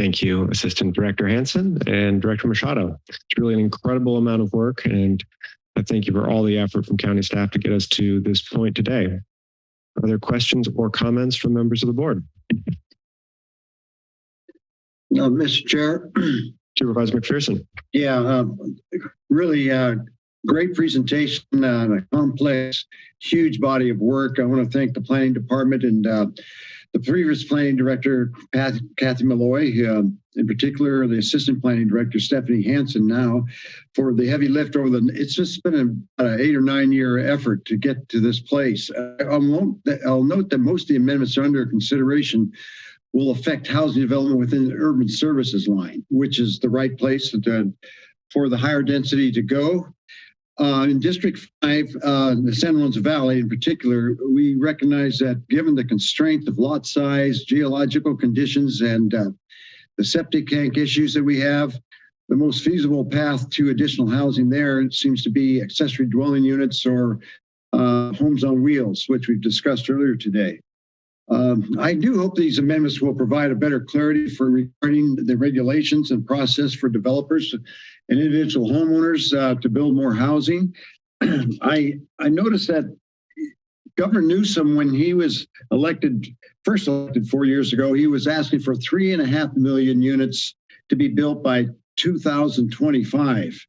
Thank you, Assistant Director Hanson and Director Machado. It's really an incredible amount of work and I thank you for all the effort from county staff to get us to this point today. Are there questions or comments from members of the board? Uh, Mr. Chair, [clears throat] Supervisor McPherson. yeah, um, really uh, great presentation, on a complex, huge body of work. I want to thank the planning department and uh, the previous planning director, Pat- Kathy Molloy, um, in particular, the assistant planning director, Stephanie Hansen now, for the heavy lift over the, it's just been an eight or nine year effort to get to this place. Uh, I'll, note that, I'll note that most of the amendments are under consideration will affect housing development within the urban services line, which is the right place to, for the higher density to go. Uh, in District 5, uh, the San Juan Valley in particular, we recognize that given the constraint of lot size, geological conditions, and uh, the septic tank issues that we have, the most feasible path to additional housing there seems to be accessory dwelling units or uh, homes on wheels, which we've discussed earlier today. Um, I do hope these amendments will provide a better clarity for regarding the regulations and process for developers and individual homeowners uh, to build more housing. [clears throat] I I noticed that Governor Newsom, when he was elected, first elected four years ago, he was asking for three and a half million units to be built by 2025.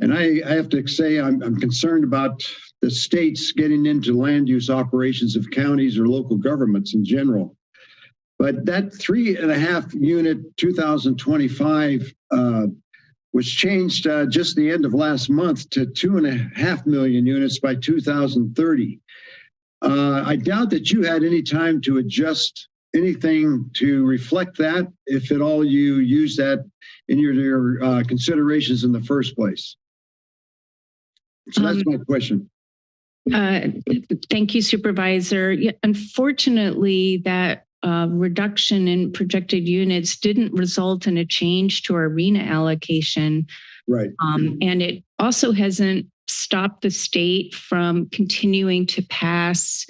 And I, I have to say, I'm, I'm concerned about the states getting into land use operations of counties or local governments in general. But that three and a half unit 2025 uh, was changed uh, just the end of last month to two and a half million units by 2030. Uh, I doubt that you had any time to adjust anything to reflect that, if at all you use that in your, your uh, considerations in the first place. So that's Um, my question. Uh, Thank you, Supervisor. Yeah, Unfortunately, that uh, reduction in projected units didn't result in a change to our RHNA allocation. Right. Um, And it also hasn't stopped the state from continuing to pass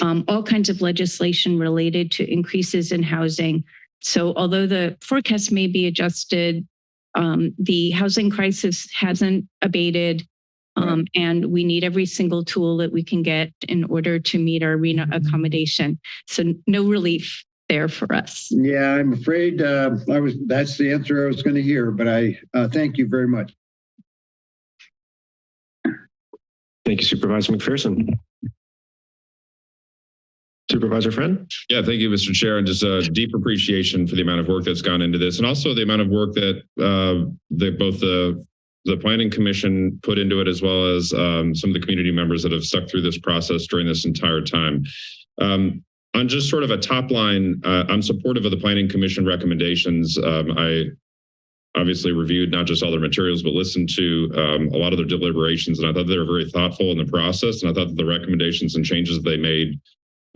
um, all kinds of legislation related to increases in housing. So although the forecast may be adjusted, um, the housing crisis hasn't abated. Um, and we need every single tool that we can get in order to meet our RHNA accommodation. So no relief there for us. Yeah, I'm afraid uh, I was. That's the answer I was going to hear. But I uh, thank you very much. Thank you, Supervisor McPherson. Supervisor Friend? Yeah, thank you, Mr. Chair, and just a deep appreciation for the amount of work that's gone into this, and also the amount of work that uh, that both the the planning commission put into it, as well as um, some of the community members that have stuck through this process during this entire time. Um, on just sort of a top line, uh, I'm supportive of the planning commission recommendations. Um, I obviously reviewed not just all their materials, but listened to um, a lot of their deliberations, and I thought they were very thoughtful in the process, and I thought that the recommendations and changes they made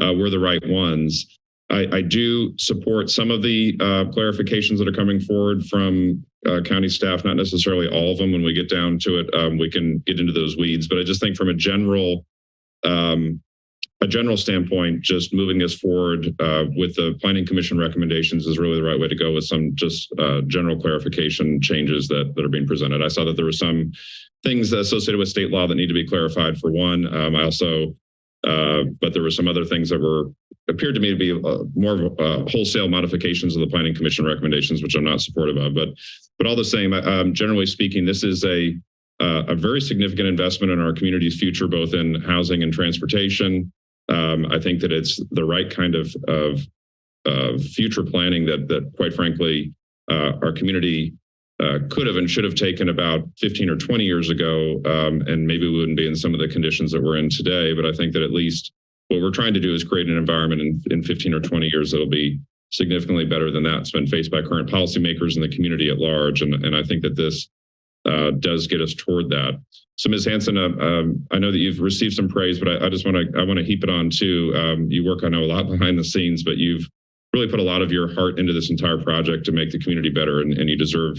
uh, were the right ones. I, I do support some of the uh, clarifications that are coming forward from uh, county staff, not necessarily all of them. When we get down to it, um, we can get into those weeds. But I just think from a general um, a general standpoint, just moving this forward uh, with the planning commission recommendations is really the right way to go with some just uh, general clarification changes that, that are being presented. I saw that there were some things associated with state law that need to be clarified for one. Um, I also, uh, but there were some other things that were appeared to me to be uh, more of uh, wholesale modifications of the planning commission recommendations, which I'm not supportive of. But but all the same, um, generally speaking, this is a uh, a very significant investment in our community's future, both in housing and transportation. Um, I think that it's the right kind of of, of future planning that that quite frankly uh, our community uh, could have and should have taken about 15 or 20 years ago, um, and maybe we wouldn't be in some of the conditions that we're in today. But I think that at least what we're trying to do is create an environment in, in 15 or 20 years that'll be significantly better than that's been faced by current policymakers and the community at large. And, and I think that this uh, does get us toward that. So Ms. Hanson, uh, um, I know that you've received some praise, but I, I just want to I want to heap it on too. Um, you work, I know, a lot [laughs] behind the scenes, but you've really put a lot of your heart into this entire project to make the community better, and, and you deserve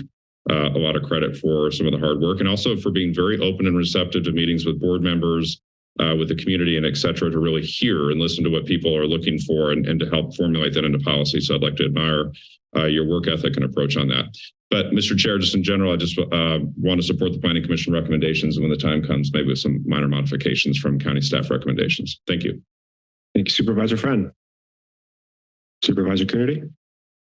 uh, a lot of credit for some of the hard work and also for being very open and receptive to meetings with board members, uh, with the community and et cetera, to really hear and listen to what people are looking for and, and to help formulate that into policy. So I'd like to admire uh, your work ethic and approach on that. But Mr. Chair, just in general, I just uh, want to support the Planning Commission recommendations and when the time comes, maybe with some minor modifications from county staff recommendations. Thank you. Thank you, Supervisor Friend. Supervisor Coonerty.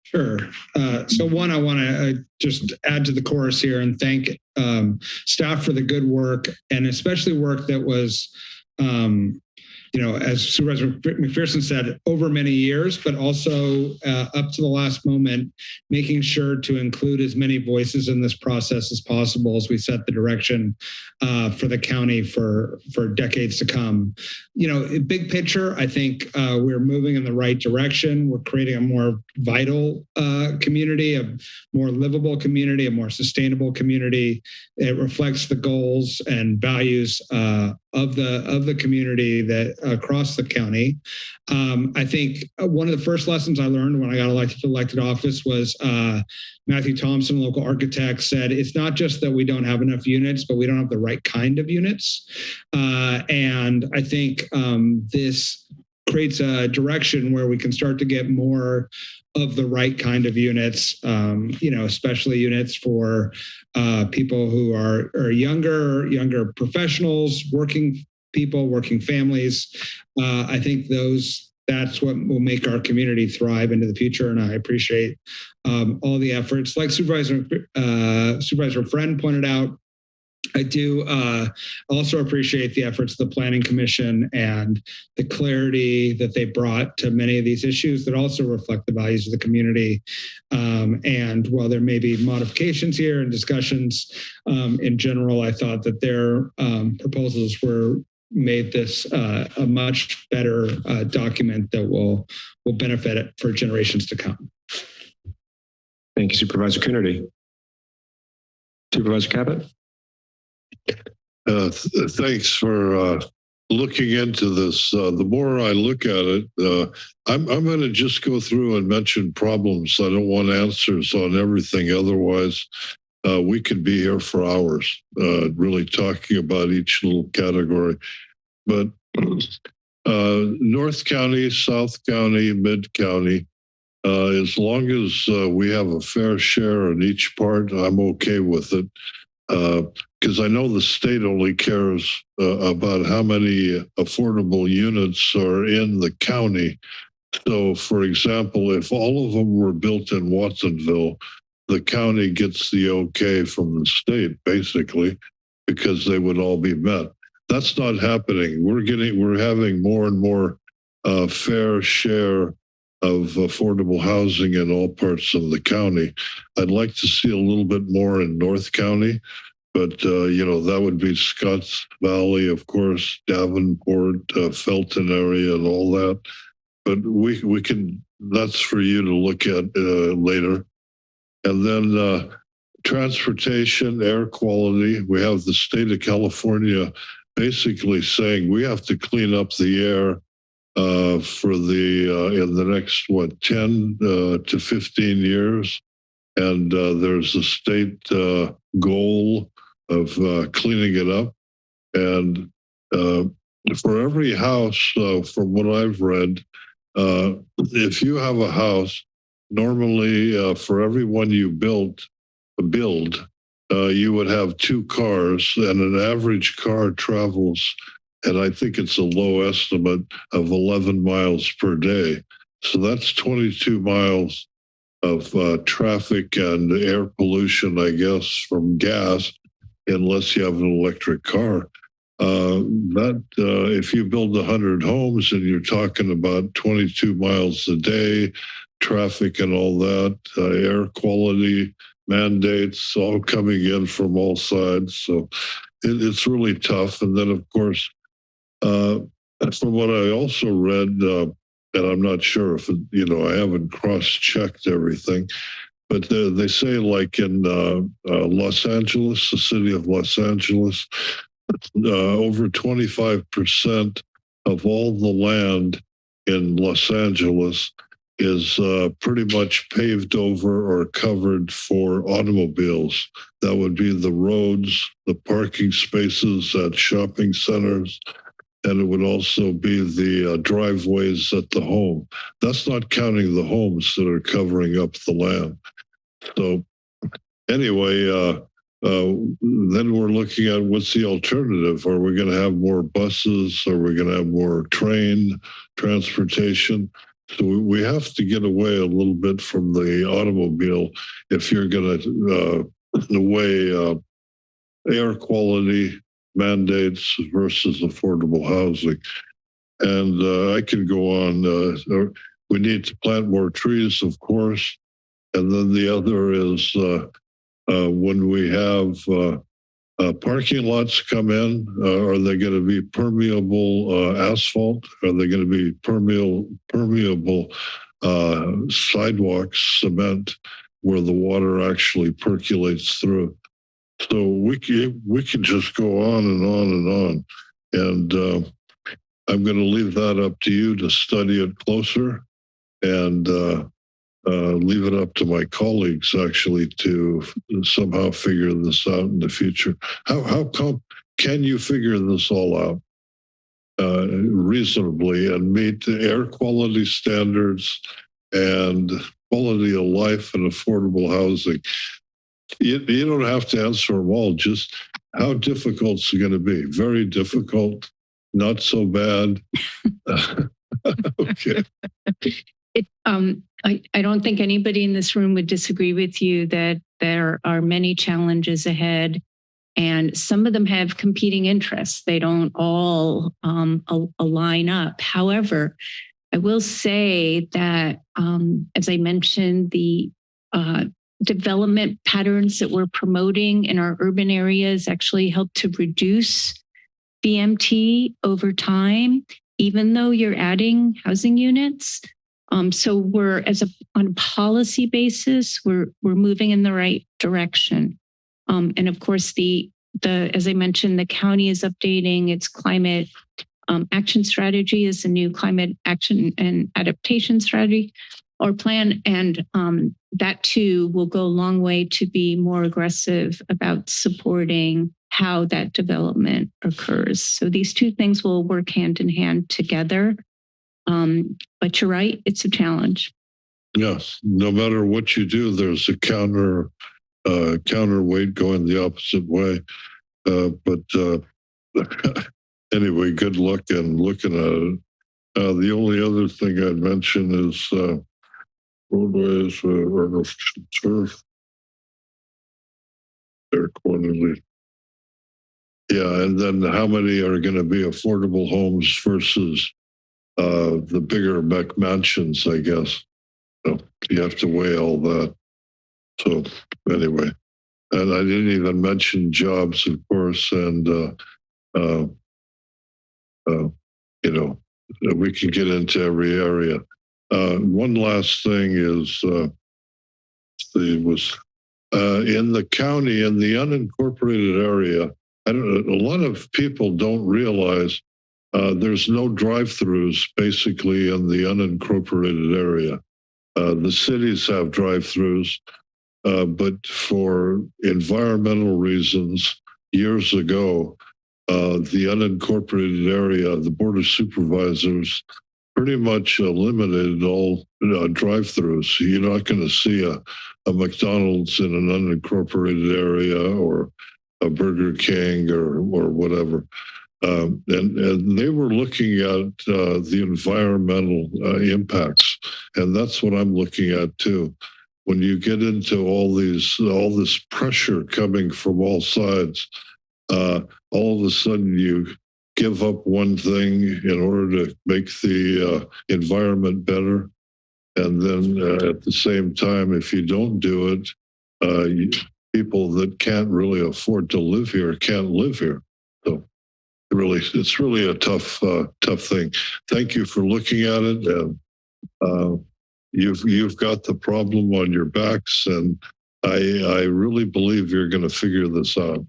Sure. Uh, so one, I want to uh, just add to the chorus here and thank um, staff for the good work and especially work that was, um, you know, as Supervisor McPherson said, over many years, but also uh, up to the last moment, making sure to include as many voices in this process as possible as we set the direction uh, for the county for for decades to come. You know, big picture, I think uh, we're moving in the right direction. We're creating a more vital uh, community, a more livable community, a more sustainable community. It reflects the goals and values uh, of the of the community that across the county. Um, I think one of the first lessons I learned when I got elected to elected office was uh, Matthew Thompson, local architect, said it's not just that we don't have enough units, but we don't have the right kind of units. Uh, and I think um, this creates a direction where we can start to get more of the right kind of units, um, you know, especially units for uh, people who are, are younger, younger professionals, working people, working families. Uh, I think those that's what will make our community thrive into the future. And I appreciate um, all the efforts. Like Supervisor uh, Supervisor Friend pointed out, I do uh, also appreciate the efforts of the Planning Commission and the clarity that they brought to many of these issues that also reflect the values of the community. Um, and while there may be modifications here and discussions um, in general, I thought that their um, proposals were made this uh, a much better uh, document that will will benefit it for generations to come. Thank you, Supervisor Coonerty. Supervisor Caput. Uh, th thanks for uh, looking into this. Uh, the more I look at it, uh, I'm, I'm going to just go through and mention problems. I don't want answers on everything. Otherwise, uh, we could be here for hours, uh, really talking about each little category. But North County, South County, Mid County, as long as we have a fair share in each part, I'm okay with it. Because I know the state only cares about how many affordable units are in the county. So, for example, if all of them were built in Watsonville, the county gets the okay from the state, basically, because they would all be met. That's not happening. We're getting, we're having more and more uh, fair share of affordable housing in all parts of the county. I'd like to see a little bit more in North County, but uh, you know that would be Scotts Valley, of course, Davenport, uh, Felton area, and all that. But we we can. That's for you to look at uh, later. And then uh, transportation, air quality. We have the state of California basically saying we have to clean up the air uh, for the uh, in the next what 10 uh, to 15 years, and uh, there's a state uh, goal of uh, cleaning it up. And for every house, from what I've read, if you have a house, normally for every one you built, build, you would have two cars, and an average car travels, and I think it's a low estimate of 11 miles per day. So that's 22 miles of uh, traffic and air pollution, I guess, from gas, unless you have an electric car. Uh, that uh, if you build 100 homes and you're talking about 22 miles a day, traffic and all that, uh, air quality mandates all coming in from all sides. So it, it's really tough. And then, of course, uh, from what I also read, uh, and I'm not sure if, it, you know, I haven't cross checked everything, but uh, they say, like in uh, uh, Los Angeles, the city of Los Angeles, uh, over 25% of all the land in Los Angeles is uh, pretty much paved over or covered for automobiles. That would be the roads, the parking spaces at shopping centers, and it would also be the uh, driveways at the home. That's not counting the homes that are covering up the land. So, anyway, uh, uh, then we're looking at what's the alternative? Are we going to have more buses? Are we going to have more train transportation? So we- have to get away a little bit from the automobile if you're going to uh, weigh uh, air quality mandates versus affordable housing. And uh, I can go on. Uh, we need to plant more trees, of course. And then the other is uh, uh, when we have uh, uh, parking lots come in, are they going to be permeable asphalt? Are they going to be permeable, permeable sidewalks, cement, where the water actually percolates through? So we can, we can just go on and on and on. And uh, I'm going to leave that up to you to study it closer and uh, uh, leave it up to my colleagues actually to somehow figure this out in the future. How how come can you figure this all out uh, reasonably and meet the air quality standards and quality of life and affordable housing? You, you don't have to answer them all. Just how difficult is it going to be? Very difficult. Not so bad. [laughs] okay. It, um, I, I don't think anybody in this room would disagree with you that there are many challenges ahead and some of them have competing interests. They don't all um, al- align up. However, I will say that, um, as I mentioned, the uh, development patterns that we're promoting in our urban areas actually help to reduce VMT over time, even though you're adding housing units. Um, so we're as a on a policy basis, we're we're moving in the right direction. Um, and of course, the the as I mentioned, the county is updating its climate um, action strategy is a new climate action and adaptation strategy or plan, and um, that too will go a long way to be more aggressive about supporting how that development occurs. So these two things will work hand in hand together. Um, but you're right, it's a challenge. Yes, no matter what you do, there's a counter uh, counterweight going the opposite way. Uh, but uh, [laughs] anyway, good luck in looking at it. Uh, the only other thing I'd mention is uh, roadways uh, or turf. Quality. Yeah, and then how many are going to be affordable homes versus uh, the bigger mansions, I guess. You have to weigh all that. So anyway, and I didn't even mention jobs, of course, and uh, uh, uh, you know we can get into every area. Uh, one last thing is uh, was uh, in the county in the unincorporated area. I don't, a lot of people don't realize uh, there's no drive-throughs basically in the unincorporated area. Uh, the cities have drive-throughs, uh, but for environmental reasons, years ago, uh, the unincorporated area, the Board of Supervisors pretty much eliminated all uh, drive-throughs. You're not going to see a, a McDonald's in an unincorporated area or a Burger King or or whatever. Um, and, and they were looking at uh, the environmental uh, impacts, and that's what I'm looking at too. When you get into all these, all this pressure coming from all sides, uh, all of a sudden you give up one thing in order to make the uh, environment better, and then uh, at the same time, if you don't do it, uh, you, people that can't really afford to live here can't live here. So really, it's really a tough, uh, tough thing. Thank you for looking at it. And, uh, you've you've got the problem on your backs, and I I really believe you're going to figure this out.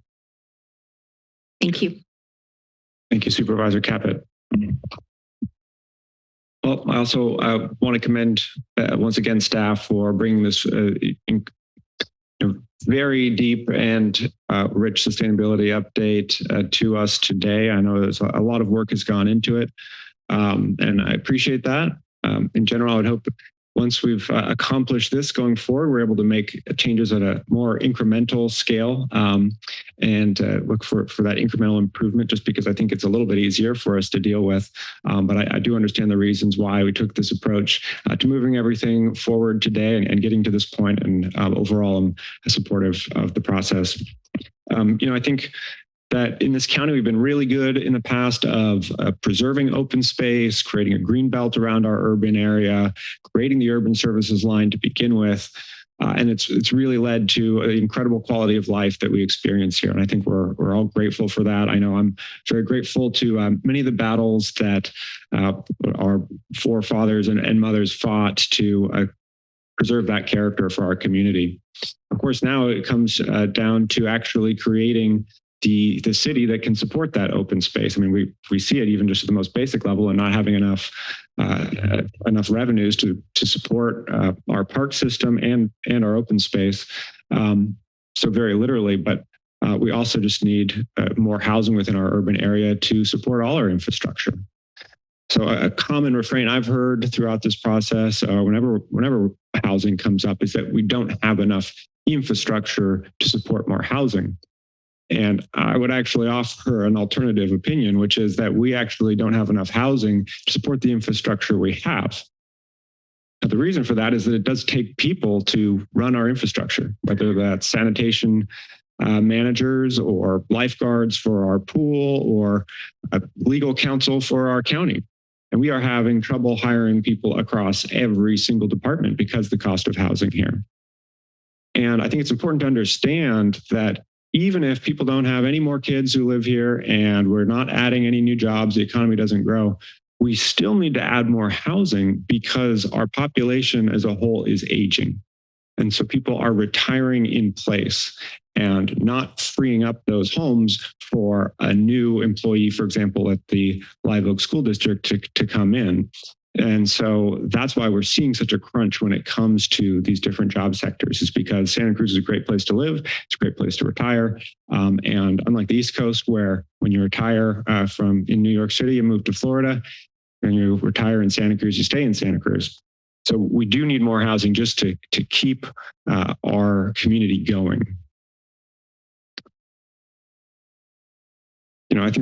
Thank you. Thank you, Supervisor Caput. Well, I also uh, want to commend uh, once again staff for bringing this uh, in, you know, very deep and uh, rich sustainability update uh, to us today. I know there's a, lot of work has gone into it, um, and I appreciate that. Um, in general, I would hope once we've uh, accomplished this going forward, we're able to make changes at a more incremental scale um, and uh, look for, for that incremental improvement just because I think it's a little bit easier for us to deal with. Um, but I, I, do understand the reasons why we took this approach uh, to moving everything forward today and, and getting to this point. And um, overall, I'm supportive of the process. Um, you know, I think that in this county, we've been really good in the past of uh, preserving open space, creating a green belt around our urban area, creating the urban services line to begin with. Uh, and it's it's really led to an incredible quality of life that we experience here. And I think we're, we're all grateful for that. I know I'm very grateful to um, many of the battles that uh, our forefathers and, and mothers fought to uh, preserve that character for our community. Of course, now it comes uh, down to actually creating the the city that can support that open space. I mean, we we see it even just at the most basic level and not having enough uh, enough revenues to to support uh, our park system and and our open space. Um, so very literally, but uh, we also just need uh, more housing within our urban area to support all our infrastructure. So a, a common refrain I've heard throughout this process, uh, whenever whenever housing comes up, is that we don't have enough infrastructure to support more housing. And I would actually offer an alternative opinion, which is that we actually don't have enough housing to support the infrastructure we have. Now, the reason for that is that it does take people to run our infrastructure, whether that's sanitation uh, managers or lifeguards for our pool or legal counsel for our county. And we are having trouble hiring people across every single department because the cost of housing here. And I think it's important to understand that even if people don't have any more kids who live here and we're not adding any new jobs, the economy doesn't grow, we still need to add more housing because our population as a whole is aging. And so people are retiring in place and not freeing up those homes for a new employee, for example, at the Live Oak School District to, to come in. And so that's why we're seeing such a crunch when it comes to these different job sectors is because Santa Cruz is a great place to live. It's a great place to retire. Um, and unlike the East Coast, where when you retire uh, from in New York City, you move to Florida and you retire in Santa Cruz, you stay in Santa Cruz. So we do need more housing just to, to keep uh, our community going. You know, I think